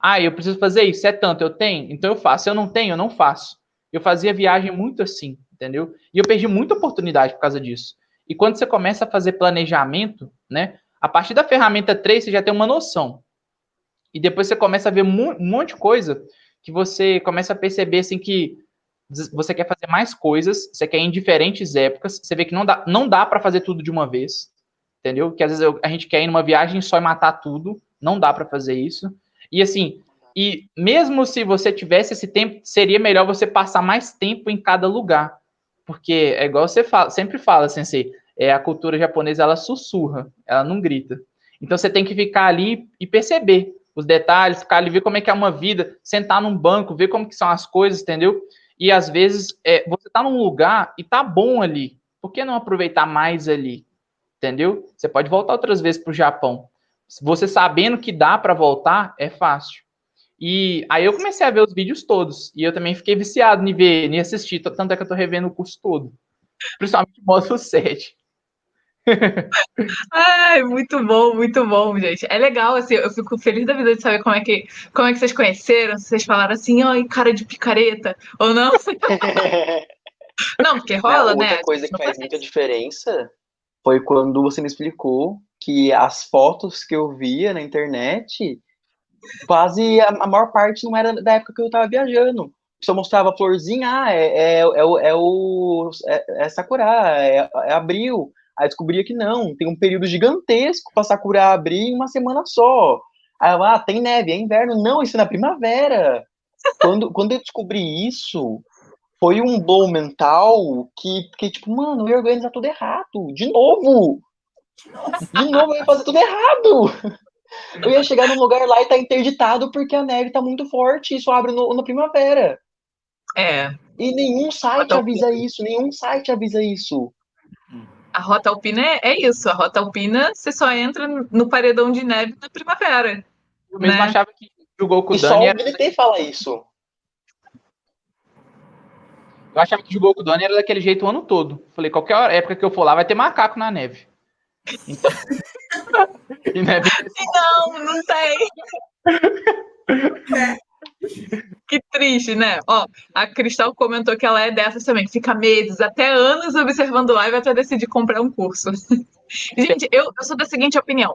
Ah, eu preciso fazer isso, é tanto, eu tenho, então eu faço. Se eu não tenho, eu não faço. Eu fazia viagem muito assim, entendeu? E eu perdi muita oportunidade por causa disso. E quando você começa a fazer planejamento, né? A partir da ferramenta 3, você já tem uma noção. E depois você começa a ver um monte de coisa que você começa a perceber assim que você quer fazer mais coisas, você quer ir em diferentes épocas, você vê que não dá, não dá para fazer tudo de uma vez, entendeu? Que às vezes a gente quer ir numa viagem só e matar tudo, não dá para fazer isso. E assim, e mesmo se você tivesse esse tempo, seria melhor você passar mais tempo em cada lugar. Porque é igual você fala, sempre fala, sensei, é, a cultura japonesa ela sussurra, ela não grita. Então você tem que ficar ali e perceber os detalhes, ficar ali, ver como é que é uma vida, sentar num banco, ver como que são as coisas, entendeu? E às vezes é, você tá num lugar e tá bom ali. Por que não aproveitar mais ali? Entendeu? Você pode voltar outras vezes para o Japão. Você sabendo que dá para voltar, é fácil. E aí eu comecei a ver os vídeos todos. E eu também fiquei viciado em ver, em assistir. Tanto é que eu tô revendo o curso todo. Principalmente o módulo 7. Ai, muito bom, muito bom, gente. É legal, assim, eu fico feliz da vida de saber como é que, como é que vocês conheceram, se vocês falaram assim, ai, cara de picareta, ou não. não, porque rola, não, né? Outra coisa que faz muita diferença foi quando você me explicou que as fotos que eu via na internet, quase a, a maior parte não era da época que eu tava viajando só mostrava florzinha, ah, é, é, é, o, é, o, é, é Sakura, é, é abril. Aí descobria que não, tem um período gigantesco para Sakura abrir em uma semana só. Aí eu, ah, tem neve, é inverno. Não, isso é na primavera. quando, quando eu descobri isso, foi um blow mental que, que tipo, mano, eu ia organizar tudo errado. De novo! De novo, eu ia fazer tudo errado! Eu ia chegar num lugar lá e tá interditado porque a neve tá muito forte e só abre no, na primavera. É. E nenhum site avisa isso, nenhum site avisa isso. A rota alpina é, é, isso. A rota alpina você só entra no paredão de neve na primavera. Eu mesmo né? achava que o Goku e Dani. Só o BDT era... fala isso. Eu achava que o Goku Dani era daquele jeito o ano todo. Falei, qualquer época que eu for lá vai ter macaco na neve. Então... neve... Não, não tem. É. Que triste, né? Ó, a Cristal comentou que ela é dessas também, que fica meses, até anos observando live até decidir comprar um curso. Gente, eu, eu sou da seguinte opinião.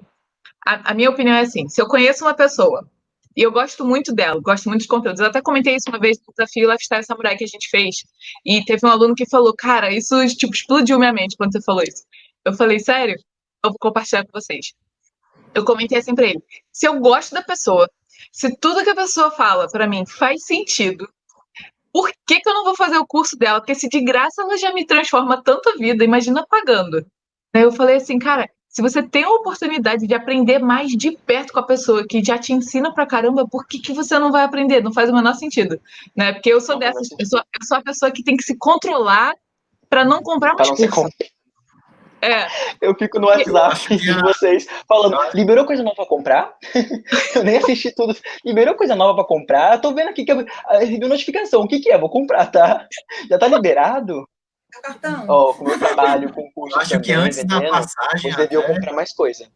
A, a, minha opinião é assim: se eu conheço uma pessoa e eu gosto muito dela, gosto muito de conteúdos, eu até comentei isso uma vez no desafio Lifestyle Samurai que a gente fez, e teve um aluno que falou, cara, isso tipo, explodiu minha mente quando você falou isso. Eu falei, sério? Eu vou compartilhar com vocês. Eu comentei assim pra ele: se eu gosto da pessoa, se tudo que a pessoa fala para mim faz sentido, por que, que eu não vou fazer o curso dela? Porque se de graça ela já me transforma tanto a vida, imagina pagando. Aí eu falei assim, cara, se você tem a oportunidade de aprender mais de perto com a pessoa que já te ensina pra caramba, por que, que você não vai aprender? Não faz o menor sentido, né? Porque eu sou dessas, eu sou, eu sou a pessoa que tem que se controlar para não comprar mais curso. É. Eu fico no WhatsApp de vocês falando, liberou coisa nova pra comprar? eu nem assisti tudo. Liberou coisa nova pra comprar? Tô vendo aqui que eu recebi notificação. O que que é? Vou comprar, tá? Já tá liberado? Cartão. Ó, oh, como eu trabalho com curso eu acho que antes da passagem eu deviam comprar mais coisa.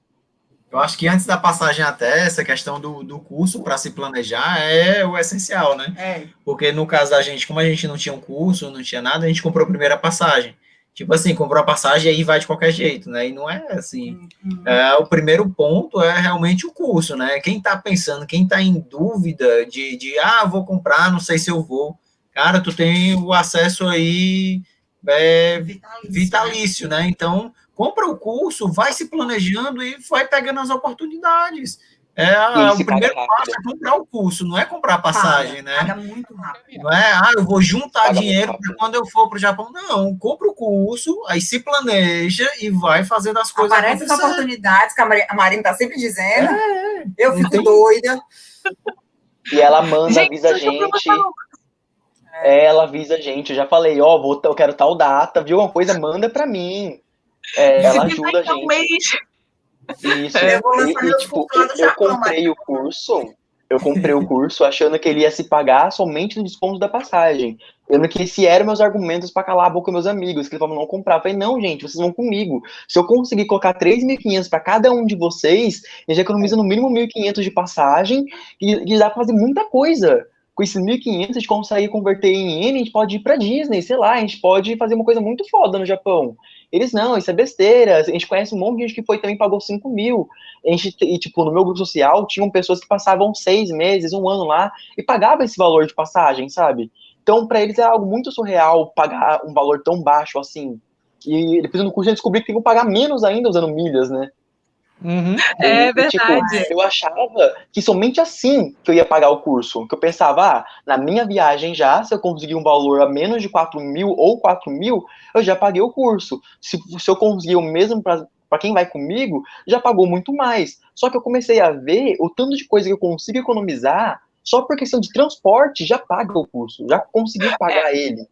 Eu acho que antes da passagem até, essa questão do, do curso para se planejar é o essencial, né? É. Porque no caso da gente, como a gente não tinha um curso, não tinha nada, a gente comprou a primeira passagem. Tipo assim, comprou a passagem e aí vai de qualquer jeito, né? E não é assim. Uhum. É, o primeiro ponto é realmente o curso, né? Quem tá pensando, quem tá em dúvida de, de ah, vou comprar, não sei se eu vou. Cara, tu tem o acesso aí é, Vitalício, vitalício, né? Então, compra o curso, vai se planejando e vai pegando as oportunidades. É, E o se primeiro paga passo é comprar o curso, não é comprar a passagem, né? Paga muito rápido. Não é, ah, eu vou juntar Paga dinheiro para quando eu for para o Japão. Não, compra o curso, aí se planeja e vai fazendo as coisas Aparecem as oportunidades que a Mari- a Marina está sempre dizendo. eu não fico tem- doida. E ela manda, Gente, avisa a eu gente. provocar É, ela avisa a gente. Eu já falei, ó, vou, eu quero tal data, viu? Uma coisa, manda pra mim. É, ela ajuda a um gente. mês. Isso. Eu vou lançar E, e, tipo, eu comprei o curso. Eu comprei o curso achando que ele ia se pagar somente no desconto da passagem. Eu que esse eram meus argumentos para calar a boca dos meus amigos, que eles falavam não comprar. Eu falei, não, gente, vocês vão comigo. Se eu conseguir colocar 3.500 para cada um de vocês, a gente economiza no mínimo 1.500 de passagem e, e dá pra fazer muita coisa. Com esses 1.500, a gente consegue converter em N, a gente pode ir pra Disney, sei lá, a gente pode fazer uma coisa muito foda no Japão. Eles não, isso é besteira. A gente conhece um monte de gente que foi também pagou 5 mil. A gente, e, tipo, no meu grupo social, tinham pessoas que passavam seis meses, um ano lá, e pagavam esse valor de passagem, sabe? Então, para eles é algo muito surreal pagar um valor tão baixo assim. E depois no curso eu descobri que tem que pagar menos ainda usando milhas, né? Uhum. É E, tipo, verdade. eu achava que somente assim que eu ia pagar o curso. Que eu pensava, ah, na minha viagem já, se eu conseguir um valor a menos de 4 mil ou 4 mil, eu já paguei o curso. Se, se eu conseguir o mesmo para quem vai comigo, já pagou muito mais. Só que eu comecei a ver o tanto de coisa que eu consigo economizar, só por questão de transporte, já paga o curso, já conseguiu pagar ele.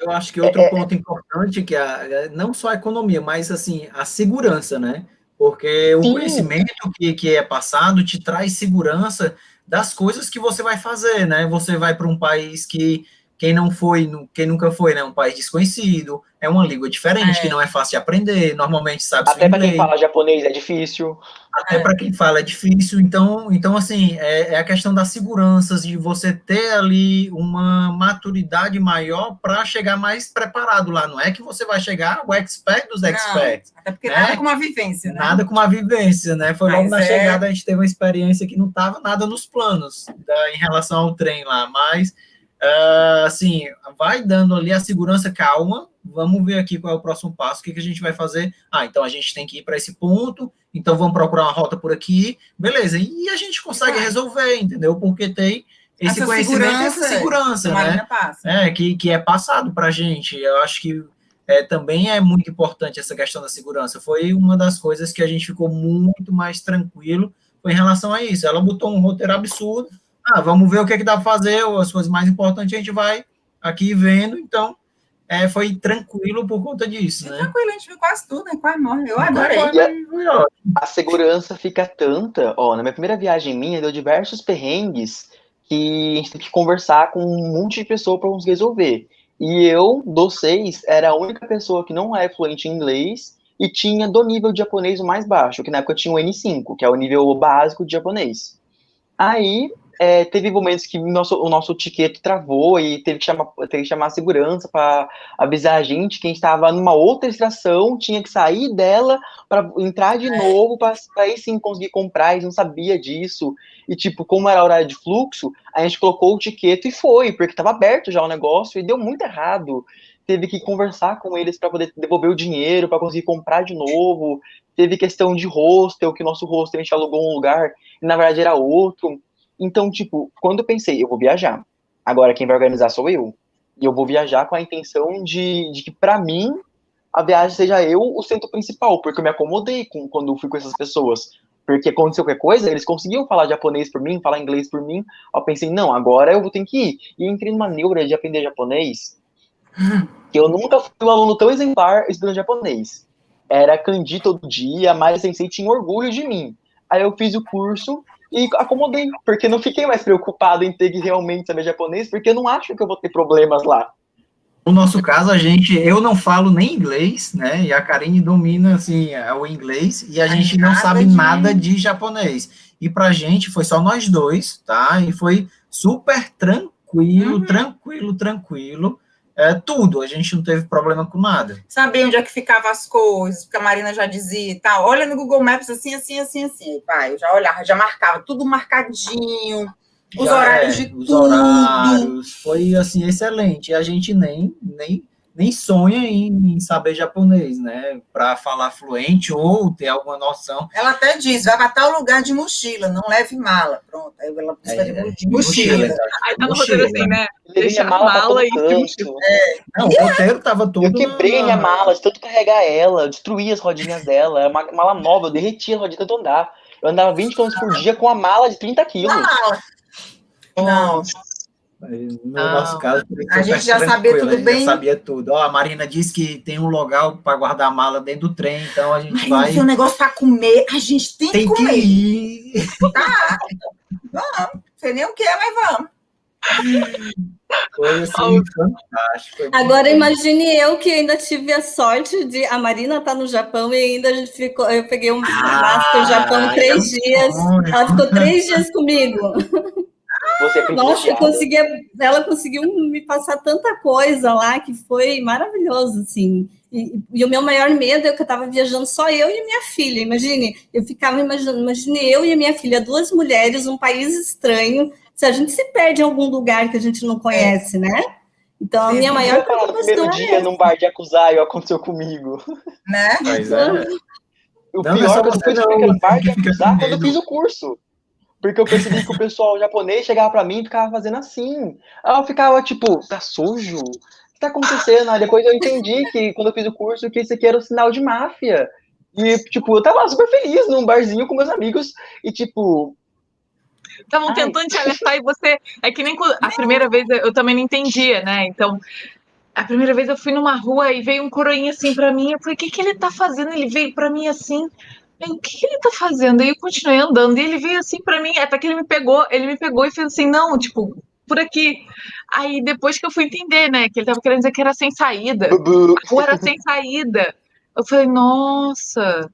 Eu acho que outro ponto importante que é não só a economia, mas assim a segurança, né? Porque o Sim. conhecimento que, que é passado te traz segurança das coisas que você vai fazer, né? Você vai para um país que quem não foi, quem nunca foi, né? Um país desconhecido, é uma língua diferente É. que não é fácil de aprender. Normalmente sabe Até para quem fala japonês é difícil. Até para quem fala é difícil, então, então assim, é, é a questão das seguranças, de você ter ali uma maturidade maior para chegar mais preparado lá. Não é que você vai chegar o expert dos Não, experts, Até porque né? nada com uma vivência, né? nada com uma vivência, né? Foi logo Mas na é- chegada a gente teve uma experiência que não estava nada nos planos da- em relação ao trem lá, mas ah, assim, vai dando ali a segurança, calma, vamos ver aqui qual é o próximo passo, o que, que a gente vai fazer. Ah, então a gente tem que ir para esse ponto, então vamos procurar uma rota por aqui, beleza, e a gente consegue resolver, entendeu? Porque tem esse Essa conhecimento e essa segurança, segurança, né? Passa. é, que, que é passado para a gente. Eu acho que é, também é muito importante essa questão da segurança. Foi uma das coisas que a gente ficou muito mais tranquilo foi em relação a isso. Ela botou um roteiro absurdo. Ah, vamos ver o que, é que dá para fazer, as coisas mais importantes a gente vai aqui vendo. Então, é, foi tranquilo por conta disso, né? Tranquilo, a gente viu quase tudo, né? Quase morre. Eu adorei. Foi- foi- foi ótimo. a segurança fica tanta. Ó, na minha primeira viagem minha, deu diversos perrengues que a gente teve que conversar com um monte de pessoa para conseguir resolver. E eu, dos seis, era a única pessoa que não é fluente em inglês e tinha do nível de japonês o mais baixo, que na época tinha o N5, que é o nível básico de japonês. Aí é, teve momentos que o nosso, o nosso ticket travou e teve que chamar, teve que chamar a segurança para avisar a gente que a gente estava numa outra estação, tinha que sair dela para entrar de novo, para aí sim conseguir comprar, eles não sabia disso. E, tipo, como era horário de fluxo, a gente colocou o ticket e foi, porque estava aberto já o negócio e deu muito errado. Teve que conversar com eles para poder devolver o dinheiro, para conseguir comprar de novo. Teve questão de hostel, que o nosso hostel a gente alugou um lugar e na verdade era outro. Então, tipo, quando eu pensei, eu vou viajar, agora quem vai organizar sou eu. E eu vou viajar com a intenção de, de que, para mim, a viagem seja eu o centro principal, porque eu me acomodei com, quando fui com essas pessoas. Porque aconteceu qualquer coisa, eles conseguiam falar japonês por mim, falar inglês por mim. Eu pensei, não, agora eu vou ter que ir. E entrei numa neura de aprender japonês, que eu nunca fui um aluno tão exemplar estudando japonês. Era kanji todo dia, a Mari Sensei tinha orgulho de mim. Aí eu fiz o curso e acomodei, porque não fiquei mais preocupado em ter que realmente saber japonês, porque eu não acho que eu vou ter problemas lá. No nosso caso, a gente, eu não falo nem inglês, né? E a Karine domina assim o inglês e a gente não sabe de- nada de japonês. E pra gente foi só nós dois, tá? E foi super tranquilo, Uhum. tranquilo, tranquilo. É tudo, a gente não teve problema com nada. Sabia onde é que ficavam as coisas, porque a Marina já dizia e tal. Olha no Google Maps assim, assim, assim, assim. Pai, eu já olhava, já marcava tudo marcadinho, os Já horários é, de os tudo. horários, foi assim excelente. E a gente nem nem nem sonha em, em saber japonês, né? Para falar fluente ou ter alguma noção. Ela até diz, vai para tal lugar de mochila, não leve mala. Pronto, aí ela precisa de, É, de mochila. exato. Aí tá no Mochila. roteiro assim, né? Mala, a mala pra e canto. Não, o roteiro tava todo. Eu quebrei minha mala de tanto carregar ela, destruí as rodinhas dela, é uma mala nova, eu derreti a rodinha de tanto andar. Eu andava 20 km por dia com a mala de 30 quilos. Mala. Não, No Não. nosso caso, A gente já sabia tudo bem. Já sabia tudo. Ó, a Marina disse que tem um lugar para guardar a mala dentro do trem, então a gente Marina, vai. tem um negócio para comer, a gente tem, Tem que que comer. ir. Não sei nem o que é, mas vamos. Foi assim, fantástico. Agora bom. imagine eu que ainda tive a sorte de a Marina tá no Japão e ainda a gente ficou, eu peguei um Ah, Master Japão três é dias. bom, Ela ficou três dias comigo. Você é Nossa, conseguia, ela conseguiu me passar tanta coisa lá que foi maravilhoso, assim. E, e o meu maior medo é que eu estava viajando só eu e minha filha. Imagine, eu ficava imaginando, imagine eu e a minha filha, duas mulheres, um país estranho. Se a gente se perde em algum lugar que a gente não conhece, né? Então a minha maior falar no primeiro preocupação é dia num bar de Akuzayo aconteceu comigo. Né? Pois é. O Não, é pior só é que eu você fui bar de quando eu fiz o curso. Porque eu percebi que o pessoal japonês chegava pra mim e ficava fazendo assim. Aí eu ficava tipo, tá sujo? O que tá acontecendo? Aí depois eu entendi que quando eu fiz o curso que isso aqui era um sinal de máfia. E, tipo, eu tava super feliz num barzinho com meus amigos. E, tipo, Estavam tentando te alertar e você. É que nem quando- a primeira vez eu também não entendia, né? Então, a primeira vez eu fui numa rua e veio um coroinha assim pra mim. Eu falei, o que, que ele tá fazendo? Ele veio pra mim assim. O que, que ele tá fazendo? Aí eu continuei andando e ele veio assim pra mim. Até que ele me pegou, ele me pegou e fez assim, não, tipo, por aqui. Aí depois que eu fui entender, né? Que ele tava querendo dizer que era sem saída. A rua era sem saída. Eu falei, nossa.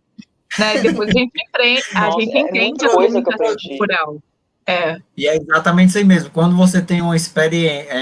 Né? Depois a gente aprende, a gente é entende a comunicação cultural. É. E é exatamente isso aí mesmo. Quando você tem uma experiência,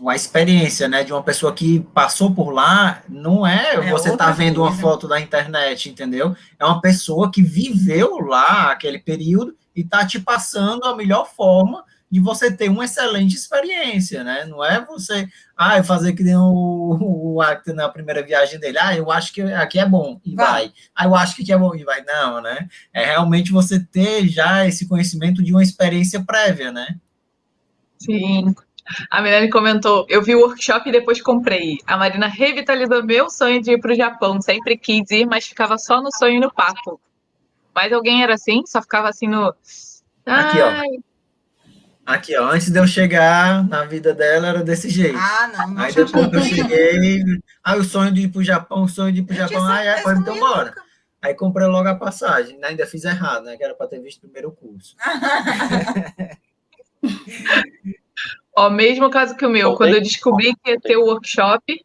uma experiência, né, de uma pessoa que passou por lá, não é, É você tá vendo uma coisa. foto da internet, entendeu? É uma pessoa que viveu lá aquele período e tá te passando a melhor forma de você ter uma excelente experiência, né? Não é você, ah, fazer que nem o, o Acta na primeira viagem dele, ah, eu acho que aqui é bom, e Vai. vai. Ah, eu acho que aqui é bom, e vai. Não, né? É realmente você ter já esse conhecimento de uma experiência prévia, né? Sim. A Milene comentou: eu vi o workshop e depois comprei. A Marina revitalizou meu sonho de ir para o Japão. Sempre quis ir, mas ficava só no sonho e no papo. Mas alguém era assim? Só ficava assim no. Aqui, ó. Ai, Aqui, ó, antes de eu chegar na vida dela era desse jeito. Ah, não. não Aí depois que eu cheguei, ah, o sonho de ir pro Japão, o sonho de ir pro Eu tinha Japão, ah, é, foi, então bora. nunca. Aí comprei logo a passagem, né? ainda fiz errado, né? Que era para ter visto primeiro o curso. Ó, mesmo caso que o meu. Quando eu descobri que ia ter o workshop,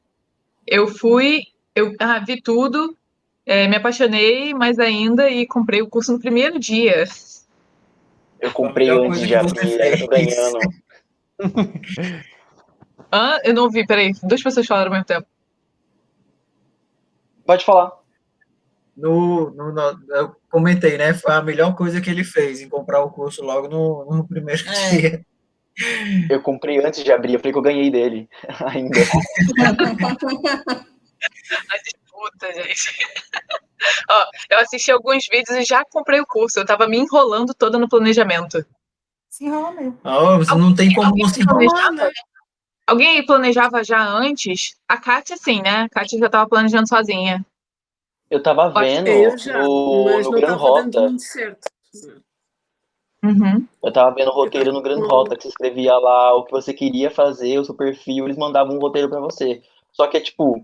eu fui, eu ah, vi tudo, é, me apaixonei mais ainda e comprei o curso no primeiro dia. Eu comprei melhor antes de abrir, era tô ganhando. Ah, eu não ouvi, peraí. Duas pessoas falaram ao mesmo tempo. Pode falar. No, no, no- eu comentei, né? Foi a melhor coisa que ele fez em comprar o curso logo no, no primeiro É. dia. Eu comprei antes de abrir, eu falei que eu ganhei dele ainda. A disputa, gente. Ó, eu assisti alguns vídeos e já comprei o curso. Eu tava me enrolando toda no planejamento. Se enrola mesmo. Ah, você não tem como Alguém não se enrolar, né? Alguém aí planejava já antes? A Kátia, sim, né? A Kátia já tava planejando sozinha. Eu tava vendo Eu já, no, mas no não Gran estava dando Rota. Uhum. Eu tava vendo roteiro no Gran Hum. Rota, que você escrevia lá o que você queria fazer, o seu perfil, eles mandavam um roteiro pra você. Só que é tipo,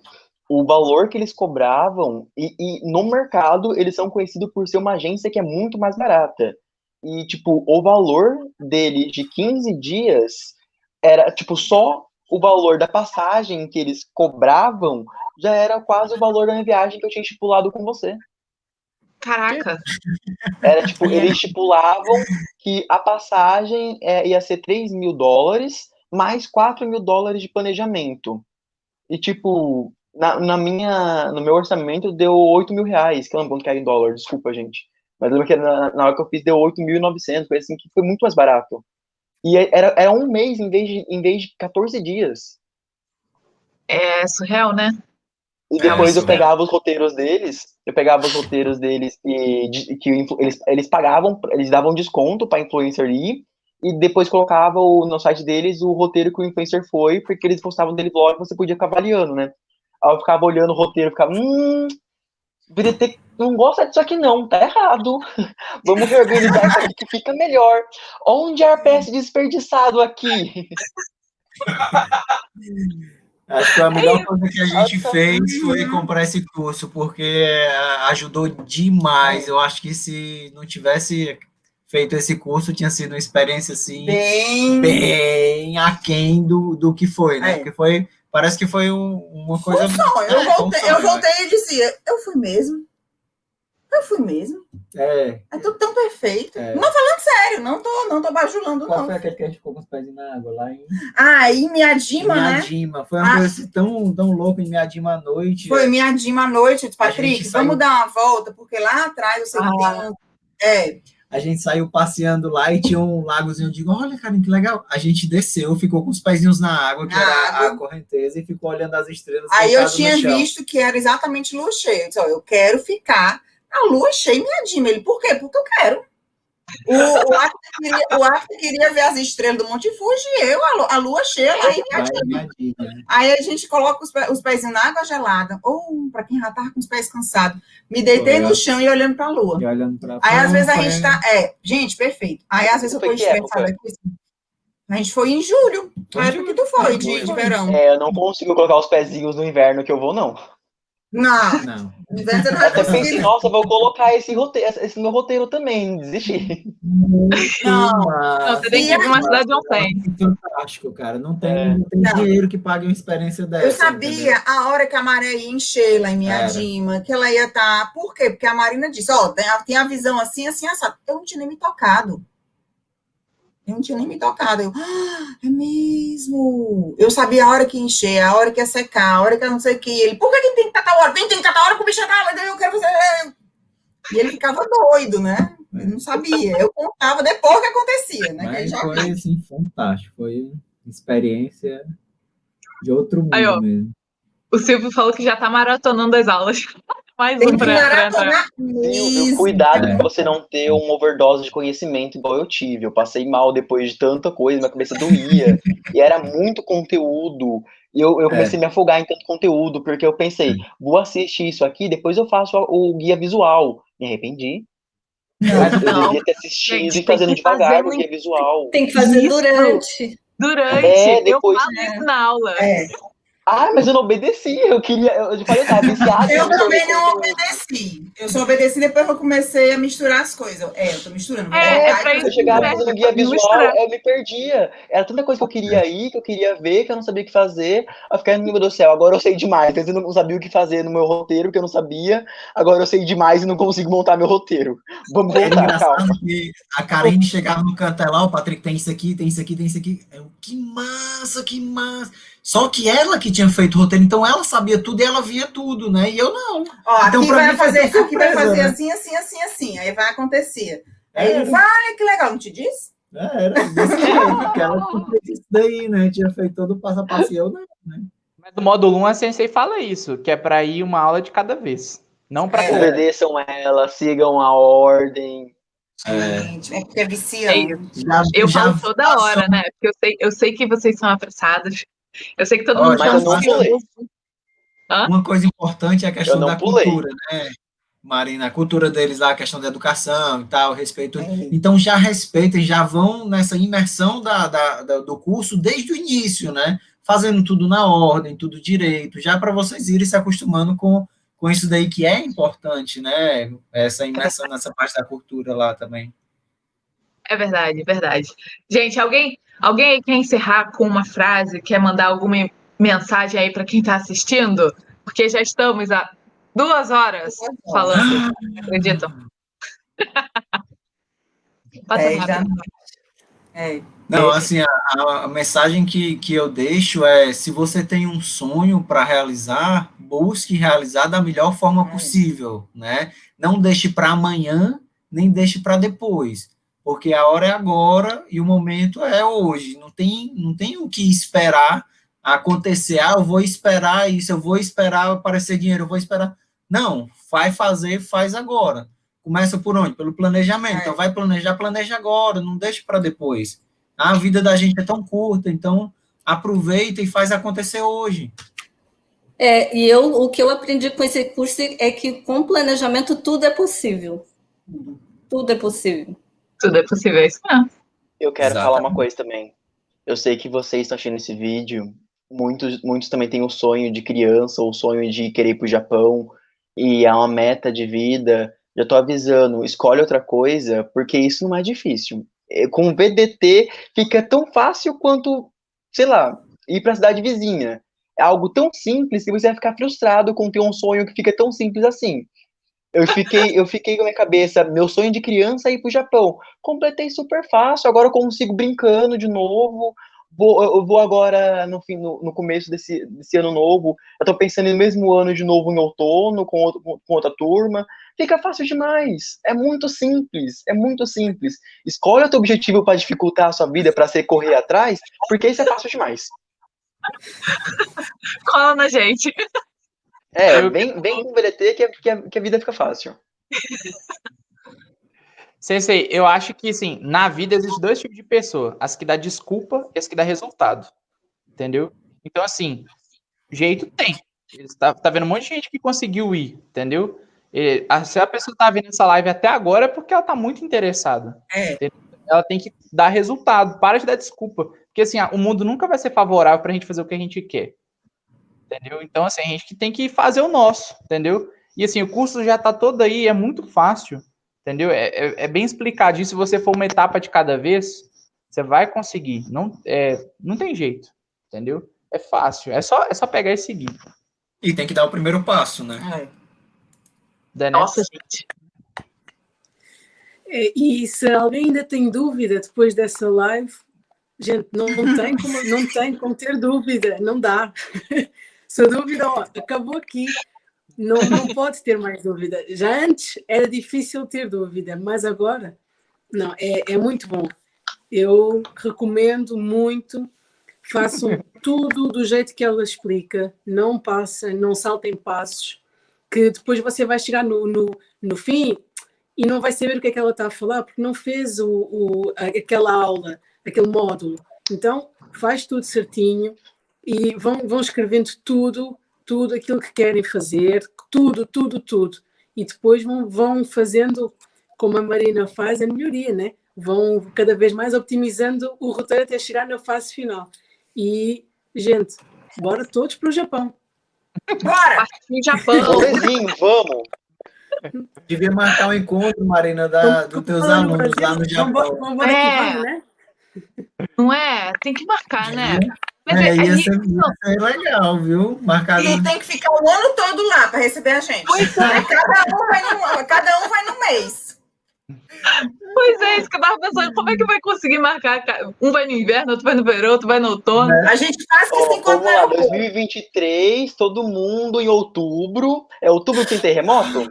o valor que eles cobravam, e, e no mercado eles são conhecidos por ser uma agência que é muito mais barata. E, tipo, o valor dele de 15 dias era, tipo, só o valor da passagem que eles cobravam já era quase o valor da minha viagem que eu tinha estipulado com você. Caraca. Era tipo, eles estipulavam que a passagem é, ia ser 3 mil dólares mais 4 mil dólares de planejamento. E tipo, na, na, minha, no meu orçamento deu 8 mil reais, que eu não que era em dólar, desculpa, gente. Mas eu lembro que na, na hora que eu fiz deu 8.900, foi assim, que foi muito mais barato. E é, era, era um mês em vez, de, em vez de 14 dias. É surreal, né? E depois eu pegava os roteiros deles, eu pegava os roteiros deles e que eles, eles pagavam, eles davam desconto para influencer ir, e depois colocava o, no site deles o roteiro que o influencer foi, porque eles postavam dele blog, você podia ficar avaliando, né? Aí eu ficava olhando o roteiro, ficava, hum, ter, não gosta disso aqui não, tá errado. Vamos reorganizar isso aqui que fica melhor. Onde é PS desperdiçado aqui? Acho que a melhor coisa que a gente fez foi comprar esse curso, porque ajudou demais. Eu acho que se não tivesse feito esse curso, tinha sido uma experiência assim, bem, bem aquém do, do que foi, né? É. Porque foi, parece que foi um, uma coisa. Um sonho. É, eu, voltei, um sonho, eu voltei né? e dizia, eu fui mesmo. Eu fui mesmo. É. É tudo tão perfeito. É. Não falando sério, não tô, não tô bajulando, Qual não. foi aquele que a gente ficou com os pés na água lá em. Ah, em Miadima, né? Miadima. Foi uma ah. coisa tão, tão louca em Miadima à noite. Foi Miadima à noite, Patrick. Vamos saiu... dar uma volta, porque lá atrás eu sei ah. que tem um. É a gente saiu passeando lá e tinha um lagozinho. Eu digo, olha, cara, que legal. A gente desceu, ficou com os pezinhos na água, que na era água. a correnteza, e ficou olhando as estrelas. Aí eu tinha visto que era exatamente cheia. Eu disse, eu quero ficar na lua cheia e minha Ele, por quê? Porque eu quero. O, o, Arthur queria, o Arthur queria ver as estrelas do Monte Fuji e eu, a, a lua cheia lá em Miadima. Aí a gente coloca os, os pés na água gelada. Ou, para quem já estava com os pés cansados, me deitei no chão e olhando para a lua. E olhando pra Aí às vezes a gente está. É, gente, perfeito. Aí às vezes eu estou estressada aqui. Assim. A gente foi em julho. A época que tu foi, de, de verão. É, eu não consigo colocar os pezinhos no inverno que eu vou, não. Não. Não. Você não vai nossa, vou colocar esse, roteiro, esse meu roteiro também, desistir. Não, não, você tem que ir para uma cidade não tem. Fantástico, cara. Não tem, é. não tem não. dinheiro que pague uma experiência dessa. Eu sabia entendeu? a hora que a maré ia encher lá em Miadima, que ela ia estar. Tá... Por quê? Porque a Marina disse: Ó, oh, tem, tem a visão assim, assim, assado. Eu não tinha nem me tocado. Eu não tinha nem me tocado. Eu, ah, é mesmo. Eu sabia a hora que encher, a hora que ia secar, a hora que eu não sei o que. Ele, por que, tem que estar hora? Vem, tem que estar hora com o bicho tá, eu quero fazer. E ele ficava doido, né? Eu não sabia. Eu contava depois que acontecia, né? Mas foi, assim, fantástico. Foi experiência de outro mundo Aí, ó, mesmo. O Silvio falou que já está maratonando as aulas. Mais um para entrar. o cuidado é. de você não ter um overdose de conhecimento igual eu tive. Eu passei mal depois de tanta coisa, minha cabeça doía. e era muito conteúdo. E eu, eu comecei é. a me afogar em tanto conteúdo, porque eu pensei, vou assistir isso aqui, depois eu faço o guia visual. Me arrependi. Não, eu devia ter assistido Gente, e fazendo devagar o guia visual. Tem que fazer durante. Durante, é, depois, eu falo isso na aula. É. Ah, mas eu não obedeci. Eu queria. Eu falei, eu tava viciado. eu também não obedeci. Eu só obedeci depois que eu comecei a misturar as coisas. É, eu tô misturando. É, é pra eu chegava fazendo guia visual, eu me perdia. Era tanta coisa que eu queria ir, que eu queria ver, que eu não sabia o que fazer. Eu fiquei, meu Deus do céu, agora eu sei demais. Eu não sabia o que fazer no meu roteiro, que eu não sabia. Agora eu sei demais e não consigo montar meu roteiro. Vamos é voltar, calma. a Karine chegava no canto lá, o Patrick tem isso aqui, tem isso aqui, tem isso aqui. Eu, que massa, que massa. Só que ela que tinha feito o roteiro, então ela sabia tudo e ela via tudo, né? E eu não. Ó, então, aqui vai fazer, surpresa, aqui vai fazer né? assim, assim, assim, assim. Aí vai acontecer. Aí é. ele olha que legal, não te disse? É, era desse jeito, que ela fez isso daí, né? Tinha feito todo o passo a passo e eu não, né? Mas no módulo 1 a Sensei fala isso, que é para ir uma aula de cada vez. Não para é. Obedeçam ela, sigam a ordem. Gente, é, é porque é viciante. Já, eu já falo toda hora, né? Porque eu sei, eu sei que vocês são apressados. Eu sei que todo mundo já assistiu. Uma coisa importante é a questão da pulei. cultura, né? Marina, a cultura deles lá, a questão da educação e tal, respeito. É. Então já respeitem, já vão nessa imersão da, da, da, do curso desde o início, né? Fazendo tudo na ordem, tudo direito, já para vocês irem se acostumando com, com isso daí que é importante, né? Essa imersão nessa parte da cultura lá também. É verdade, verdade. Gente, alguém Alguém aí quer encerrar com uma frase, quer mandar alguma mensagem aí para quem está assistindo? Porque já estamos há duas horas falando, acreditam? Passa É, rápido. É, Não, assim, a, a- a mensagem que, que eu deixo é, se você tem um sonho para realizar, busque realizar da melhor forma É. possível, né? Não deixe para amanhã, nem deixe para depois, porque a hora é agora e o momento é hoje. Não tem, não tem o que esperar acontecer. Ah, eu vou esperar isso, eu vou esperar aparecer dinheiro, eu vou esperar. Não, vai fazer, faz agora. Começa por onde? Pelo planejamento. É. Então, vai planejar, planeja agora, não deixe para depois. A vida da gente é tão curta, então aproveita e faz acontecer hoje. É, e eu, o que eu aprendi com esse curso é que com planejamento tudo é possível. Tudo é possível. Tudo é possível, é isso mesmo. Eu quero Exatamente. falar uma coisa também. Eu sei que vocês estão assistindo esse vídeo, muitos, muitos também têm o sonho de criança, ou o sonho de querer ir pro Japão, e é uma meta de vida. Já tô avisando, escolhe outra coisa, porque isso não é difícil. É, Com o VDT fica tão fácil quanto, sei lá, ir pra cidade vizinha. É algo tão simples que você vai ficar frustrado com ter um sonho que fica tão simples assim. Eu fiquei, eu fiquei com a minha cabeça, meu sonho de criança é ir pro Japão. Completei super fácil, agora eu consigo brincando de novo. Vou, eu vou agora, no, fim, no, no começo desse, desse ano novo, eu tô pensando no mesmo ano de novo em outono, com, outro, com outra turma. Fica fácil demais. É muito simples, é muito simples. Escolhe outro objetivo para dificultar a sua vida, para você correr atrás, porque isso é fácil demais. Cola na gente. É, Eu- vem, vem com o VDT que, a- que, a, que a vida fica fácil. Sensei, eu acho que, assim, na vida existem dois tipos de pessoa. As que dá desculpa e as que dá resultado. Entendeu? Então, assim, jeito tem. Tá, tá vendo um monte de gente que conseguiu ir, entendeu? E, a- se a pessoa tá vendo essa live até agora é porque ela tá muito interessada. é. Ela tem que dar resultado. Para de dar desculpa. Porque, assim, o mundo nunca vai ser favorável pra gente fazer o que a gente quer. Entendeu? Então, assim, a gente que tem que fazer o nosso, entendeu? E, assim, o curso já tá todo aí, é muito fácil. Entendeu? É, é, é bem explicadinho. Se você for uma etapa de cada vez, você vai conseguir. Não, é, não tem jeito. Entendeu? É fácil. É só, é só pegar e seguir. E tem que dar o primeiro passo, né? é. Né? Nossa, gente. É, E se alguém ainda tem dúvida depois dessa live, gente, não tem como, não tem como ter dúvida, não dá. Se a dúvida ó, acabou aqui, não, não pode ter mais dúvida. Já antes era difícil ter dúvida, mas agora, não, é, é muito bom. Eu recomendo muito, façam tudo do jeito que ela explica, não passem, não saltem passos, que depois você vai chegar no, no, no fim e não vai saber o que é que ela está a falar porque não fez o, o- aquela aula, aquele módulo. Então, faz tudo certinho e vão, vão escrevendo tudo, tudo aquilo que querem fazer, tudo, tudo, tudo. E depois vão, vão fazendo, como a Marina faz, a melhoria, né? Vão cada vez mais optimizando o roteiro até chegar na fase final. E, gente, bora todos para o Japão. Bora! No Japão. Rolezinho, vamos. Devia marcar um encontro, Marina, da, dos teus alunos lá no Japão. vamos- vamos embora É. que vamos, né? Não é? Tem que marcar, né? Mas É, é- ia, a ser, gente- ia ser legal, viu? Marcado. E tem que ficar o ano todo lá para receber a gente. Aí cada, um vai no, cada um vai no mês. Pois é, isso que eu tava pensando. Como é que vai conseguir marcar? ca- Um vai no inverno, outro vai no verão, outro vai no outono. A gente faz que se Ó, encontra vamos no lá, aeroporto. 2023, todo mundo em outubro. É outubro que tem terremoto?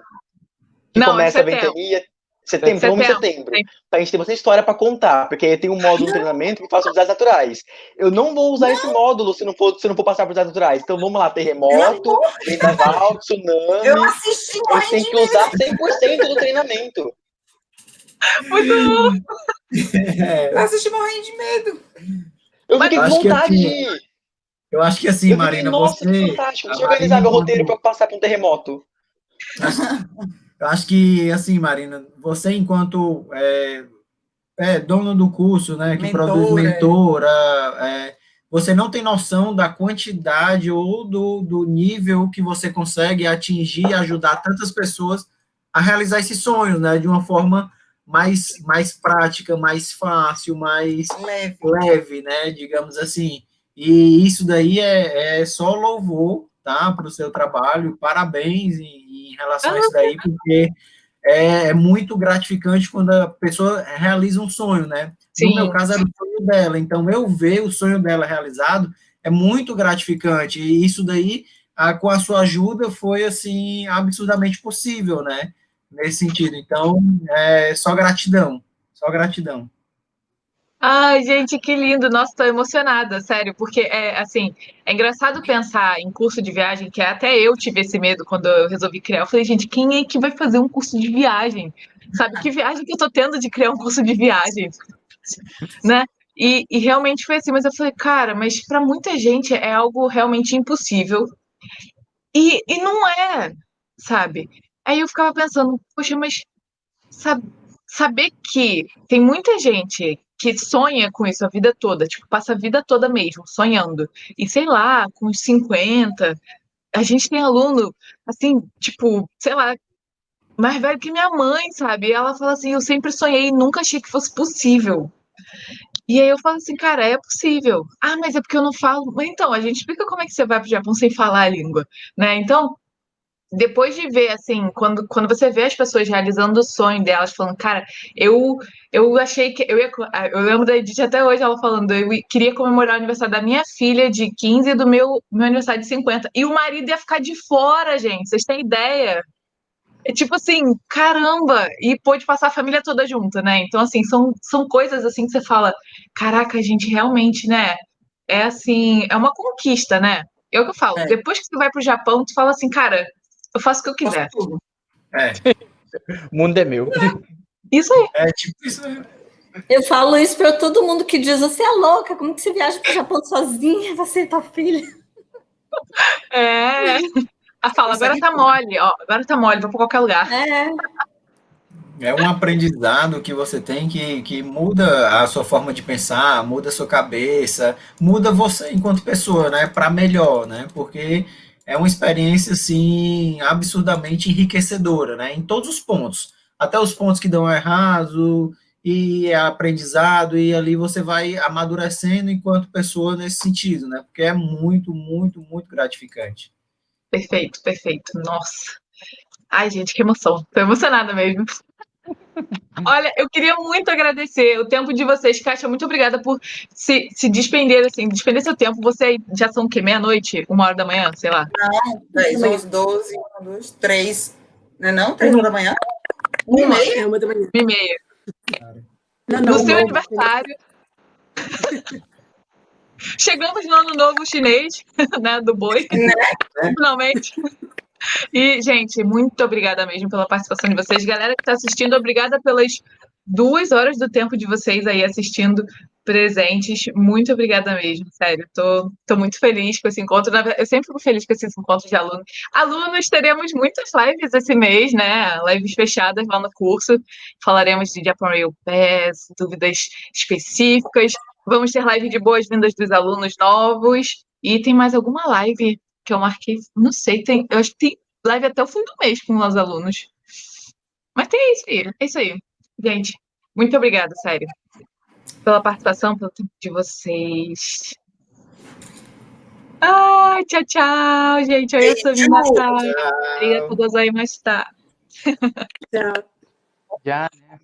Que Não, começa é a ventania. Setembro, vamos em Setembro. setembro. Pra gente ter bastante história pra contar, porque aí tem um módulo de treinamento que faz os desastres naturais. Eu não vou usar esse módulo se não for, se não for passar por desastres naturais. Então vamos lá, terremoto, vendaval, tsunami. Eu assisti Eu morrendo tenho de que usar 100% do treinamento. Muito bom. É, Eu assisti morrendo de medo. Eu fiquei com vontade assim, de ir. eu acho que assim, Eu fiquei, Marina, nossa, que você. fantástico. Deixa a eu organizar Marina, meu roteiro pra passar por um terremoto. Eu acho que, assim, Marina, você enquanto é, é, dono do curso, né, que Mentora, produz é. mentora, é, você não tem noção da quantidade ou do, do nível que você consegue atingir e ajudar tantas pessoas a realizar esses sonhos, né, de uma forma mais, mais prática, mais fácil, mais Leve. leve, né? Digamos assim. E isso daí é, é só louvor, tá? Para o seu trabalho. Parabéns relação a isso daí, porque é, é muito gratificante quando a pessoa realiza um sonho, né? Sim. No meu caso, era o sonho dela. Então, eu ver o sonho dela realizado é muito gratificante. E isso daí, ah, com a sua ajuda, foi, assim, absurdamente possível, né? Nesse sentido. Então, é só gratidão. Só gratidão. Ai, gente, que lindo. Nossa, tô emocionada, sério, porque é assim, é engraçado pensar em curso de viagem, que até eu tive esse medo quando eu resolvi criar. Eu falei, gente, quem é que vai fazer um curso de viagem? Sabe, que viagem que eu tô tendo de criar um curso de viagem? Né? E, e realmente foi assim, mas eu falei, cara, mas para muita gente é algo realmente impossível. E, e não é, sabe? Aí eu ficava pensando, poxa, mas sabe, saber que tem muita gente que sonha com isso a vida toda, tipo, passa a vida toda mesmo sonhando. E sei lá, com uns 50, a gente tem aluno, assim, tipo, sei lá, mais velho que minha mãe, sabe? E ela fala assim: Eu sempre sonhei e nunca achei que fosse possível. E aí eu falo assim, cara, é possível. Ah, mas é porque eu não falo. Então, a gente explica como é que você vai pro Japão sem falar a língua, né? Então, depois de ver, assim, quando, quando você vê as pessoas realizando o sonho delas, falando, cara, eu, eu achei que. Eu, ia, eu lembro da Edith até hoje, ela falando, eu queria comemorar o aniversário da minha filha de 15 e do meu, meu aniversário de 50. E o marido ia ficar de fora, gente. Vocês têm ideia? É tipo assim, caramba! E pôde passar a família toda junta, né? Então, assim, são, são coisas assim que você fala, caraca, a gente realmente, né? É assim, é uma conquista, né? É o que eu falo. É. Depois que você vai pro Japão, tu fala assim, cara, eu faço o que eu quiser. É, O mundo é meu. Isso aí. é tipo isso. né? Eu falo isso para todo mundo que diz: você é louca, como que você viaja para o Japão sozinha, você e tua filha? É. A fala, agora tá mole, ó. Agora tá mole, vou pra qualquer lugar. É, É um aprendizado que você tem que, que muda a sua forma de pensar, muda a sua cabeça, muda você enquanto pessoa, né? Para melhor, né? Porque é uma experiência, assim, absurdamente enriquecedora, né? Em todos os pontos. Até os pontos que dão errado, e é aprendizado, e ali você vai amadurecendo enquanto pessoa nesse sentido, né? Porque é muito, muito, muito gratificante. Perfeito, perfeito. Nossa. Ai, gente, que emoção. Tô emocionada mesmo. Olha, eu queria muito agradecer o tempo de vocês, Kátia. Muito obrigada por se, se despender, assim, despender seu tempo. Você já são o quê? Meia-noite? Uma hora da manhã? Sei lá. 10, 11, 12, 1, 2, 3. Não é não? 3 da manhã? 1 e meia? É uma da manhã. Uma e meia. Não, No não, seu não. aniversário. Chegamos no ano novo chinês, né? Do boi. Finalmente. E, gente, muito obrigada mesmo pela participação de vocês. Galera que está assistindo, obrigada pelas duas horas do tempo de vocês aí assistindo presentes. Muito obrigada mesmo, sério. Tô, tô muito feliz com esse encontro. Eu sempre fico feliz com esses encontros de alunos. Alunos, teremos muitas lives esse mês, né? Lives fechadas lá no curso. Falaremos de Japan Rail Pass, dúvidas específicas. Vamos ter live de boas-vindas dos alunos novos. E tem mais alguma live que eu marquei? Não sei, tem, eu acho que tem live até o fim do mês com os alunos. Mas tem isso aí, é isso aí. Gente, muito obrigada, sério. Pela participação, pelo tempo de vocês. Ai, tchau, tchau, gente. Eu sou Minatai. Obrigada por gozar aí mais tarde. Tchau. Já, né?